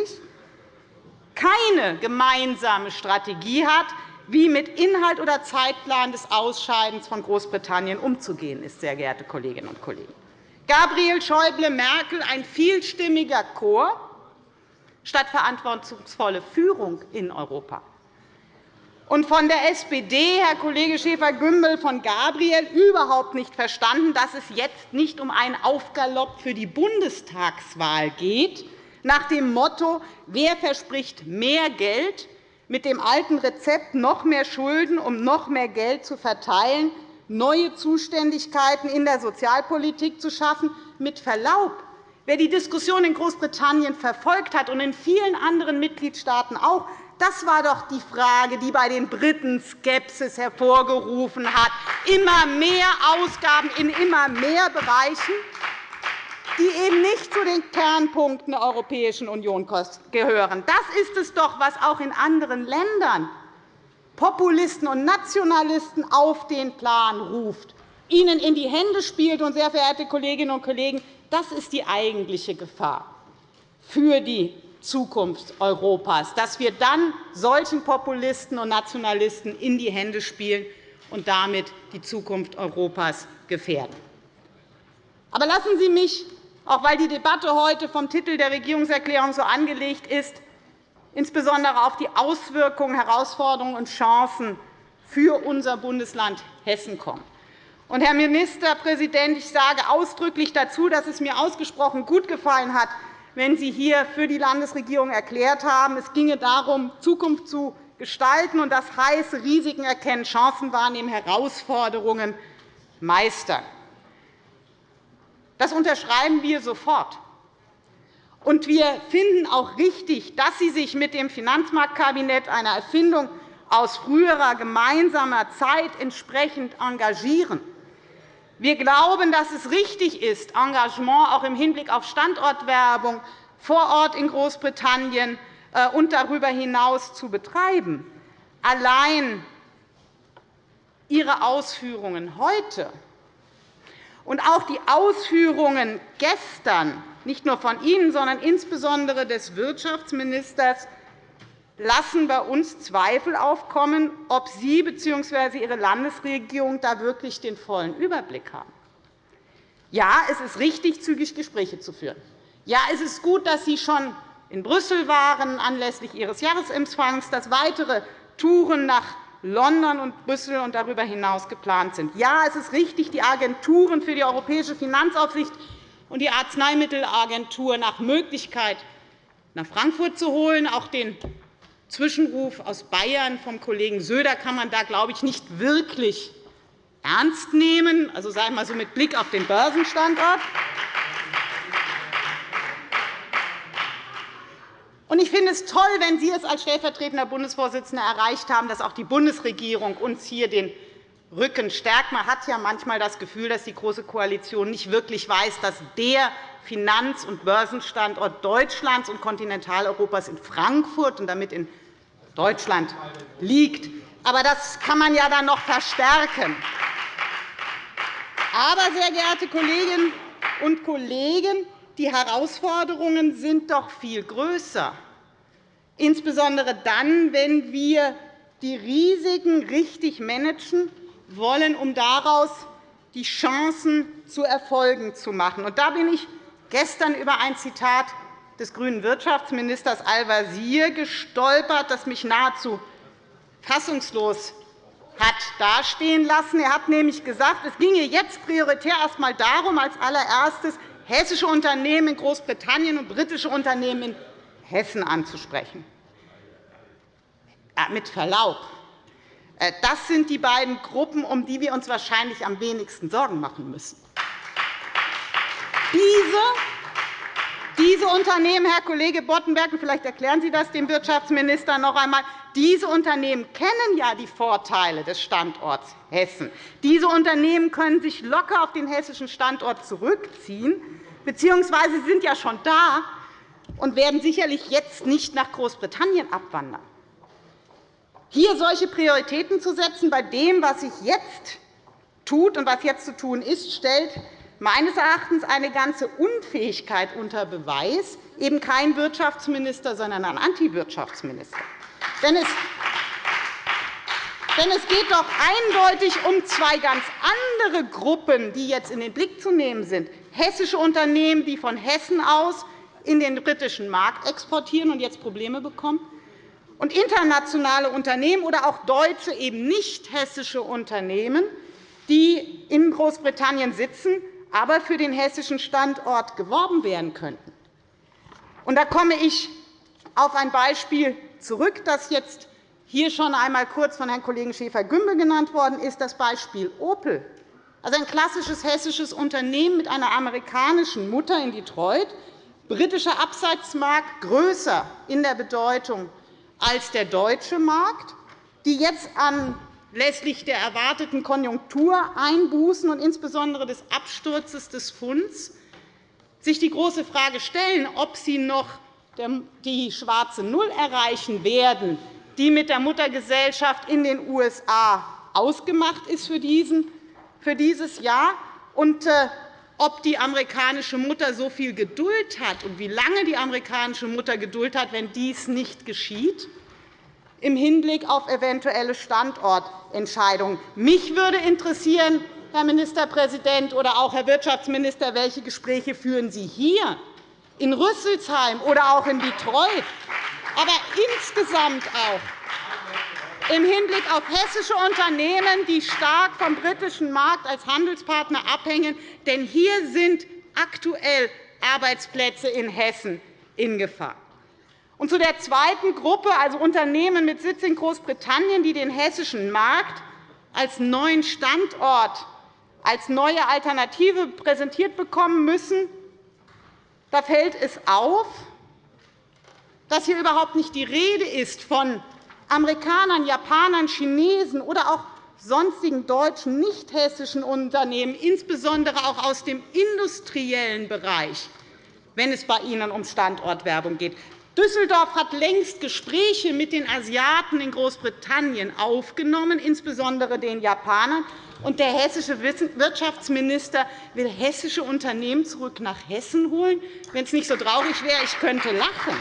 keine gemeinsame Strategie hat, wie mit Inhalt oder Zeitplan des Ausscheidens von Großbritannien umzugehen ist, sehr geehrte Kolleginnen und Kollegen. Gabriel Schäuble Merkel, ein vielstimmiger Chor statt verantwortungsvolle Führung in Europa und von der SPD, Herr Kollege Schäfer-Gümbel, von Gabriel überhaupt nicht verstanden, dass es jetzt nicht um einen Aufgalopp für die Bundestagswahl geht, nach dem Motto, wer verspricht mehr Geld, mit dem alten Rezept noch mehr Schulden, um noch mehr Geld zu verteilen, neue Zuständigkeiten in der Sozialpolitik zu schaffen. Mit Verlaub, wer die Diskussion in Großbritannien verfolgt hat und in vielen anderen Mitgliedstaaten auch, das war doch die Frage, die bei den Briten Skepsis hervorgerufen hat. Immer mehr Ausgaben in immer mehr Bereichen, die eben nicht zu den Kernpunkten der Europäischen Union gehören. Das ist es doch, was auch in anderen Ländern Populisten und Nationalisten auf den Plan ruft, ihnen in die Hände spielt. Und, sehr verehrte Kolleginnen und Kollegen, das ist die eigentliche Gefahr für die Zukunft Europas, dass wir dann solchen Populisten und Nationalisten in die Hände spielen und damit die Zukunft Europas gefährden. Aber lassen Sie mich, auch weil die Debatte heute vom Titel der Regierungserklärung so angelegt ist, insbesondere auf die Auswirkungen, Herausforderungen und Chancen für unser Bundesland Hessen kommen. Herr Ministerpräsident, ich sage ausdrücklich dazu, dass es mir ausgesprochen gut gefallen hat, wenn Sie hier für die Landesregierung erklärt haben, es ginge darum, Zukunft zu gestalten, und das heißt Risiken erkennen, Chancen wahrnehmen, Herausforderungen meistern. Das unterschreiben wir sofort. Und wir finden auch richtig, dass Sie sich mit dem Finanzmarktkabinett, einer Erfindung aus früherer gemeinsamer Zeit, entsprechend engagieren. Wir glauben, dass es richtig ist, Engagement auch im Hinblick auf Standortwerbung vor Ort in Großbritannien äh, und darüber hinaus zu betreiben. Allein Ihre Ausführungen heute und auch die Ausführungen gestern, nicht nur von Ihnen, sondern insbesondere des Wirtschaftsministers, lassen bei uns Zweifel aufkommen, ob Sie bzw. Ihre Landesregierung da wirklich den vollen Überblick haben. Ja, es ist richtig, zügig Gespräche zu führen. Ja, es ist gut, dass Sie schon in Brüssel waren anlässlich Ihres Jahresempfangs, dass weitere Touren nach London und Brüssel und darüber hinaus geplant sind. Ja, es ist richtig, die Agenturen für die Europäische Finanzaufsicht und die Arzneimittelagentur nach Möglichkeit nach Frankfurt zu holen. Auch den Zwischenruf aus Bayern vom Kollegen Söder kann man da, glaube ich, nicht wirklich ernst nehmen, also wir mal so mit Blick auf den Börsenstandort. Ich finde es toll, wenn Sie es als stellvertretender Bundesvorsitzender erreicht haben, dass auch die Bundesregierung uns hier den Rücken stärkt. Man hat ja manchmal das Gefühl, dass die Große Koalition nicht wirklich weiß, dass der Finanz- und Börsenstandort Deutschlands und Kontinentaleuropas in Frankfurt und damit in Deutschland liegt. Aber das kann man ja dann noch verstärken. Aber, sehr geehrte Kolleginnen und Kollegen, die Herausforderungen sind doch viel größer, insbesondere dann, wenn wir die Risiken richtig managen wollen, um daraus die Chancen zu Erfolgen zu machen. da bin ich gestern über ein Zitat des grünen Wirtschaftsministers Al-Wazir gestolpert, das mich nahezu fassungslos hat dastehen lassen. Er hat nämlich gesagt, es ginge jetzt prioritär erst einmal darum, als allererstes hessische Unternehmen in Großbritannien und britische Unternehmen in Hessen anzusprechen. Mit Verlaub, äh, das sind die beiden Gruppen, um die wir uns wahrscheinlich am wenigsten Sorgen machen müssen. Diese diese Unternehmen, Herr Kollege Boddenberg, vielleicht erklären Sie das dem Wirtschaftsminister noch einmal, diese Unternehmen kennen ja die Vorteile des Standorts Hessen. Diese Unternehmen können sich locker auf den hessischen Standort zurückziehen, bzw. sind ja schon da und werden sicherlich jetzt nicht nach Großbritannien abwandern. Hier solche Prioritäten zu setzen bei dem, was sich jetzt tut und was jetzt zu tun ist, stellt meines Erachtens eine ganze Unfähigkeit unter Beweis, eben kein Wirtschaftsminister, sondern ein Antiwirtschaftsminister. Denn es denn es geht doch eindeutig um zwei ganz andere Gruppen, die jetzt in den Blick zu nehmen sind. Hessische Unternehmen, die von Hessen aus in den britischen Markt exportieren und jetzt Probleme bekommen, und internationale Unternehmen oder auch deutsche, eben nicht hessische Unternehmen, die in Großbritannien sitzen aber für den hessischen Standort geworben werden könnten. Und da komme ich auf ein Beispiel zurück, das jetzt hier schon einmal kurz von Herrn Kollegen Schäfer-Gümbel genannt worden ist, das Beispiel Opel. Also ein klassisches hessisches Unternehmen mit einer amerikanischen Mutter in Detroit, britischer Absatzmarkt größer in der Bedeutung als der deutsche Markt, die jetzt an lässlich der erwarteten Konjunktureinbußen und insbesondere des Absturzes des Funds sich die große Frage stellen, ob sie noch die schwarze Null erreichen werden, die mit der Muttergesellschaft in den USA ausgemacht ist für dieses Jahr, und äh, ob die amerikanische Mutter so viel Geduld hat und wie lange die amerikanische Mutter Geduld hat, wenn dies nicht geschieht im Hinblick auf eventuelle Standortentscheidungen. Mich würde interessieren, Herr Ministerpräsident oder auch Herr Wirtschaftsminister, welche Gespräche führen Sie hier in Rüsselsheim oder auch in Detroit, aber insgesamt auch im Hinblick auf hessische Unternehmen, die stark vom britischen Markt als Handelspartner abhängen. Denn hier sind aktuell Arbeitsplätze in Hessen in Gefahr. Und zu der zweiten Gruppe, also Unternehmen mit Sitz in Großbritannien, die den hessischen Markt als neuen Standort, als neue Alternative präsentiert bekommen müssen, da fällt es auf, dass hier überhaupt nicht die Rede ist von Amerikanern, Japanern, Chinesen oder auch sonstigen deutschen nicht-hessischen Unternehmen, insbesondere auch aus dem industriellen Bereich, wenn es bei Ihnen um Standortwerbung geht. Düsseldorf hat längst Gespräche mit den Asiaten in Großbritannien aufgenommen, insbesondere den Japanern. Und der hessische Wirtschaftsminister will hessische Unternehmen zurück nach Hessen holen. Wenn es nicht so traurig wäre, ich könnte lachen.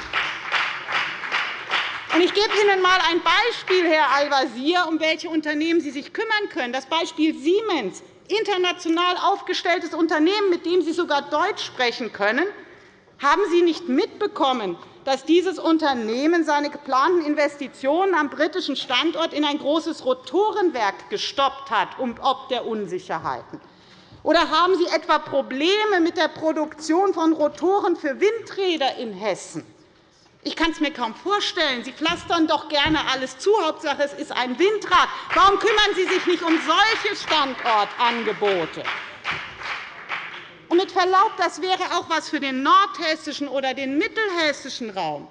Ich gebe Ihnen einmal ein Beispiel, Herr Al-Wazir, um welche Unternehmen Sie sich kümmern können. Das Beispiel Siemens, international aufgestelltes Unternehmen, mit dem Sie sogar Deutsch sprechen können. Haben Sie nicht mitbekommen, dass dieses Unternehmen seine geplanten Investitionen am britischen Standort in ein großes Rotorenwerk gestoppt hat, ob der Unsicherheiten? Oder haben Sie etwa Probleme mit der Produktion von Rotoren für Windräder in Hessen? Ich kann es mir kaum vorstellen. Sie pflastern doch gerne alles zu. Hauptsache, es ist ein Windrad. Warum kümmern Sie sich nicht um solche Standortangebote? Und mit Verlaub, das wäre auch etwas für den nordhessischen oder den mittelhessischen Raum.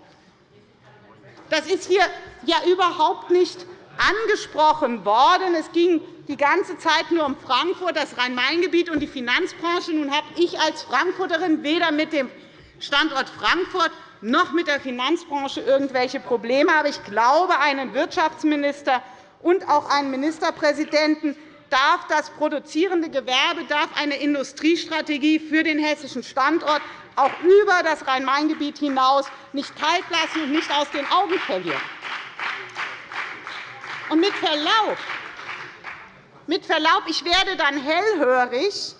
Das ist hier ja überhaupt nicht angesprochen worden. Es ging die ganze Zeit nur um Frankfurt, das Rhein-Main-Gebiet und die Finanzbranche. Nun habe ich als Frankfurterin weder mit dem Standort Frankfurt noch mit der Finanzbranche irgendwelche Probleme. Aber ich glaube, einen Wirtschaftsminister und auch einen Ministerpräsidenten darf das produzierende Gewerbe darf eine Industriestrategie für den hessischen Standort auch über das Rhein-Main-Gebiet hinaus nicht kalt lassen und nicht aus den Augen verlieren. Und mit Verlaub, mit Verlaub, ich werde dann hellhörig,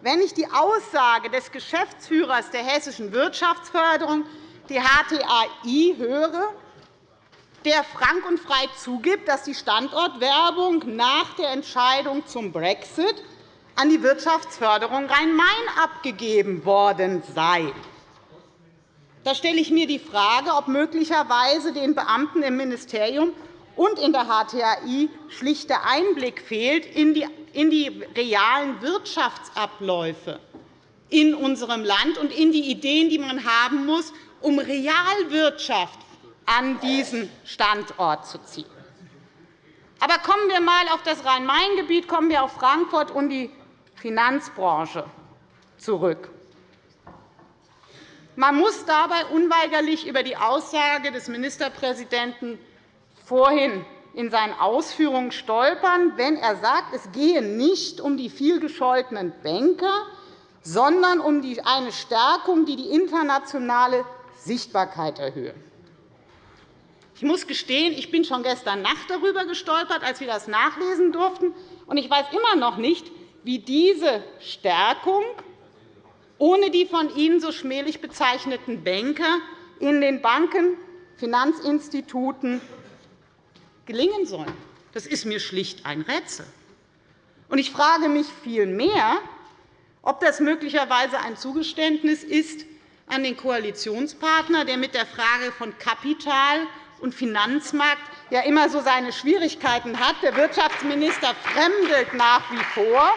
wenn ich die Aussage des Geschäftsführers der hessischen Wirtschaftsförderung, die HTAI, höre, der frank und frei zugibt, dass die Standortwerbung nach der Entscheidung zum Brexit an die Wirtschaftsförderung Rhein-Main abgegeben worden sei. Da stelle ich mir die Frage, ob möglicherweise den Beamten im Ministerium und in der HTAI schlicht der Einblick fehlt in die realen Wirtschaftsabläufe in unserem Land und in die Ideen, die man haben muss, um Realwirtschaft an diesen Standort zu ziehen. Aber kommen wir einmal auf das Rhein-Main-Gebiet, kommen wir auf Frankfurt und die Finanzbranche zurück. Man muss dabei unweigerlich über die Aussage des Ministerpräsidenten vorhin in seinen Ausführungen stolpern, wenn er sagt, es gehe nicht um die vielgescholtenen Banker, sondern um eine Stärkung, die die internationale Sichtbarkeit erhöhe. Ich muss gestehen, ich bin schon gestern Nacht darüber gestolpert, als wir das nachlesen durften. Und ich weiß immer noch nicht, wie diese Stärkung ohne die von Ihnen so schmählich bezeichneten Banker in den Banken, Finanzinstituten gelingen soll. Das ist mir schlicht ein Rätsel. Und ich frage mich vielmehr, ob das möglicherweise ein Zugeständnis ist an den Koalitionspartner, der mit der Frage von Kapital und Finanzmarkt ja immer so seine Schwierigkeiten hat. Der Wirtschaftsminister fremdelt nach wie vor.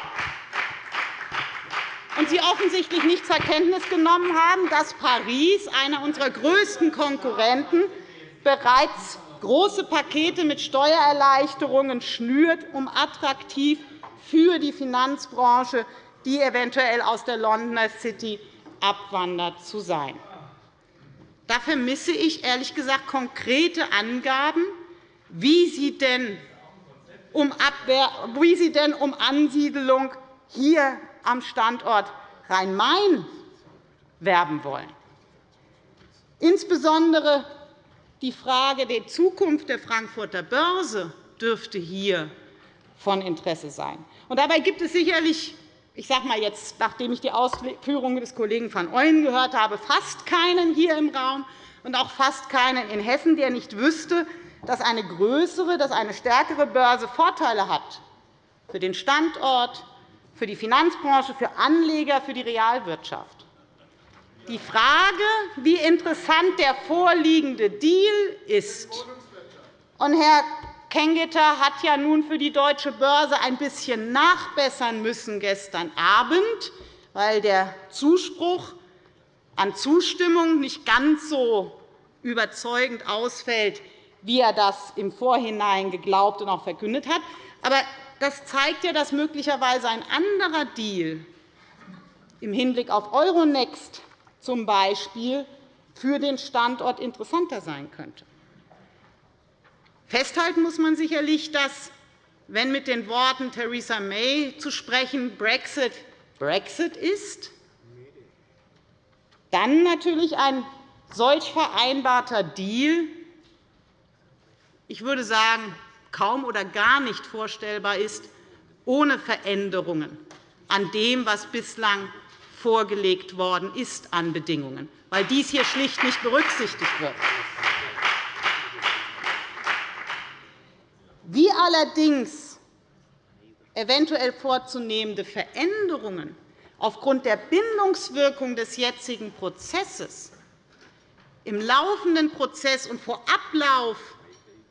Und Sie offensichtlich nicht zur Kenntnis genommen haben, dass Paris, einer unserer größten Konkurrenten, bereits große Pakete mit Steuererleichterungen schnürt, um attraktiv für die Finanzbranche, die eventuell aus der Londoner City abwandert, zu sein. Da vermisse ich ehrlich gesagt konkrete Angaben, wie Sie denn um, Abwehr, wie Sie denn um Ansiedelung hier am Standort Rhein-Main werben wollen. Insbesondere die Frage der Zukunft der Frankfurter Börse dürfte hier von Interesse sein. dabei gibt es sicherlich ich sage mal jetzt, nachdem ich die Ausführungen des Kollegen van Ooyen gehört habe, fast keinen hier im Raum und auch fast keinen in Hessen, der nicht wüsste, dass eine größere, dass eine stärkere Börse Vorteile hat für den Standort, für die Finanzbranche, für Anleger, für die Realwirtschaft. Die Frage, wie interessant der vorliegende Deal ist, und Herr Kengeter hat ja nun für die Deutsche Börse ein bisschen nachbessern müssen gestern Abend, weil der Zuspruch an Zustimmung nicht ganz so überzeugend ausfällt, wie er das im Vorhinein geglaubt und auch verkündet hat. Aber das zeigt ja, dass möglicherweise ein anderer Deal im Hinblick auf Euronext zum Beispiel für den Standort interessanter sein könnte. Festhalten muss man sicherlich, dass, wenn mit den Worten Theresa May zu sprechen Brexit Brexit ist, dann natürlich ein solch vereinbarter Deal, ich würde sagen, kaum oder gar nicht vorstellbar ist, ohne Veränderungen an dem, was bislang vorgelegt worden ist an Bedingungen, weil dies hier schlicht nicht berücksichtigt wird. Wie allerdings eventuell vorzunehmende Veränderungen aufgrund der Bindungswirkung des jetzigen Prozesses im laufenden Prozess und vor Ablauf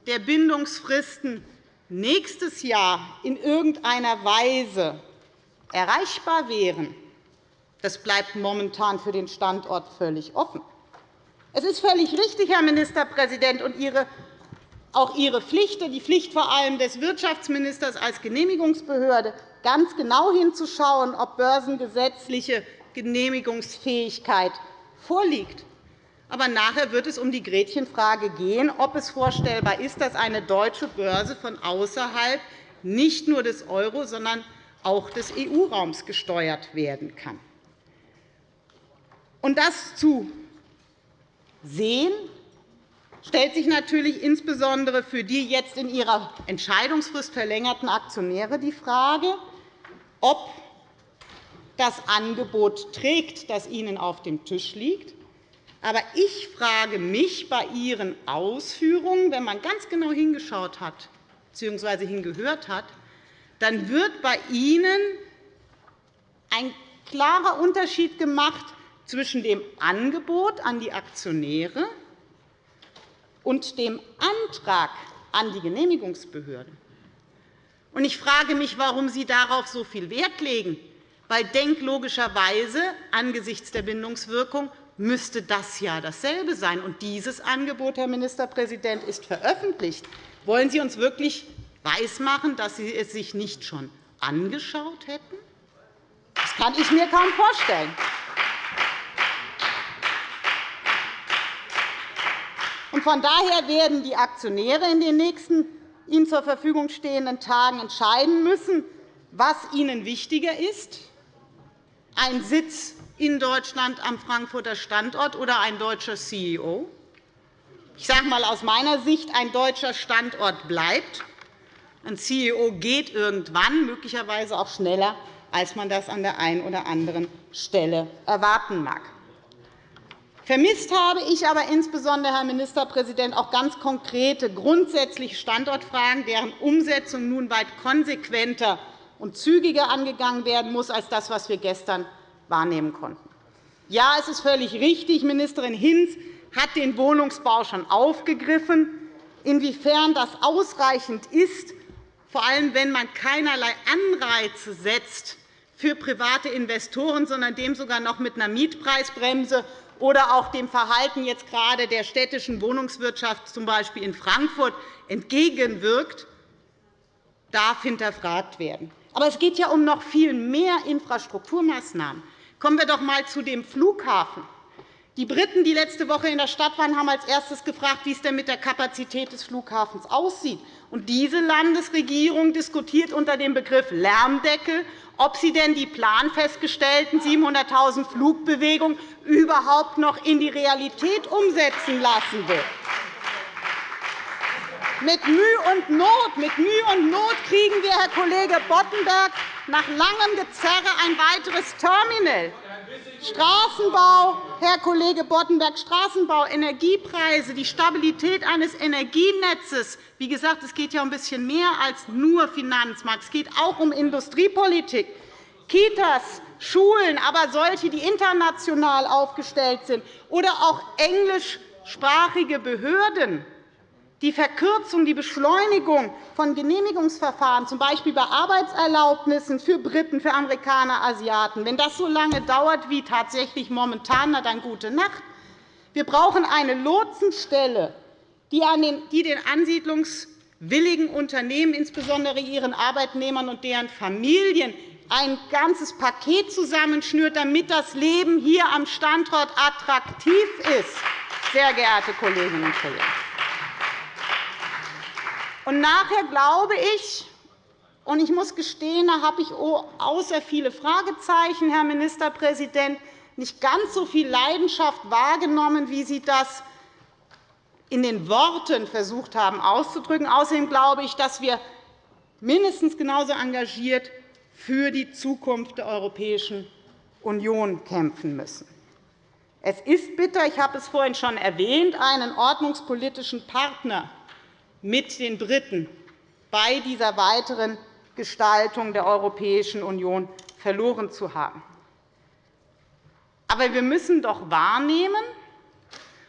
der Bindungsfristen nächstes Jahr in irgendeiner Weise erreichbar wären, das bleibt momentan für den Standort völlig offen. Es ist völlig richtig, Herr Ministerpräsident, und Ihre auch Ihre Pflicht, die Pflicht vor allem des Wirtschaftsministers als Genehmigungsbehörde, ganz genau hinzuschauen, ob börsengesetzliche Genehmigungsfähigkeit vorliegt. Aber nachher wird es um die Gretchenfrage gehen, ob es vorstellbar ist, dass eine deutsche Börse von außerhalb nicht nur des Euro, sondern auch des EU-Raums gesteuert werden kann. Und das zu sehen, stellt sich natürlich insbesondere für die jetzt in ihrer Entscheidungsfrist verlängerten Aktionäre die Frage, ob das Angebot trägt, das Ihnen auf dem Tisch liegt. Aber ich frage mich bei Ihren Ausführungen, wenn man ganz genau hingeschaut hat bzw. hingehört hat, dann wird bei Ihnen ein klarer Unterschied gemacht zwischen dem Angebot an die Aktionäre und dem Antrag an die Genehmigungsbehörden. Ich frage mich, warum Sie darauf so viel Wert legen. Weil denklogischerweise angesichts der Bindungswirkung müsste das ja dasselbe sein. Und dieses Angebot, Herr Ministerpräsident, ist veröffentlicht. Wollen Sie uns wirklich weismachen, dass Sie es sich nicht schon angeschaut hätten? Das kann ich mir kaum vorstellen. Von daher werden die Aktionäre in den nächsten ihnen zur Verfügung stehenden Tagen entscheiden müssen, was ihnen wichtiger ist, ein Sitz in Deutschland am Frankfurter Standort oder ein deutscher CEO. Ich sage einmal aus meiner Sicht, ein deutscher Standort bleibt. Ein CEO geht irgendwann, möglicherweise auch schneller, als man das an der einen oder anderen Stelle erwarten mag. Vermisst habe ich aber insbesondere, Herr Ministerpräsident, auch ganz konkrete, grundsätzliche Standortfragen, deren Umsetzung nun weit konsequenter und zügiger angegangen werden muss als das, was wir gestern wahrnehmen konnten. Ja, es ist völlig richtig, Ministerin Hinz hat den Wohnungsbau schon aufgegriffen. Inwiefern das ausreichend ist, vor allem wenn man keinerlei Anreize setzt für private Investoren, sondern dem sogar noch mit einer Mietpreisbremse oder auch dem Verhalten jetzt gerade der städtischen Wohnungswirtschaft, z. B. in Frankfurt, entgegenwirkt, darf hinterfragt werden. Aber es geht ja um noch viel mehr Infrastrukturmaßnahmen. Kommen wir doch einmal zu dem Flughafen. Die Briten, die letzte Woche in der Stadt waren, haben als erstes gefragt, wie es denn mit der Kapazität des Flughafens aussieht. Diese Landesregierung diskutiert unter dem Begriff Lärmdeckel, ob sie denn die planfestgestellten 700.000 Flugbewegungen überhaupt noch in die Realität umsetzen lassen will. Mit Mühe und Not, mit Mühe und Not kriegen wir, Herr Kollege Boddenberg, nach langem Gezerre ein weiteres Terminal. Straßenbau, Herr Kollege Boddenberg, Straßenbau, Energiepreise, die Stabilität eines Energienetzes. Wie gesagt, es geht ja um ein bisschen mehr als nur Finanzmarkt. Es geht auch um Industriepolitik. Kitas, Schulen, aber solche, die international aufgestellt sind, oder auch englischsprachige Behörden die Verkürzung, die Beschleunigung von Genehmigungsverfahren, z. B. bei Arbeitserlaubnissen für Briten, für Amerikaner, Asiaten, wenn das so lange dauert wie tatsächlich momentan, na dann gute Nacht. Wir brauchen eine Lotsenstelle, die den ansiedlungswilligen Unternehmen, insbesondere ihren Arbeitnehmern und deren Familien, ein ganzes Paket zusammenschnürt, damit das Leben hier am Standort attraktiv ist, sehr geehrte Kolleginnen und Kollegen. Und nachher glaube ich, und ich muss gestehen, da habe ich außer viele Fragezeichen, Herr Ministerpräsident, nicht ganz so viel Leidenschaft wahrgenommen, wie Sie das in den Worten versucht haben auszudrücken. Außerdem glaube ich, dass wir mindestens genauso engagiert für die Zukunft der Europäischen Union kämpfen müssen. Es ist bitter, ich habe es vorhin schon erwähnt, einen ordnungspolitischen Partner mit den Briten bei dieser weiteren Gestaltung der Europäischen Union verloren zu haben. Aber wir müssen doch wahrnehmen,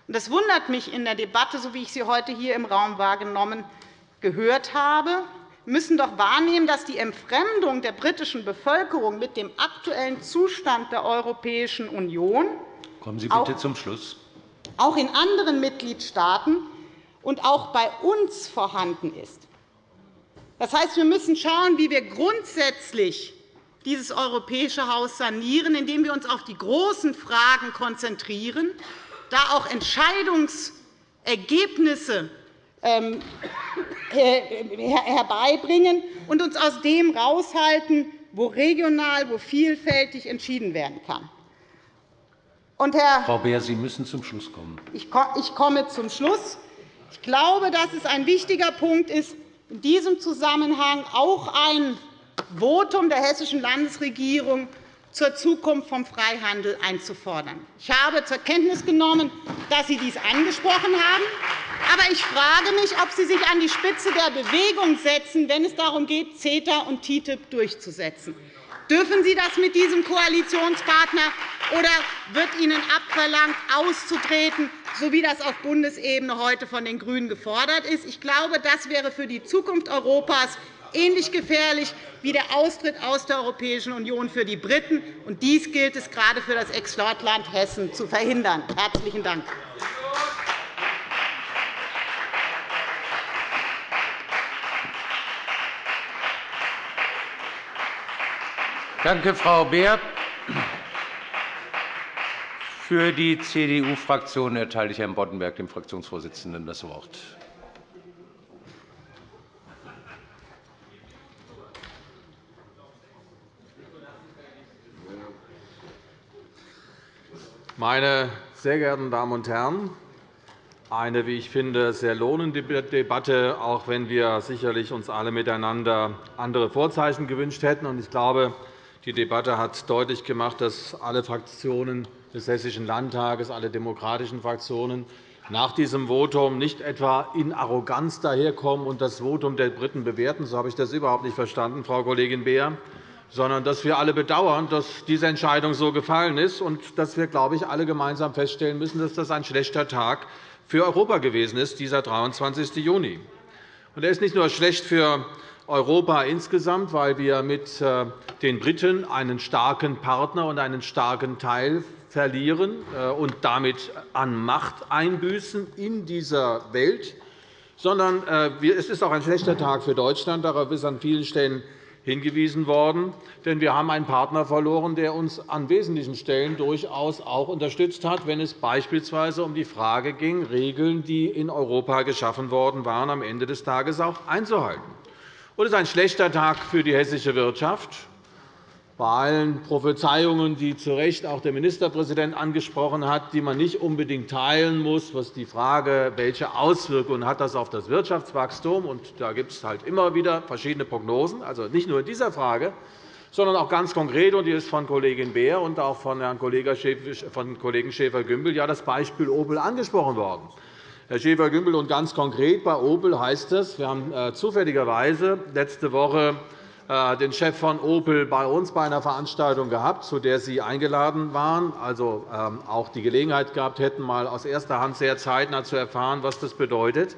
und das wundert mich in der Debatte, so wie ich sie heute hier im Raum wahrgenommen gehört habe, müssen doch wahrnehmen, dass die Entfremdung der britischen Bevölkerung mit dem aktuellen Zustand der Europäischen Union
Kommen Sie bitte zum Schluss.
auch in anderen Mitgliedstaaten und auch bei uns vorhanden ist. Das heißt, wir müssen schauen, wie wir grundsätzlich dieses europäische Haus sanieren, indem wir uns auf die großen Fragen konzentrieren, da auch Entscheidungsergebnisse ähm, herbeibringen und uns aus dem heraushalten, wo regional, wo vielfältig entschieden werden kann.
Und Herr Frau Beer, Sie müssen zum Schluss kommen.
Ich komme zum Schluss. Ich glaube, dass es ein wichtiger Punkt ist, in diesem Zusammenhang auch ein Votum der Hessischen Landesregierung zur Zukunft vom Freihandel einzufordern. Ich habe zur Kenntnis genommen, dass Sie dies angesprochen haben. Aber ich frage mich, ob Sie sich an die Spitze der Bewegung setzen, wenn es darum geht, CETA und TTIP durchzusetzen. Dürfen Sie das mit diesem Koalitionspartner, oder wird Ihnen abverlangt, auszutreten, so wie das auf Bundesebene heute von den GRÜNEN gefordert ist? Ich glaube, das wäre für die Zukunft Europas ähnlich gefährlich wie der Austritt aus der Europäischen Union für die Briten. Und dies gilt es gerade für das Exportland Hessen zu verhindern. – Herzlichen Dank.
Danke, Frau Beer. Für die CDU-Fraktion erteile ich Herrn Boddenberg, dem Fraktionsvorsitzenden, das Wort.
Meine sehr geehrten Damen und Herren! Eine, wie ich finde, sehr lohnende Debatte, auch wenn wir sicherlich uns alle miteinander andere Vorzeichen gewünscht hätten. Ich glaube, die Debatte hat deutlich gemacht, dass alle Fraktionen des Hessischen Landtages, alle demokratischen Fraktionen nach diesem Votum nicht etwa in Arroganz daherkommen und das Votum der Briten bewerten. So habe ich das überhaupt nicht verstanden, Frau Kollegin Beer sondern dass wir alle bedauern, dass diese Entscheidung so gefallen ist und dass wir, glaube ich, alle gemeinsam feststellen müssen, dass das ein schlechter Tag für Europa gewesen ist, dieser 23. Juni. Und er ist nicht nur schlecht für Europa insgesamt, weil wir mit äh, den Briten einen starken Partner und einen starken Teil verlieren äh, und damit an Macht einbüßen in dieser Welt, sondern äh, es ist auch ein schlechter Tag für Deutschland. Darauf ist an vielen Stellen hingewiesen worden. Denn wir haben einen Partner verloren, der uns an wesentlichen Stellen durchaus auch unterstützt hat, wenn es beispielsweise um die Frage ging, Regeln, die in Europa geschaffen worden waren, am Ende des Tages auch einzuhalten. Es ist ein schlechter Tag für die hessische Wirtschaft bei allen Prophezeiungen, die zu Recht auch der Ministerpräsident angesprochen hat, die man nicht unbedingt teilen muss, was die Frage, welche Auswirkungen hat das auf das Wirtschaftswachstum hat. Da gibt es halt immer wieder verschiedene Prognosen, also nicht nur in dieser Frage, sondern auch ganz konkret, und die ist von Kollegin Beer und auch von Herrn Kollegen Schäfer-Gümbel ja das Beispiel Opel angesprochen worden. Herr Schäfer-Gümbel, und ganz konkret bei Opel heißt es, wir haben äh, zufälligerweise letzte Woche äh, den Chef von Opel bei uns bei einer Veranstaltung gehabt, zu der Sie eingeladen waren, also ähm, auch die Gelegenheit gehabt hätten, mal aus erster Hand sehr zeitnah zu erfahren, was das bedeutet,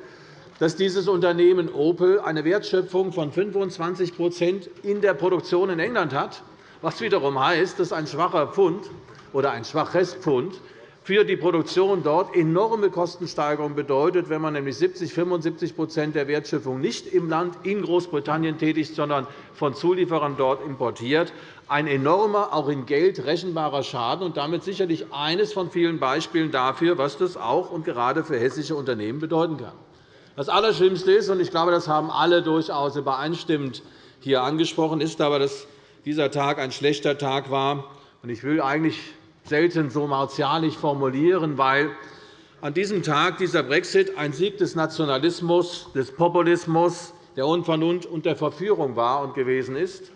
dass dieses Unternehmen Opel eine Wertschöpfung von 25% in der Produktion in England hat, was wiederum heißt, dass ein schwacher Pfund oder ein schwaches Pfund für die Produktion dort enorme Kostensteigerungen bedeutet, wenn man nämlich 70 75% der Wertschöpfung nicht im Land in Großbritannien tätigt, sondern von Zulieferern dort importiert. Ein enormer, auch in Geld rechenbarer Schaden und damit sicherlich eines von vielen Beispielen dafür, was das auch und gerade für hessische Unternehmen bedeuten kann. Das Allerschlimmste ist, und ich glaube, das haben alle durchaus übereinstimmend hier angesprochen, ist aber, dass dieser Tag ein schlechter Tag war. Ich will eigentlich selten so martialisch formulieren, weil an diesem Tag dieser Brexit ein Sieg des Nationalismus, des Populismus, der Unvernunft und der Verführung war und gewesen ist.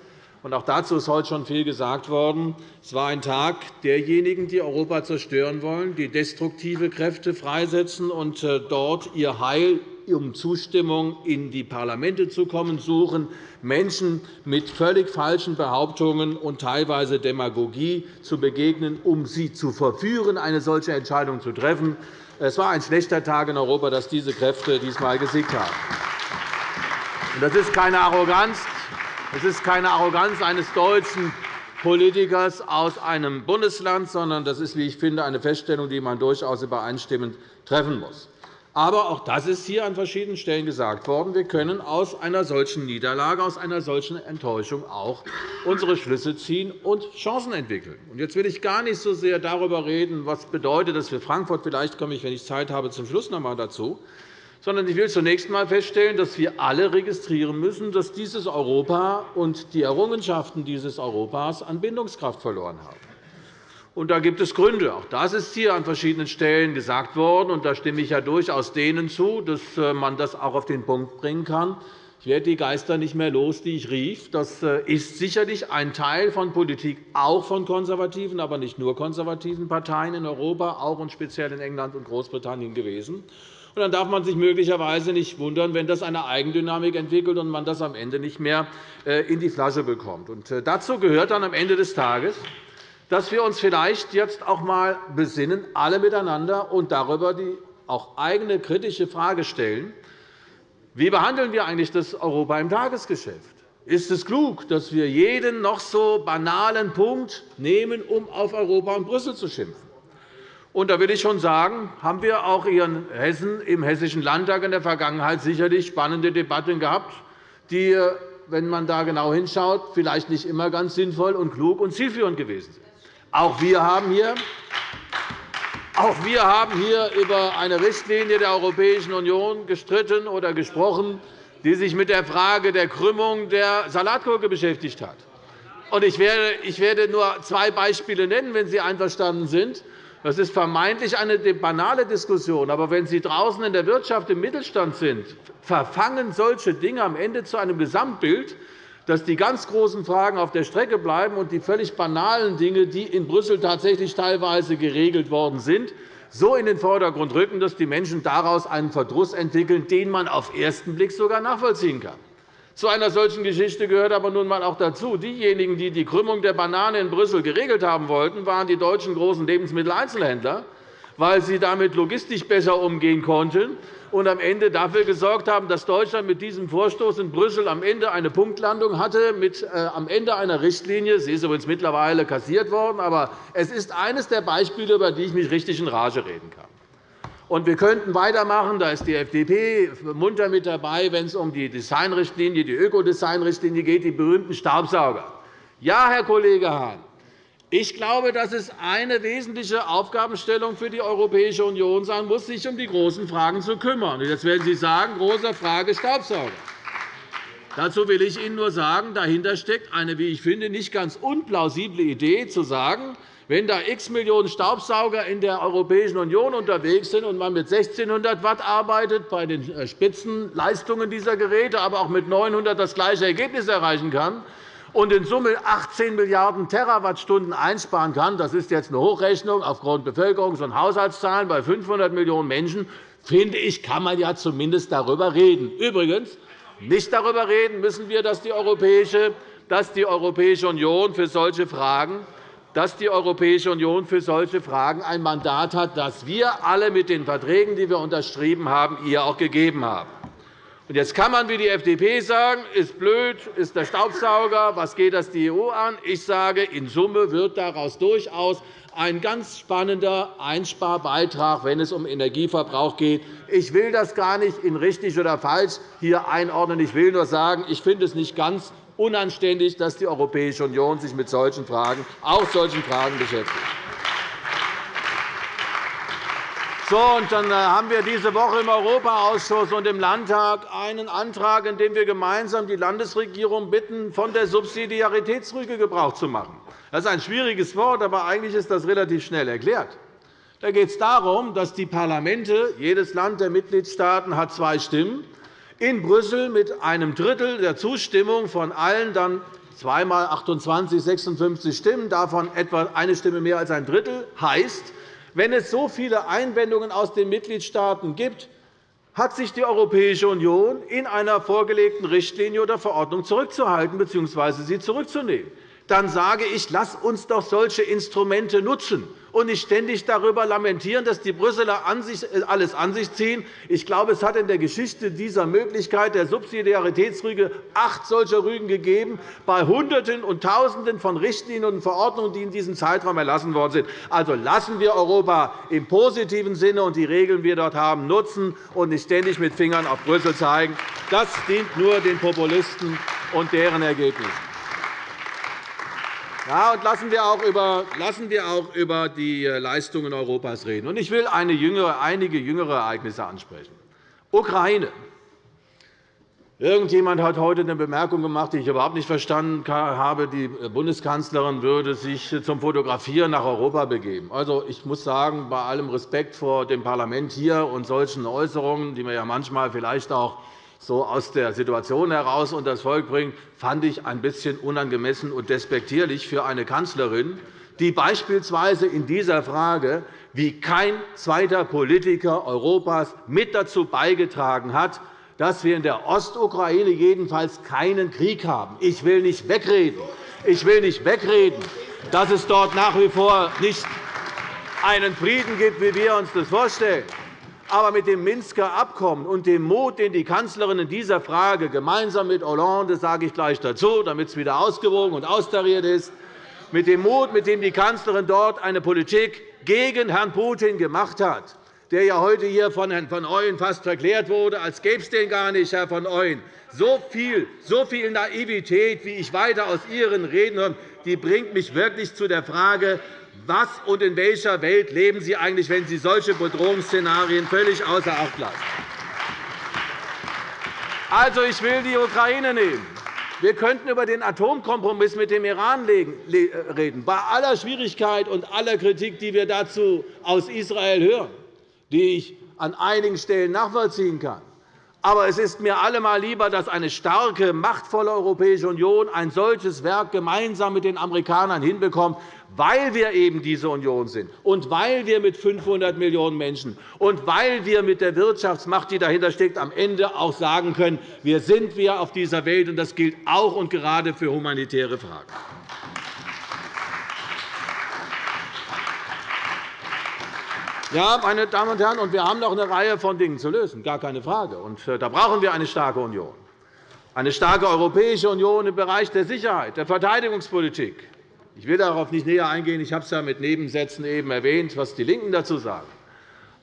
Auch dazu ist heute schon viel gesagt worden. Es war ein Tag derjenigen, die Europa zerstören wollen, die destruktive Kräfte freisetzen und äh, dort ihr Heil um Zustimmung in die Parlamente zu kommen suchen, Menschen mit völlig falschen Behauptungen und teilweise Demagogie zu begegnen, um sie zu verführen, eine solche Entscheidung zu treffen. Es war ein schlechter Tag in Europa, dass diese Kräfte diesmal gesiegt haben. Das ist keine Arroganz. Es ist keine Arroganz eines deutschen Politikers aus einem Bundesland, sondern das ist, wie ich finde, eine Feststellung, die man durchaus übereinstimmend treffen muss. Aber auch das ist hier an verschiedenen Stellen gesagt worden. Wir können aus einer solchen Niederlage, aus einer solchen Enttäuschung auch unsere Schlüsse ziehen und Chancen entwickeln. Jetzt will ich gar nicht so sehr darüber reden, was bedeutet das für Frankfurt. Vielleicht komme ich, wenn ich Zeit habe, zum Schluss noch einmal dazu. Sondern ich will zunächst einmal feststellen, dass wir alle registrieren müssen, dass dieses Europa und die Errungenschaften dieses Europas an Bindungskraft verloren haben. Und da gibt es Gründe. Auch das ist hier an verschiedenen Stellen gesagt worden. Und da stimme ich ja durchaus denen zu, dass äh, man das auch auf den Punkt bringen kann. Ich werde die Geister nicht mehr los, die ich rief. Das äh, ist sicherlich ein Teil von Politik, auch von konservativen, aber nicht nur konservativen Parteien in Europa, auch und speziell in England und Großbritannien gewesen. Und dann darf man sich möglicherweise nicht wundern, wenn das eine Eigendynamik entwickelt und man das am Ende nicht mehr äh, in die Flasche bekommt. Und dazu gehört dann am Ende des Tages, dass wir uns vielleicht jetzt auch einmal besinnen, alle miteinander, und darüber die auch eigene kritische Frage stellen, wie behandeln wir eigentlich das Europa im Tagesgeschäft? Ist es klug, dass wir jeden noch so banalen Punkt nehmen, um auf Europa und Brüssel zu schimpfen? Und da will ich schon sagen, haben wir auch in Hessen im Hessischen Landtag in der Vergangenheit sicherlich spannende Debatten gehabt, die, wenn man da genau hinschaut, vielleicht nicht immer ganz sinnvoll und klug und zielführend gewesen sind. Auch wir haben hier auch wir haben hier über eine Richtlinie der Europäischen Union gestritten oder gesprochen, die sich mit der Frage der Krümmung der Salatgurke beschäftigt hat. Ich werde nur zwei Beispiele nennen, wenn Sie einverstanden sind. Das ist vermeintlich eine banale Diskussion. Aber wenn Sie draußen in der Wirtschaft im Mittelstand sind, verfangen solche Dinge am Ende zu einem Gesamtbild, dass die ganz großen Fragen auf der Strecke bleiben und die völlig banalen Dinge, die in Brüssel tatsächlich teilweise geregelt worden sind, so in den Vordergrund rücken, dass die Menschen daraus einen Verdruss entwickeln, den man auf den ersten Blick sogar nachvollziehen kann. Zu einer solchen Geschichte gehört aber nun einmal auch dazu, diejenigen, die die Krümmung der Banane in Brüssel geregelt haben wollten, waren die deutschen großen Lebensmitteleinzelhändler, weil sie damit logistisch besser umgehen konnten und am Ende dafür gesorgt haben, dass Deutschland mit diesem Vorstoß in Brüssel am Ende eine Punktlandung hatte, mit äh, am Ende einer Richtlinie. Sie ist übrigens mittlerweile kassiert worden. Aber es ist eines der Beispiele, über die ich mich richtig in Rage reden kann. Und wir könnten weitermachen. Da ist die FDP munter mit dabei, wenn es um die Designrichtlinie, die Ökodesign-Richtlinie geht, die berühmten Staubsauger. Ja, Herr Kollege Hahn, ich glaube, dass es eine wesentliche Aufgabenstellung für die Europäische Union sein muss, sich um die großen Fragen zu kümmern. Jetzt werden Sie sagen, große Frage Staubsauger. Dazu will ich Ihnen nur sagen, dahinter steckt eine, wie ich finde, nicht ganz unplausible Idee, zu sagen, wenn da x Millionen Staubsauger in der Europäischen Union unterwegs sind und man mit 1.600 Watt arbeitet bei den äh, Spitzenleistungen dieser Geräte, aber auch mit 900 das gleiche Ergebnis erreichen kann, und in Summe 18 Milliarden Terawattstunden einsparen kann, das ist jetzt eine Hochrechnung aufgrund Bevölkerungs- und Haushaltszahlen bei 500 Millionen Menschen, finde ich, kann man ja zumindest darüber reden. Übrigens, nicht darüber reden müssen wir, dass die Europäische, dass die Europäische Union für solche Fragen dass die Europäische Union für solche Fragen ein Mandat hat, das wir alle mit den Verträgen, die wir unterschrieben haben, ihr auch gegeben haben. Jetzt kann man wie die FDP sagen, ist blöd, ist der Staubsauger, was geht das die EU an? Ich sage, in Summe wird daraus durchaus ein ganz spannender Einsparbeitrag, wenn es um Energieverbrauch geht. Ich will das gar nicht in richtig oder falsch hier einordnen. Ich will nur sagen, ich finde es nicht ganz unanständig, dass die Europäische Union sich mit solchen Fragen, auch solchen Fragen beschäftigt. So, und dann äh, haben wir diese Woche im Europaausschuss und im Landtag einen Antrag, in dem wir gemeinsam die Landesregierung bitten, von der Subsidiaritätsrüge Gebrauch zu machen. Das ist ein schwieriges Wort, aber eigentlich ist das relativ schnell erklärt. Da geht es darum, dass die Parlamente, jedes Land der Mitgliedstaaten hat zwei Stimmen, in Brüssel mit einem Drittel der Zustimmung von allen dann zweimal 28, 56 Stimmen, davon etwa eine Stimme mehr als ein Drittel, heißt, wenn es so viele Einwendungen aus den Mitgliedstaaten gibt, hat sich die Europäische Union in einer vorgelegten Richtlinie oder Verordnung zurückzuhalten bzw. sie zurückzunehmen dann sage ich, lass uns doch solche Instrumente nutzen und nicht ständig darüber lamentieren, dass die Brüsseler äh, alles an sich ziehen. Ich glaube, es hat in der Geschichte dieser Möglichkeit der Subsidiaritätsrüge acht solcher Rügen gegeben, bei Hunderten und Tausenden von Richtlinien und Verordnungen, die in diesem Zeitraum erlassen worden sind. Also lassen wir Europa im positiven Sinne und die Regeln, die wir dort haben, nutzen und nicht ständig mit Fingern auf Brüssel zeigen. Das dient nur den Populisten und deren Ergebnissen. Ja, und lassen wir, auch über, lassen wir auch über die äh, Leistungen Europas reden. Ich will jüngere, einige jüngere Ereignisse ansprechen. Ukraine. Irgendjemand hat heute eine Bemerkung gemacht, die ich überhaupt nicht verstanden habe. Die Bundeskanzlerin würde sich zum Fotografieren nach Europa begeben. Also, ich muss sagen, bei allem Respekt vor dem Parlament hier und solchen Äußerungen, die man ja manchmal vielleicht auch so aus der Situation heraus und das Volk bringt, fand ich ein bisschen unangemessen und despektierlich für eine Kanzlerin, die beispielsweise in dieser Frage wie kein zweiter Politiker Europas mit dazu beigetragen hat, dass wir in der Ostukraine jedenfalls keinen Krieg haben. Ich will nicht wegreden, ich will nicht wegreden dass es dort nach wie vor nicht einen Frieden gibt, wie wir uns das vorstellen. Aber mit dem Minsker Abkommen und dem Mut, den die Kanzlerin in dieser Frage gemeinsam mit Hollande, sage ich gleich dazu, damit es wieder ausgewogen und austariert ist, mit dem Mut, mit dem die Kanzlerin dort eine Politik gegen Herrn Putin gemacht hat, der ja heute hier von Herrn von Ooyen fast verklärt wurde, als gäbe es den gar nicht, Herr von Ooyen. So viel, so viel Naivität, wie ich weiter aus Ihren Reden höre, die bringt mich wirklich zu der Frage, was und in welcher Welt leben Sie eigentlich, wenn Sie solche Bedrohungsszenarien völlig außer Acht lassen? Also, ich will die Ukraine nehmen. Wir könnten über den Atomkompromiss mit dem Iran reden, bei aller Schwierigkeit und aller Kritik, die wir dazu aus Israel hören die ich an einigen Stellen nachvollziehen kann. Aber es ist mir allemal lieber, dass eine starke, machtvolle Europäische Union ein solches Werk gemeinsam mit den Amerikanern hinbekommt, weil wir eben diese Union sind und weil wir mit 500 Millionen Menschen und weil wir mit der Wirtschaftsmacht, die dahinter steckt, am Ende auch sagen können, wir sind wir auf dieser Welt. und Das gilt auch und gerade für humanitäre Fragen. Ja, meine Damen und Herren, und wir haben noch eine Reihe von Dingen zu lösen, gar keine Frage. Und äh, da brauchen wir eine starke Union, eine starke Europäische Union im Bereich der Sicherheit, der Verteidigungspolitik. Ich will darauf nicht näher eingehen. Ich habe es ja mit Nebensätzen eben erwähnt, was die LINKEN dazu sagen.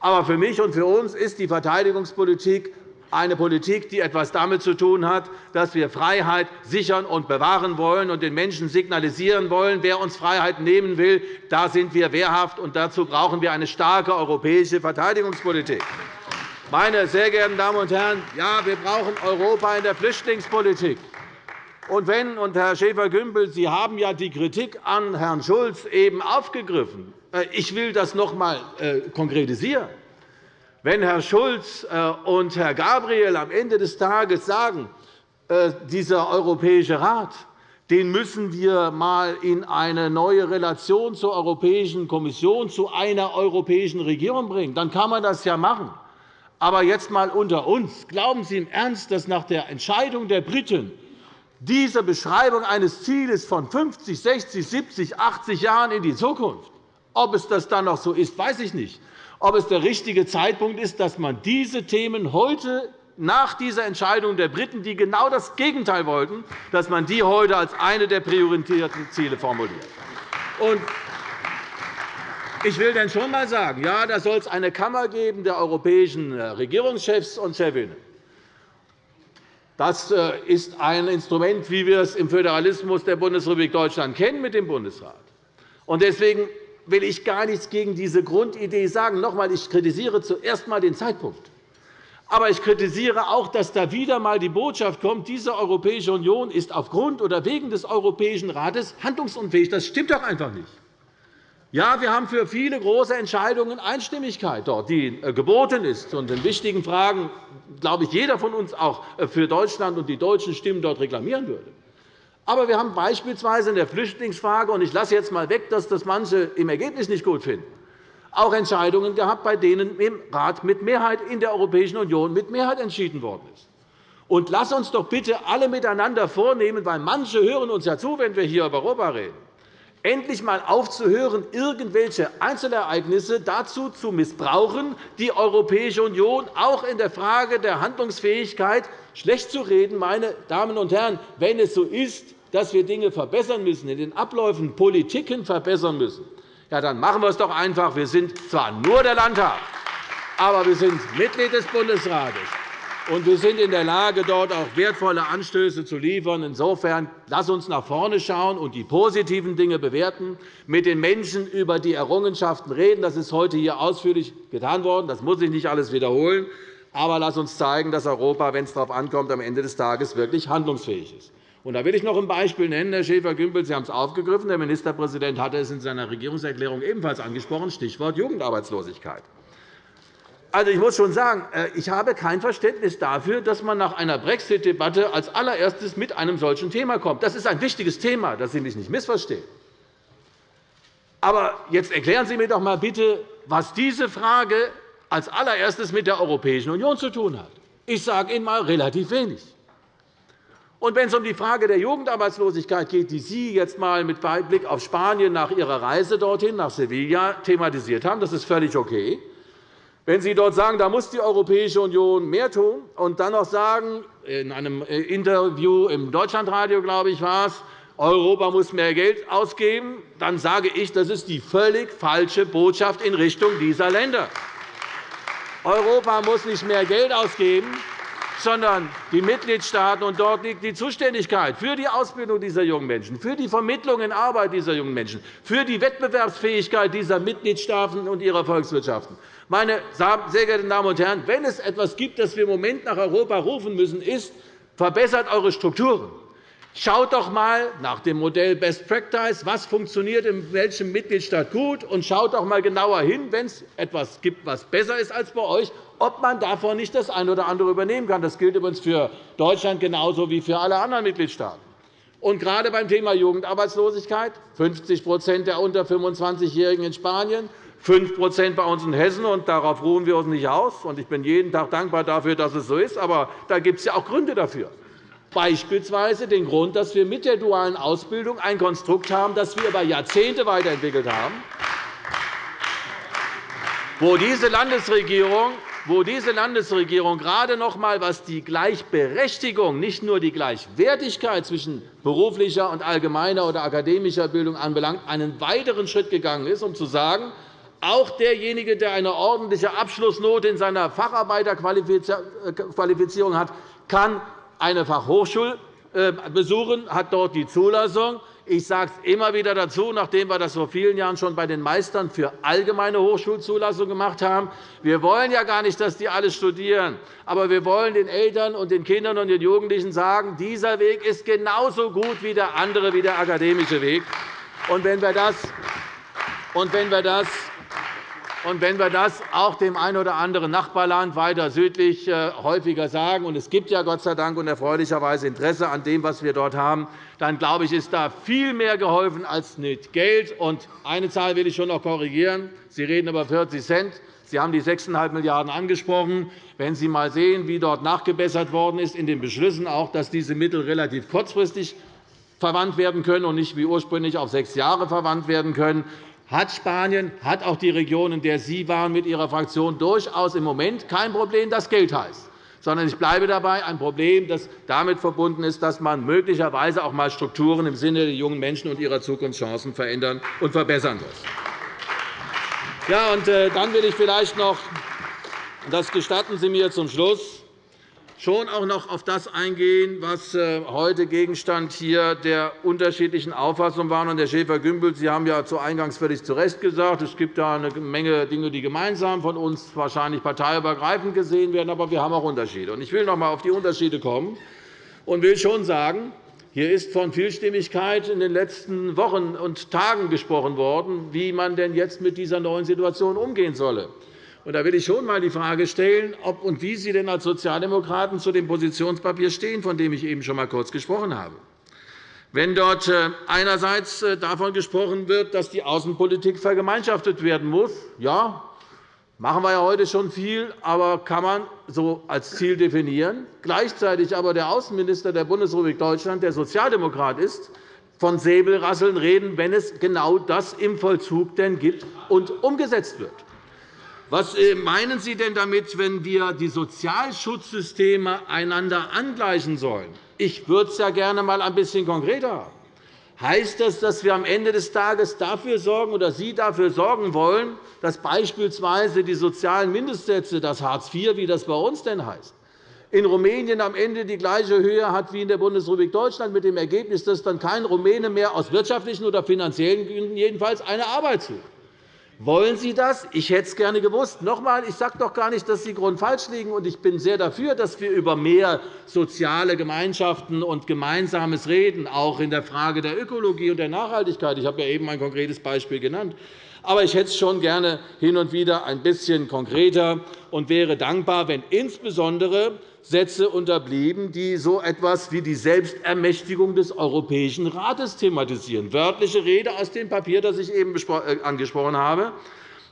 Aber für mich und für uns ist die Verteidigungspolitik eine Politik, die etwas damit zu tun hat, dass wir Freiheit sichern und bewahren wollen und den Menschen signalisieren wollen, wer uns Freiheit nehmen will, da sind wir wehrhaft, und dazu brauchen wir eine starke europäische Verteidigungspolitik. Meine sehr geehrten Damen und Herren, ja, wir brauchen Europa in der Flüchtlingspolitik. Und wenn, und Herr Schäfer-Gümbel, Sie haben ja die Kritik an Herrn Schulz eben aufgegriffen. Äh, ich will das noch einmal äh, konkretisieren. Wenn Herr Schulz äh, und Herr Gabriel am Ende des Tages sagen, äh, dieser Europäische Rat den müssen wir einmal in eine neue Relation zur Europäischen Kommission, zu einer europäischen Regierung bringen, dann kann man das ja machen. Aber jetzt einmal unter uns. Glauben Sie im Ernst, dass nach der Entscheidung der Briten diese Beschreibung eines Zieles von 50, 60, 70, 80 Jahren in die Zukunft, ob es das dann noch so ist, weiß ich nicht ob es der richtige Zeitpunkt ist, dass man diese Themen heute nach dieser Entscheidung der Briten, die genau das Gegenteil wollten, dass man die heute als eine der priorisierten Ziele formuliert. Ich will dann schon einmal sagen, ja, da soll es eine Kammer geben der europäischen äh, Regierungschefs und Chefinnen. Das äh, ist ein Instrument, wie wir es im Föderalismus der Bundesrepublik Deutschland kennen, mit dem Bundesrat. Deswegen will ich gar nichts gegen diese Grundidee sagen. Noch einmal, ich kritisiere zuerst einmal den Zeitpunkt. Aber ich kritisiere auch, dass da wieder einmal die Botschaft kommt, diese Europäische Union ist aufgrund oder wegen des Europäischen Rates handlungsunfähig. Das stimmt doch einfach nicht. Ja, wir haben für viele große Entscheidungen Einstimmigkeit dort, die äh, geboten ist. Und in wichtigen Fragen, glaube ich, jeder von uns auch äh, für Deutschland und die deutschen Stimmen dort reklamieren würde. Aber wir haben beispielsweise in der Flüchtlingsfrage, und ich lasse jetzt einmal weg, dass das manche im Ergebnis nicht gut finden, auch Entscheidungen gehabt, bei denen im Rat mit Mehrheit in der Europäischen Union mit Mehrheit entschieden worden ist. Und lass uns doch bitte alle miteinander vornehmen, weil manche hören uns ja zu, wenn wir hier über Europa reden, endlich einmal aufzuhören, irgendwelche Einzelereignisse dazu zu missbrauchen, die Europäische Union auch in der Frage der Handlungsfähigkeit schlecht zu reden. Meine Damen und Herren, wenn es so ist, dass wir Dinge verbessern müssen, in den Abläufen Politiken verbessern müssen, ja, dann machen wir es doch einfach. Wir sind zwar nur der Landtag, aber wir sind Mitglied des Bundesrates. Und wir sind in der Lage, dort auch wertvolle Anstöße zu liefern. Insofern lass uns nach vorne schauen und die positiven Dinge bewerten, mit den Menschen über die Errungenschaften reden. Das ist heute hier ausführlich getan worden. Das muss ich nicht alles wiederholen. Aber lass uns zeigen, dass Europa, wenn es darauf ankommt, am Ende des Tages wirklich handlungsfähig ist. Und da will ich noch ein Beispiel nennen, Herr Schäfer-Gümbel. Sie haben es aufgegriffen. Der Ministerpräsident hatte es in seiner Regierungserklärung ebenfalls angesprochen, Stichwort Jugendarbeitslosigkeit. Also, ich muss schon sagen, äh, ich habe kein Verständnis dafür, dass man nach einer Brexit-Debatte als allererstes mit einem solchen Thema kommt. Das ist ein wichtiges Thema, dass Sie mich nicht missverstehen. Aber jetzt erklären Sie mir doch einmal bitte, was diese Frage als allererstes mit der Europäischen Union zu tun hat. Ich sage Ihnen einmal relativ wenig. Und wenn es um die Frage der Jugendarbeitslosigkeit geht, die Sie jetzt einmal mit Blick auf Spanien nach Ihrer Reise dorthin, nach Sevilla, thematisiert haben, das ist völlig okay. Wenn Sie dort sagen, da muss die Europäische Union mehr tun, und dann noch sagen, in einem äh, Interview im Deutschlandradio, glaube ich, war es, Europa muss mehr Geld ausgeben, dann sage ich, das ist die völlig falsche Botschaft in Richtung dieser Länder. Europa muss nicht mehr Geld ausgeben, sondern die Mitgliedstaaten. Und dort liegt die Zuständigkeit für die Ausbildung dieser jungen Menschen, für die Vermittlung in Arbeit dieser jungen Menschen, für die Wettbewerbsfähigkeit dieser Mitgliedstaaten und ihrer Volkswirtschaften. Meine sehr geehrten Damen und Herren, wenn es etwas gibt, das wir im Moment nach Europa rufen müssen, ist, verbessert eure Strukturen. Schaut doch einmal nach dem Modell Best Practice, was funktioniert in welchem Mitgliedstaat gut, und schaut doch einmal genauer hin, wenn es etwas gibt, was besser ist als bei euch, ob man davon nicht das eine oder andere übernehmen kann. Das gilt übrigens für Deutschland genauso wie für alle anderen Mitgliedstaaten. Und gerade beim Thema Jugendarbeitslosigkeit 50% der unter 25-Jährigen in Spanien, 5% bei uns in Hessen. Und darauf ruhen wir uns nicht aus. Ich bin jeden Tag dankbar dafür, dass es so ist. Aber da gibt es ja auch Gründe dafür. Beispielsweise den Grund, dass wir mit der dualen Ausbildung ein Konstrukt haben, das wir über Jahrzehnte weiterentwickelt haben, wo diese Landesregierung wo diese Landesregierung gerade noch einmal, was die Gleichberechtigung, nicht nur die Gleichwertigkeit zwischen beruflicher und allgemeiner oder akademischer Bildung anbelangt, einen weiteren Schritt gegangen ist, um zu sagen, auch derjenige, der eine ordentliche Abschlussnote in seiner Facharbeiterqualifizierung hat, kann eine Fachhochschule äh, besuchen, hat dort die Zulassung. Ich sage es immer wieder dazu, nachdem wir das vor vielen Jahren schon bei den Meistern für allgemeine Hochschulzulassung gemacht haben. Wir wollen ja gar nicht, dass die alle studieren. Aber wir wollen den Eltern und den Kindern und den Jugendlichen sagen, dieser Weg ist genauso gut wie der andere, wie der akademische Weg. Und wenn wir das, und wenn wir das und wenn wir das auch dem einen oder anderen Nachbarland weiter südlich äh, häufiger sagen, und es gibt ja Gott sei Dank und erfreulicherweise Interesse an dem, was wir dort haben, dann glaube ich, ist da viel mehr geholfen als mit Geld. Und eine Zahl will ich schon noch korrigieren. Sie reden über 40 Cent. Sie haben die 6,5 Milliarden € angesprochen. Wenn Sie einmal sehen, wie dort nachgebessert worden ist in den Beschlüssen, auch, dass diese Mittel relativ kurzfristig verwandt werden können und nicht wie ursprünglich auf sechs Jahre verwandt werden können, hat Spanien, hat auch die Region, in der Sie waren mit Ihrer Fraktion, durchaus im Moment kein Problem, das Geld heißt sondern ich bleibe dabei, ein Problem, das damit verbunden ist, dass man möglicherweise auch einmal Strukturen im Sinne der jungen Menschen und ihrer Zukunftschancen verändern und verbessern muss. Ja, und äh, dann will ich vielleicht noch, das gestatten Sie mir zum Schluss, schon auch noch auf das eingehen, was äh, heute Gegenstand hier der unterschiedlichen Auffassungen war. Herr Schäfer-Gümbel, Sie haben ja zu Eingangs völlig zu Recht gesagt, es gibt da eine Menge Dinge, die gemeinsam von uns wahrscheinlich parteiübergreifend gesehen werden. Aber wir haben auch Unterschiede. Ich will noch einmal auf die Unterschiede kommen und will schon sagen, hier ist von Vielstimmigkeit in den letzten Wochen und Tagen gesprochen worden, wie man denn jetzt mit dieser neuen Situation umgehen solle. Da will ich schon einmal die Frage stellen, ob und wie Sie denn als Sozialdemokraten zu dem Positionspapier stehen, von dem ich eben schon einmal kurz gesprochen habe. Wenn dort äh, einerseits äh, davon gesprochen wird, dass die Außenpolitik vergemeinschaftet werden muss, ja, machen wir ja heute schon viel, aber kann man so als Ziel definieren. Gleichzeitig aber der Außenminister der Bundesrepublik Deutschland, der Sozialdemokrat ist, von Säbelrasseln reden, wenn es genau das im Vollzug denn gibt und umgesetzt wird. Was äh, meinen Sie denn damit, wenn wir die Sozialschutzsysteme einander angleichen sollen? Ich würde es ja gerne einmal ein bisschen konkreter haben. Heißt das, dass wir am Ende des Tages dafür sorgen oder Sie dafür sorgen wollen, dass beispielsweise die sozialen Mindestsätze, das Hartz IV, wie das bei uns denn heißt, in Rumänien am Ende die gleiche Höhe hat wie in der Bundesrepublik Deutschland, mit dem Ergebnis, dass dann kein Rumäne mehr aus wirtschaftlichen oder finanziellen Gründen jedenfalls eine Arbeit sucht? Wollen Sie das? Ich hätte es gerne gewusst. Noch einmal, ich sage doch gar nicht, dass Sie grundfalsch liegen. und Ich bin sehr dafür, dass wir über mehr soziale Gemeinschaften und Gemeinsames reden, auch in der Frage der Ökologie und der Nachhaltigkeit. Ich habe ja eben ein konkretes Beispiel genannt. Aber ich hätte es schon gerne hin und wieder ein bisschen konkreter und wäre dankbar, wenn insbesondere Sätze unterblieben, die so etwas wie die Selbstermächtigung des Europäischen Rates thematisieren. Wörtliche Rede aus dem Papier, das ich eben äh, angesprochen habe.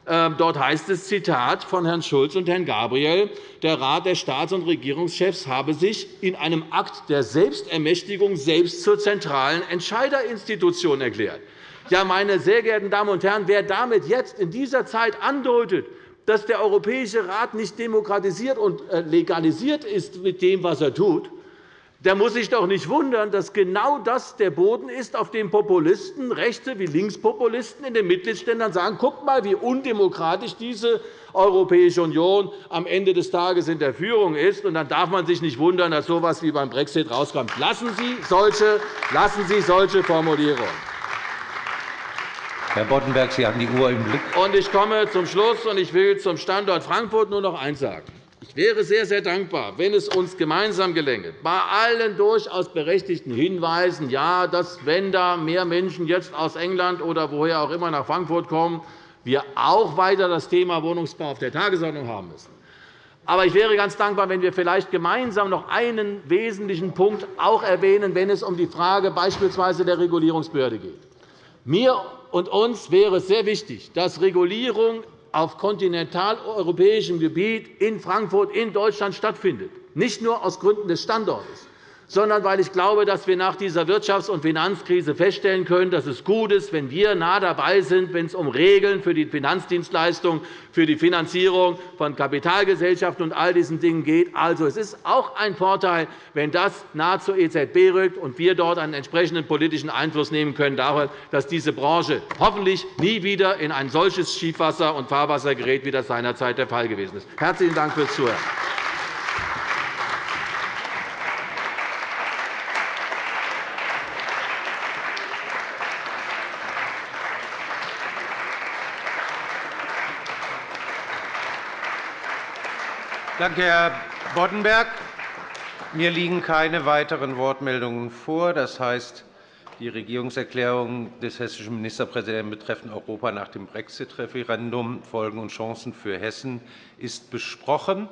Ähm, dort heißt es, Zitat von Herrn Schulz und Herrn Gabriel, der Rat der Staats- und Regierungschefs habe sich in einem Akt der Selbstermächtigung selbst zur zentralen Entscheiderinstitution erklärt. Ja, meine sehr geehrten Damen und Herren, wer damit jetzt in dieser Zeit andeutet, dass der Europäische Rat nicht demokratisiert und äh, legalisiert ist mit dem, was er tut, der muss sich doch nicht wundern, dass genau das der Boden ist, auf dem Populisten, Rechte wie Linkspopulisten in den Mitgliedsländern sagen, guckt mal, wie undemokratisch diese Europäische Union am Ende des Tages in der Führung ist. Und dann darf man sich nicht wundern, dass so etwas wie beim Brexit rauskommt. Lassen Sie solche, lassen Sie solche Formulierungen.
Herr Boddenberg, Sie haben die Uhr im Blick.
Und ich komme zum Schluss, und ich will zum Standort Frankfurt nur noch eines sagen. Ich wäre sehr, sehr dankbar, wenn es uns gemeinsam gelänge, bei allen durchaus berechtigten Hinweisen, ja, dass, wenn da mehr Menschen jetzt aus England oder woher auch immer nach Frankfurt kommen, wir auch weiter das Thema Wohnungsbau auf der Tagesordnung haben müssen. Aber ich wäre ganz dankbar, wenn wir vielleicht gemeinsam noch einen wesentlichen Punkt auch erwähnen, wenn es um die Frage beispielsweise der Regulierungsbehörde geht. Mir und uns wäre es sehr wichtig, dass Regulierung auf kontinentaleuropäischem Gebiet in Frankfurt in Deutschland stattfindet, nicht nur aus Gründen des Standortes sondern weil ich glaube, dass wir nach dieser Wirtschafts- und Finanzkrise feststellen können, dass es gut ist, wenn wir nah dabei sind, wenn es um Regeln für die Finanzdienstleistung, für die Finanzierung von Kapitalgesellschaften und all diesen Dingen geht. Also, es ist auch ein Vorteil, wenn das nah zur EZB rückt und wir dort einen entsprechenden politischen Einfluss nehmen können dass diese Branche hoffentlich nie wieder in ein solches Schiefwasser und Fahrwasser gerät, wie das seinerzeit der Fall gewesen ist. Herzlichen Dank fürs Zuhören.
Danke, Herr Boddenberg. Mir liegen keine weiteren Wortmeldungen vor. Das heißt, die Regierungserklärung des hessischen Ministerpräsidenten betreffend Europa nach dem Brexit-Referendum, Folgen und Chancen für Hessen, ist besprochen.